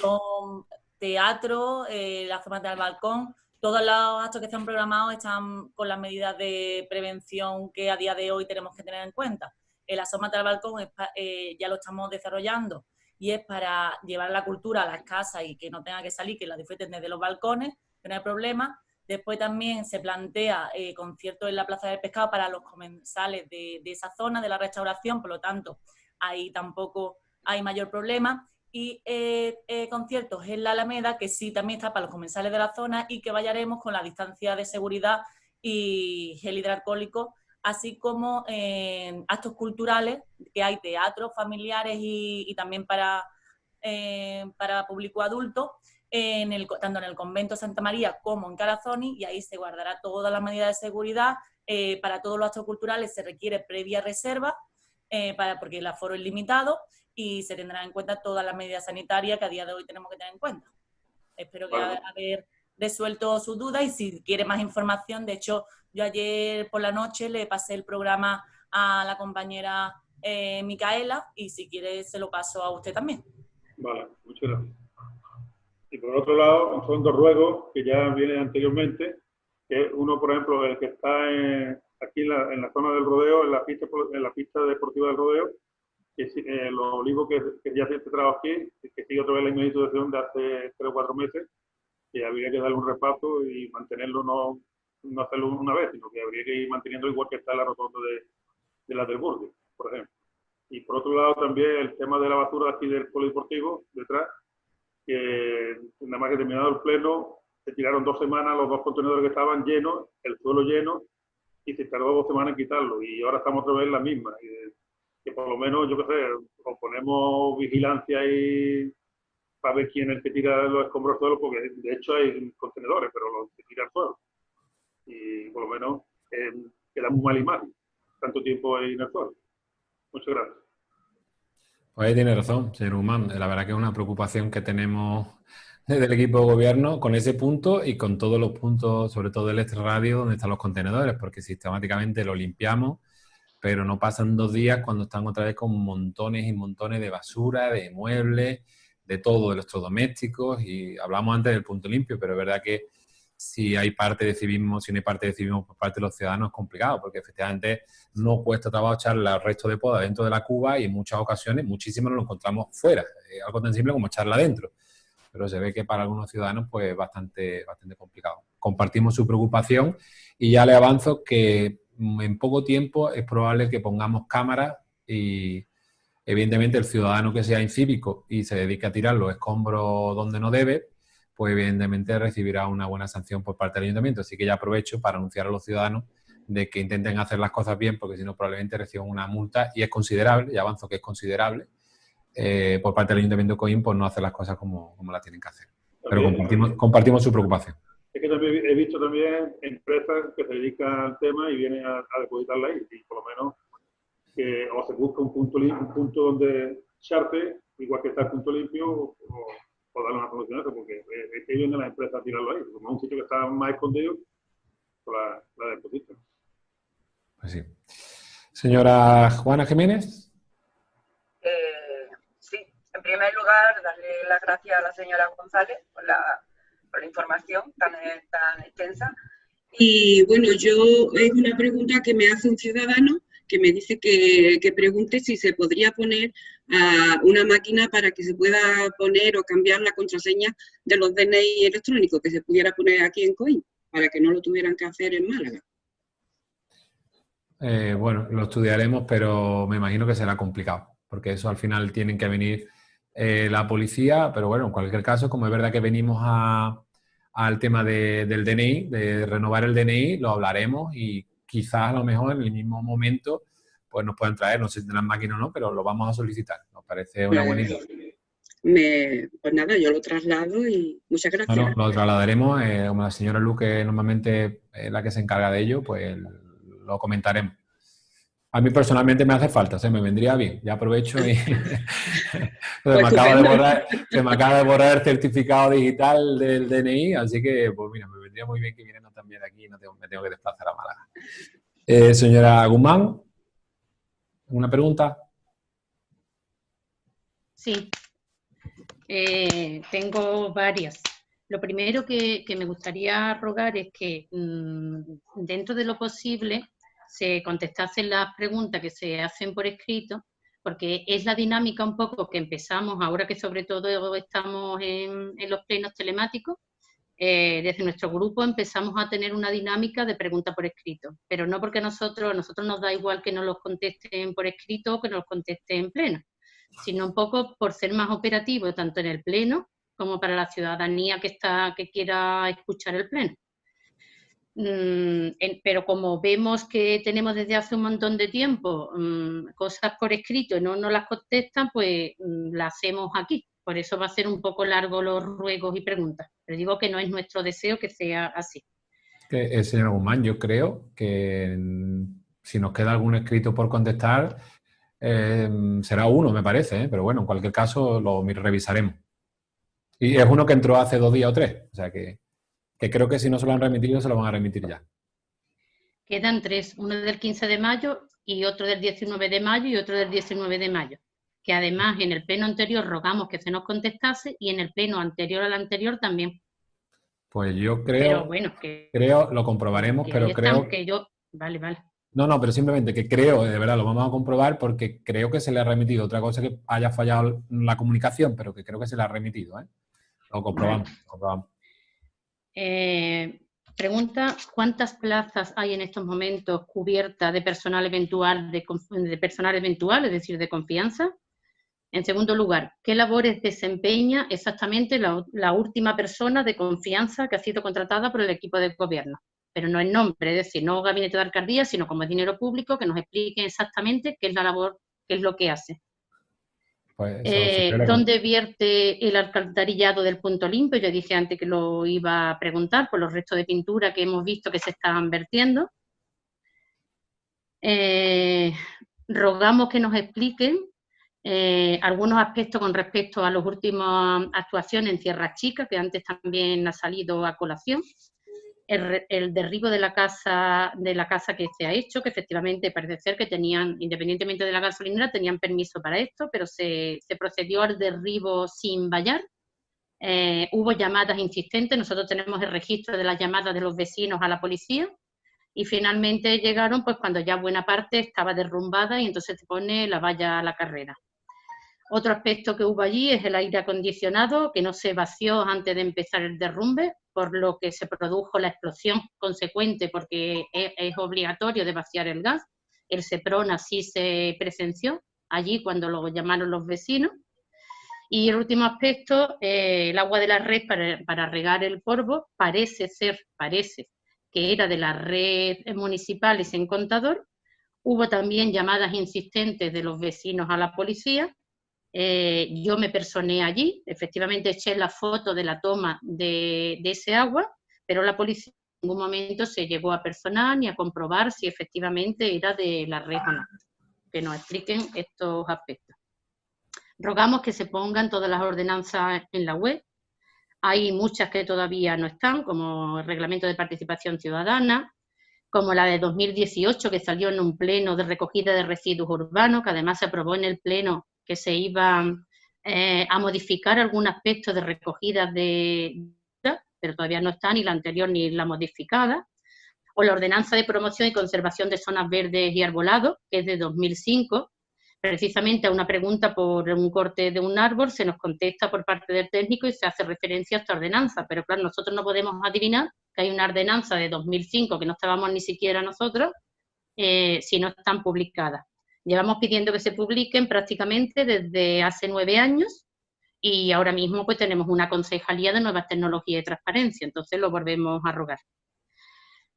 Speaker 15: Son teatro, eh, la zona del balcón. Todos los actos que están programados están con las medidas de prevención que a día de hoy tenemos que tener en cuenta. El asómate al balcón eh, ya lo estamos desarrollando y es para llevar la cultura a las casas y que no tenga que salir, que la disfruten desde los balcones, que no hay problema. Después también se plantea eh, conciertos en la Plaza del Pescado para los comensales de, esa zona, de la restauración, por lo tanto, ahí tampoco hay mayor problema. Y eh, conciertos en la Alameda, que sí también está para los comensales de la zona y que vayaremos con la distancia de seguridad y gel hidroalcohólico, así como actos culturales, que hay teatros familiares y, también para, eh, para público adulto, en el, tanto en el convento Santa María como en Carazoni, y ahí se guardará todas las medidas de seguridad. Eh, para todos los actos culturales se requiere previa reserva, eh, para, porque el aforo es limitado, y se tendrán en cuenta todas las medidas sanitarias que a día de hoy tenemos que tener en cuenta. Espero que haber resuelto sus dudas y si quiere más información, de hecho, yo ayer por la noche le pasé el programa a la compañera eh, Micaela y si quiere se lo paso a usted también.
Speaker 14: Vale, muchas gracias. Y por otro lado, son dos ruegos que ya vienen anteriormente, que uno, por ejemplo, el que está aquí en la, zona del rodeo, en la pista, en la pista deportiva del rodeo, que es eh, los olivos que, ya se trabajo aquí, que sigue otra vez la misma situación de hace tres o cuatro meses, que habría que darle un repaso y mantenerlo, no, no hacerlo una vez, sino que habría que ir manteniendo igual que está la rotonda de, de la del Burgo, por ejemplo. Y por otro lado también el tema de la basura aquí del polideportivo, detrás, que nada más que terminado el pleno, se tiraron dos semanas los dos contenedores que estaban llenos, el suelo lleno, y se tardó dos semanas en quitarlo. Y ahora estamos otra vez en la misma. Y, que por lo menos, yo qué sé, o ponemos vigilancia ahí para ver quién es el que tira los escombros al suelo, porque de hecho hay contenedores, pero los que tiran al suelo. Y por lo menos eh, queda muy mal imagen, tanto tiempo en el suelo. Muchas gracias.
Speaker 1: Pues ahí tiene razón, señor Humán. La verdad que es una preocupación que tenemos desde el equipo de gobierno con ese punto y con todos los puntos, sobre todo el extra radio, donde están los contenedores, porque sistemáticamente lo limpiamos pero no pasan dos días cuando están otra vez con montones y montones de basura, de muebles, de todo, de electrodomésticos, y hablamos antes del punto limpio, pero es verdad que si hay parte de civismo, si no hay parte de civismo por parte de los ciudadanos es complicado, porque efectivamente no cuesta trabajo echar el resto de poda dentro de la cuba y en muchas ocasiones, muchísimo nos lo encontramos fuera, algo tan simple como echarla dentro. Pero se ve que para algunos ciudadanos pues es bastante, bastante complicado. Compartimos su preocupación y ya le avanzo que en poco tiempo es probable que pongamos cámaras y evidentemente el ciudadano que sea incívico y se dedique a tirar los escombros donde no debe, pues evidentemente recibirá una buena sanción por parte del ayuntamiento. Así que ya aprovecho para anunciar a los ciudadanos de que intenten hacer las cosas bien, porque si no probablemente reciban una multa y es considerable, y avanzo que es considerable, eh, por parte del ayuntamiento de Coim por no hacer las cosas como, como las tienen que hacer. Pero compartimos, compartimos su preocupación.
Speaker 14: Es que también he visto también empresas que se dedican al tema y vienen a, depositarla ahí. Y por lo menos que o se busca un punto, un punto donde echarte, igual que está el punto limpio, o, o darle una solución a eso, porque es que vienen las empresas a tirarlo ahí. Como es un sitio que está más escondido, pues la, la depositan.
Speaker 1: Pues sí. Señora Juana Jiménez.
Speaker 12: Eh, sí, en primer lugar, darle las gracias a la señora González por la la información tan, tan extensa. Y bueno, yo es una pregunta que me hace un ciudadano que me dice que, que pregunte si se podría poner a una máquina para que se pueda poner o cambiar la contraseña de los DNI electrónicos, que se pudiera poner aquí en COIN, para que no lo tuvieran que hacer en Málaga.
Speaker 1: Eh, bueno, lo estudiaremos, pero me imagino que será complicado, porque eso al final tienen que venir eh, la policía, pero bueno, en cualquier caso, como es verdad que venimos al tema del DNI, de renovar el DNI, lo hablaremos y quizás a lo mejor en el mismo momento pues nos puedan traer, no sé si tendrán máquina o no, pero lo vamos a solicitar. Nos parece una buena idea.
Speaker 12: pues nada, yo lo traslado y muchas gracias.
Speaker 1: Bueno, lo trasladaremos, eh, como la señora Luque normalmente es la que se encarga de ello, pues lo comentaremos. A mí personalmente me hace falta, se me vendría bien. Ya aprovecho y (laughs) se, me acaba de borrar, se me acaba de borrar el certificado digital del DNI, así que, pues mira, me vendría muy bien que vinieran también aquí no me tengo que desplazar a Málaga. Eh, señora Guzmán, ¿una pregunta?
Speaker 2: Sí, eh, tengo varias. Lo primero que, me gustaría rogar es que mm, dentro de lo posible se contestasen las preguntas que se hacen por escrito, porque es la dinámica un poco que empezamos ahora que sobre todo estamos en, los plenos telemáticos, eh, desde nuestro grupo empezamos a tener una dinámica de preguntas por escrito, pero no porque nosotros, nosotros nos da igual que nos los contesten por escrito o que nos los contesten en pleno, sino un poco por ser más operativo tanto en el pleno como para la ciudadanía que, está, que quiera escuchar el pleno. Mm, pero como vemos que tenemos desde hace un montón de tiempo mm, cosas por escrito y no nos las contestan, pues mm, las hacemos aquí. Por eso va a ser un poco largo los ruegos y preguntas. Pero digo que no es nuestro deseo que sea así.
Speaker 1: Eh, señor Guzmán, yo creo que si nos queda algún escrito por contestar, eh, será uno, me parece, ¿eh? pero bueno, en cualquier caso lo revisaremos. Y es uno que entró hace dos días o tres, o sea que, que creo que si no se lo han remitido, se lo van a remitir ya.
Speaker 2: Quedan tres, uno del 15 de mayo y otro del 19 de mayo y otro del 19 de mayo. Que además en el pleno anterior rogamos que se nos contestase y en el pleno anterior al anterior también.
Speaker 1: Pues yo creo, bueno, que, creo, lo comprobaremos, pero creo...
Speaker 2: Que yo, vale, vale.
Speaker 1: No, no, pero simplemente que creo, de verdad, lo vamos a comprobar porque creo que se le ha remitido. Otra cosa que haya fallado la comunicación, pero que creo que se le ha remitido. ¿eh? Lo comprobamos.
Speaker 2: Eh, pregunta, ¿cuántas plazas hay en estos momentos cubiertas de personal eventual, de, de personal eventual, es decir, de confianza? En segundo lugar, ¿qué labores desempeña exactamente la, última persona de confianza que ha sido contratada por el equipo de gobierno? Pero no en nombre, es decir, no gabinete de alcaldía, sino como dinero público, que nos explique exactamente qué es la labor, qué es lo que hace. Pues eh, ¿Dónde vierte el alcantarillado del punto limpio? Yo dije antes que lo iba a preguntar por los restos de pintura que hemos visto que se están vertiendo. Eh, rogamos que nos expliquen eh, algunos aspectos con respecto a las últimas actuaciones en Tierra Chica, que antes también ha salido a colación. El, derribo de la casa de la casa que se ha hecho, que efectivamente parece ser que tenían, independientemente de la gasolinera, tenían permiso para esto, pero se, procedió al derribo sin vallar. Eh, hubo llamadas insistentes, nosotros tenemos el registro de las llamadas de los vecinos a la policía, y finalmente llegaron pues cuando ya buena parte estaba derrumbada y entonces se pone la valla a la carrera. Otro aspecto que hubo allí es el aire acondicionado, que no se vació antes de empezar el derrumbe, por lo que se produjo la explosión consecuente, porque es, obligatorio de vaciar el gas. El CEPRON así se presenció allí cuando lo llamaron los vecinos. Y el último aspecto, eh, el agua de la red para, para, regar el polvo, parece ser, parece que era de la red municipal y sin contador. Hubo también llamadas insistentes de los vecinos a la policía eh, yo me personé allí, efectivamente eché la foto de la toma de, ese agua, pero la policía en ningún momento se llegó a personar ni a comprobar si efectivamente era de la red o no. Que nos expliquen estos aspectos. Rogamos que se pongan todas las ordenanzas en la web. Hay muchas que todavía no están, como el Reglamento de Participación Ciudadana, como la de 2018, que salió en un pleno de recogida de residuos urbanos, que además se aprobó en el pleno que se iba eh, a modificar algún aspecto de recogida de pero todavía no está ni la anterior ni la modificada, o la Ordenanza de Promoción y Conservación de Zonas Verdes y Arbolados, que es de 2005, precisamente a una pregunta por un corte de un árbol, se nos contesta por parte del técnico y se hace referencia a esta ordenanza, pero claro, nosotros no podemos adivinar que hay una ordenanza de 2005 que no estábamos ni siquiera nosotros, eh, si no están publicadas. Llevamos pidiendo que se publiquen prácticamente desde hace nueve años y ahora mismo pues tenemos una concejalía de nuevas tecnologías y transparencia, entonces lo volvemos a rogar.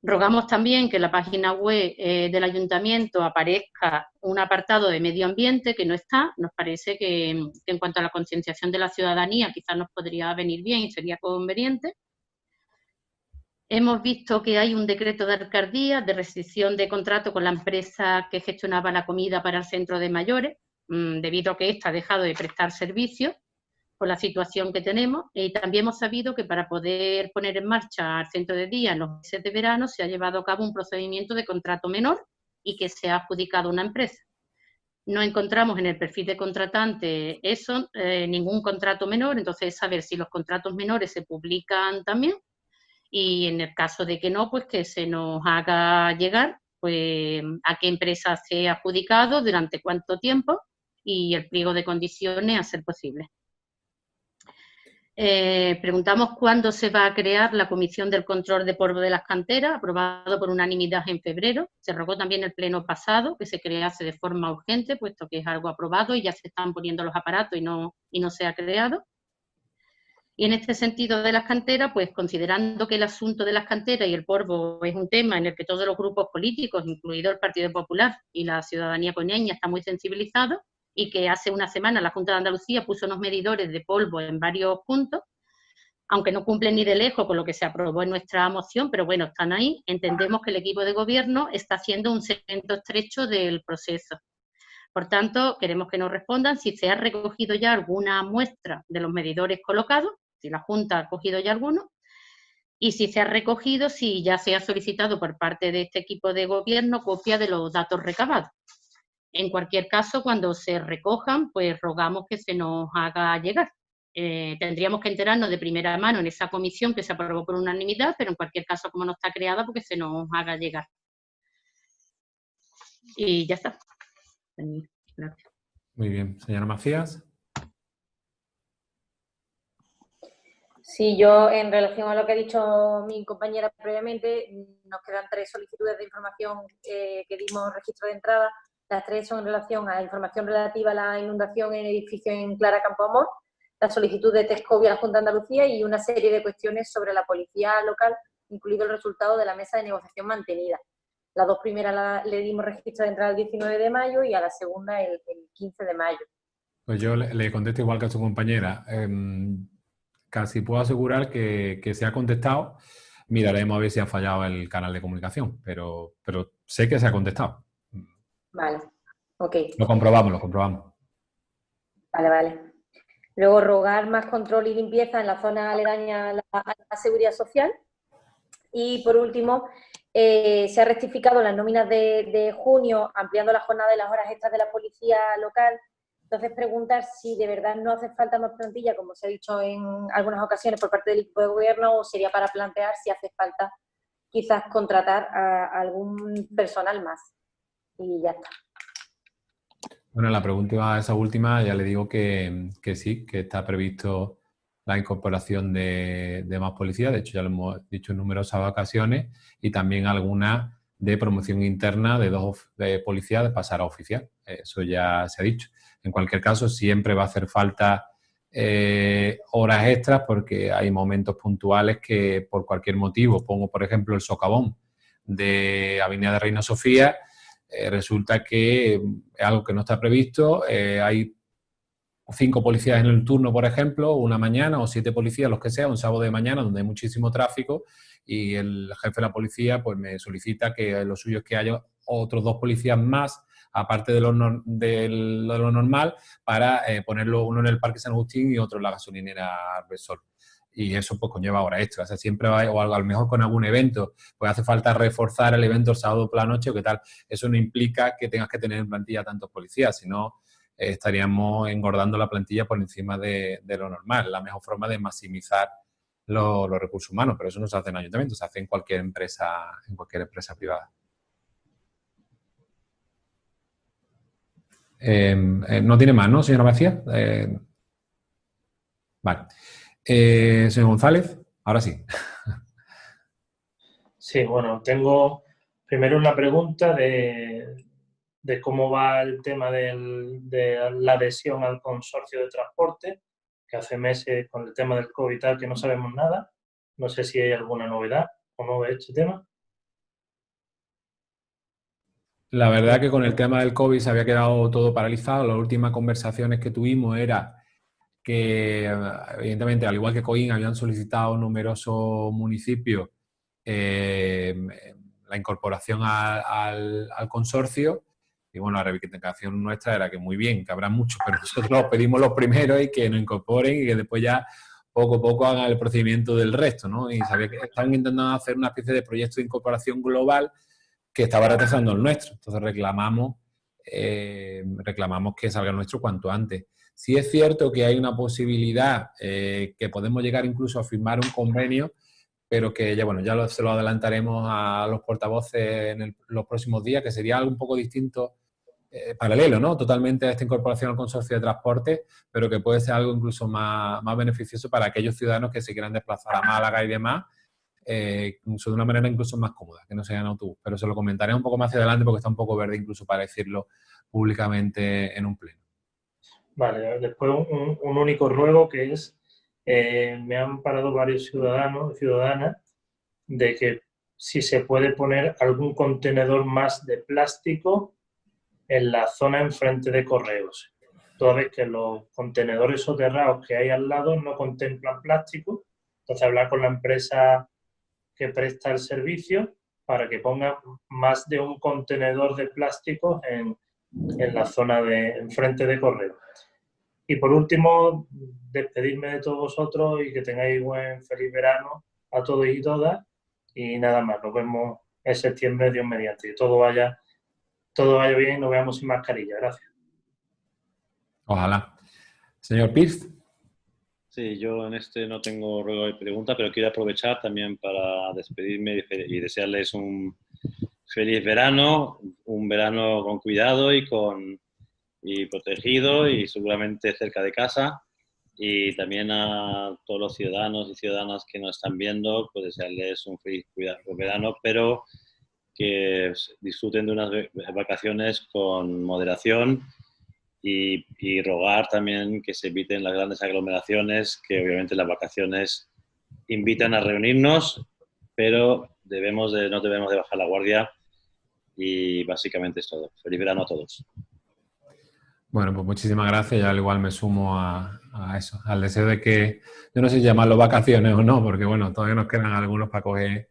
Speaker 2: Rogamos también que en la página web eh, del ayuntamiento aparezca un apartado de medio ambiente que no está. Nos parece que, que en cuanto a la concienciación de la ciudadanía quizás nos podría venir bien y sería conveniente. Hemos visto que hay un decreto de alcaldía de restricción de contrato con la empresa que gestionaba la comida para el centro de mayores, mm, debido a que ésta ha dejado de prestar servicios por la situación que tenemos. Y también hemos sabido que para poder poner en marcha el centro de día en los meses de verano se ha llevado a cabo un procedimiento de contrato menor y que se ha adjudicado una empresa. No encontramos en el perfil de contratante eso, eh, ningún contrato menor, entonces saber si los contratos menores se publican también y en el caso de que no, pues que se nos haga llegar pues, a qué empresa se ha adjudicado, durante cuánto tiempo y el pliego de condiciones a ser posible. Eh, preguntamos cuándo se va a crear la Comisión del Control de Polvo de las Canteras, aprobado por unanimidad en febrero. Se rogó también el pleno pasado que se crease de forma urgente, puesto que es algo aprobado y ya se están poniendo los aparatos y no, y no se ha creado. Y en este sentido de las canteras, pues considerando que el asunto de las canteras y el polvo es un tema en el que todos los grupos políticos, incluido el Partido Popular y la ciudadanía coneña, está muy sensibilizado, y que hace una semana la Junta de Andalucía puso unos medidores de polvo en varios puntos, aunque no cumplen ni de lejos con lo que se aprobó en nuestra moción, pero bueno, están ahí. Entendemos que el equipo de gobierno está haciendo un seguimiento estrecho del proceso. Por tanto, queremos que nos respondan si se ha recogido ya alguna muestra de los medidores colocados, si la Junta ha cogido ya alguno, y si se ha recogido, si ya se ha solicitado por parte de este equipo de gobierno copia de los datos recabados. En cualquier caso, cuando se recojan, pues rogamos que se nos haga llegar. Eh, tendríamos que enterarnos de primera mano en esa comisión que se aprobó por unanimidad, pero en cualquier caso, como no está creada, porque se nos haga llegar. Y ya está.
Speaker 1: Muy bien. Señora Macías.
Speaker 16: Sí, yo en relación a lo que ha dicho mi compañera previamente, nos quedan tres solicitudes de información eh, que dimos registro de entrada. Las tres son en relación a información relativa a la inundación en el edificio en Clara Campoamor, la solicitud de Tescovia a la Junta de Andalucía y una serie de cuestiones sobre la policía local, incluido el resultado de la mesa de negociación mantenida. Las dos primeras le dimos registro de entrada el 19 de mayo y a la segunda el, 15 de mayo.
Speaker 1: Pues yo le, contesto igual que a su compañera. Em, casi puedo asegurar que, se ha contestado. Miraremos a ver si ha fallado el canal de comunicación, pero, pero sé que se ha contestado.
Speaker 16: Vale, ok.
Speaker 1: Lo comprobamos, lo comprobamos.
Speaker 16: Vale, vale. Luego, rogar más control y limpieza en la zona aledaña a la, seguridad social. Y, por último, eh, se ha rectificado las nóminas de, de, junio, ampliando la jornada de las horas extras de la policía local entonces, preguntar si de verdad no hace falta más plantilla, como se ha dicho en algunas ocasiones por parte del equipo de gobierno, o sería para plantear si hace falta quizás contratar a algún personal más. Y ya está.
Speaker 1: Bueno, la pregunta esa última, ya le digo que, sí, que está previsto la incorporación de, más policía, de hecho ya lo hemos dicho en numerosas ocasiones, y también alguna de promoción interna de dos de policías de pasar a oficial. Eso ya se ha dicho. En cualquier caso, siempre va a hacer falta eh, horas extras porque hay momentos puntuales que por cualquier motivo, pongo por ejemplo el socavón de Avenida de Reina Sofía, eh, resulta que es algo que no está previsto, eh, hay cinco policías en el turno, por ejemplo, una mañana o siete policías, los que sea, un sábado de mañana donde hay muchísimo tráfico y el jefe de la policía pues me solicita que lo suyo es que haya otros dos policías más aparte de lo, de lo normal, para eh, ponerlo uno en el Parque San Agustín y otro en la gasolinera Arbesol. Y eso pues conlleva horas extra. O siempre va, o a lo mejor con algún evento, pues hace falta reforzar el evento el sábado por la noche o qué tal. Eso no implica que tengas que tener en plantilla tantos policías, sino eh, estaríamos engordando la plantilla por encima de, lo normal. La mejor forma de maximizar los recursos humanos, pero eso no se hace en ayuntamiento, se hace en cualquier empresa, en cualquier empresa privada. Eh, no tiene más, ¿no, señora García? Eh, vale. Eh, señor González, ahora sí. (laughs)
Speaker 3: Sí, bueno, tengo primero una pregunta de, cómo va el tema de la adhesión al consorcio de transporte, que hace meses con el tema del COVID tal que no sabemos nada. No sé si hay alguna novedad o no de este tema.
Speaker 1: La verdad que con el tema del COVID se había quedado todo paralizado. Las últimas conversaciones que tuvimos era que, evidentemente, al igual que COIN, habían solicitado numerosos municipios eh, la incorporación al, consorcio. Y bueno, la reivindicación nuestra era que muy bien, que habrá muchos, pero nosotros pedimos los primeros y que nos incorporen y que después ya poco a poco hagan el procedimiento del resto, ¿no? Y sabía que estaban intentando hacer una especie de proyecto de incorporación global que estaba retrasando el nuestro. Entonces reclamamos, eh, reclamamos que salga el nuestro cuanto antes. Si es cierto que hay una posibilidad eh, que podemos llegar incluso a firmar un convenio, pero que ya, bueno, ya se lo adelantaremos a los portavoces en los próximos días, que sería algo un poco distinto, eh, paralelo, ¿no? Totalmente a esta incorporación al consorcio de transporte, pero que puede ser algo incluso más, más beneficioso para aquellos ciudadanos que se quieran desplazar a Málaga y demás, eh, de una manera incluso más cómoda, que no sea en autobús. Pero se lo comentaré un poco más hacia adelante porque está un poco verde incluso para decirlo públicamente en un pleno.
Speaker 3: Vale, después un, único ruego que es, eh, me han parado varios ciudadanos y ciudadanas de que si se puede poner algún contenedor más de plástico en la zona enfrente de correos. toda vez que los contenedores soterrados que hay al lado no contemplan plástico. Entonces, hablar con la empresa que presta el servicio para que ponga más de un contenedor de plástico en, en la zona de enfrente de correo. Y por último, despedirme de todos vosotros y que tengáis buen feliz verano a todos y todas. Y nada más, nos vemos en septiembre, Dios mediante. Y todo vaya, todo vaya bien y nos veamos sin mascarilla. Gracias.
Speaker 1: Ojalá. Señor Pierce.
Speaker 8: Yo en este no tengo ruego de pregunta, pero quiero aprovechar también para despedirme y desearles un feliz verano, un verano con cuidado y, con, y protegido y seguramente cerca de casa. Y también a todos los ciudadanos y ciudadanas que nos están viendo, pues desearles un feliz verano, pero que disfruten de unas vacaciones con moderación y, rogar también que se eviten las grandes aglomeraciones, que obviamente las vacaciones invitan a reunirnos, pero debemos de, no debemos de bajar la guardia y básicamente es todo. Feliz verano a todos.
Speaker 1: Bueno, pues muchísimas gracias. Ya al igual me sumo a, a, eso, al deseo de que, yo no sé si llamarlo vacaciones o no, porque bueno, todavía nos quedan algunos para coger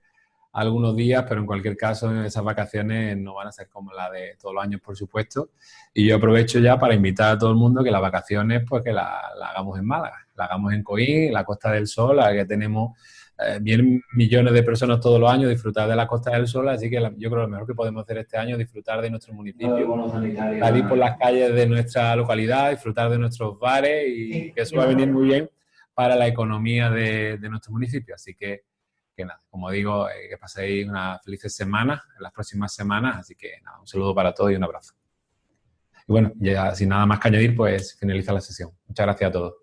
Speaker 1: algunos días, pero en cualquier caso esas vacaciones no van a ser como las de todos los años, por supuesto. Y yo aprovecho ya para invitar a todo el mundo que las vacaciones, pues que las la hagamos en Málaga, la hagamos en Coín, en la Costa del Sol, a que tenemos eh, bien millones de personas todos los años disfrutar de la Costa del Sol, así que yo creo que lo mejor que podemos hacer este año es disfrutar de nuestro municipio, salir por las calles de nuestra localidad, disfrutar de nuestros bares y que eso va a venir muy bien para la economía de, de nuestro municipio. Así que que nada, como digo, eh, que paséis una felices semana en las próximas semanas, así que nada, un saludo para todos y un abrazo. Y bueno, ya sin nada más que añadir, pues finaliza la sesión. Muchas gracias a todos.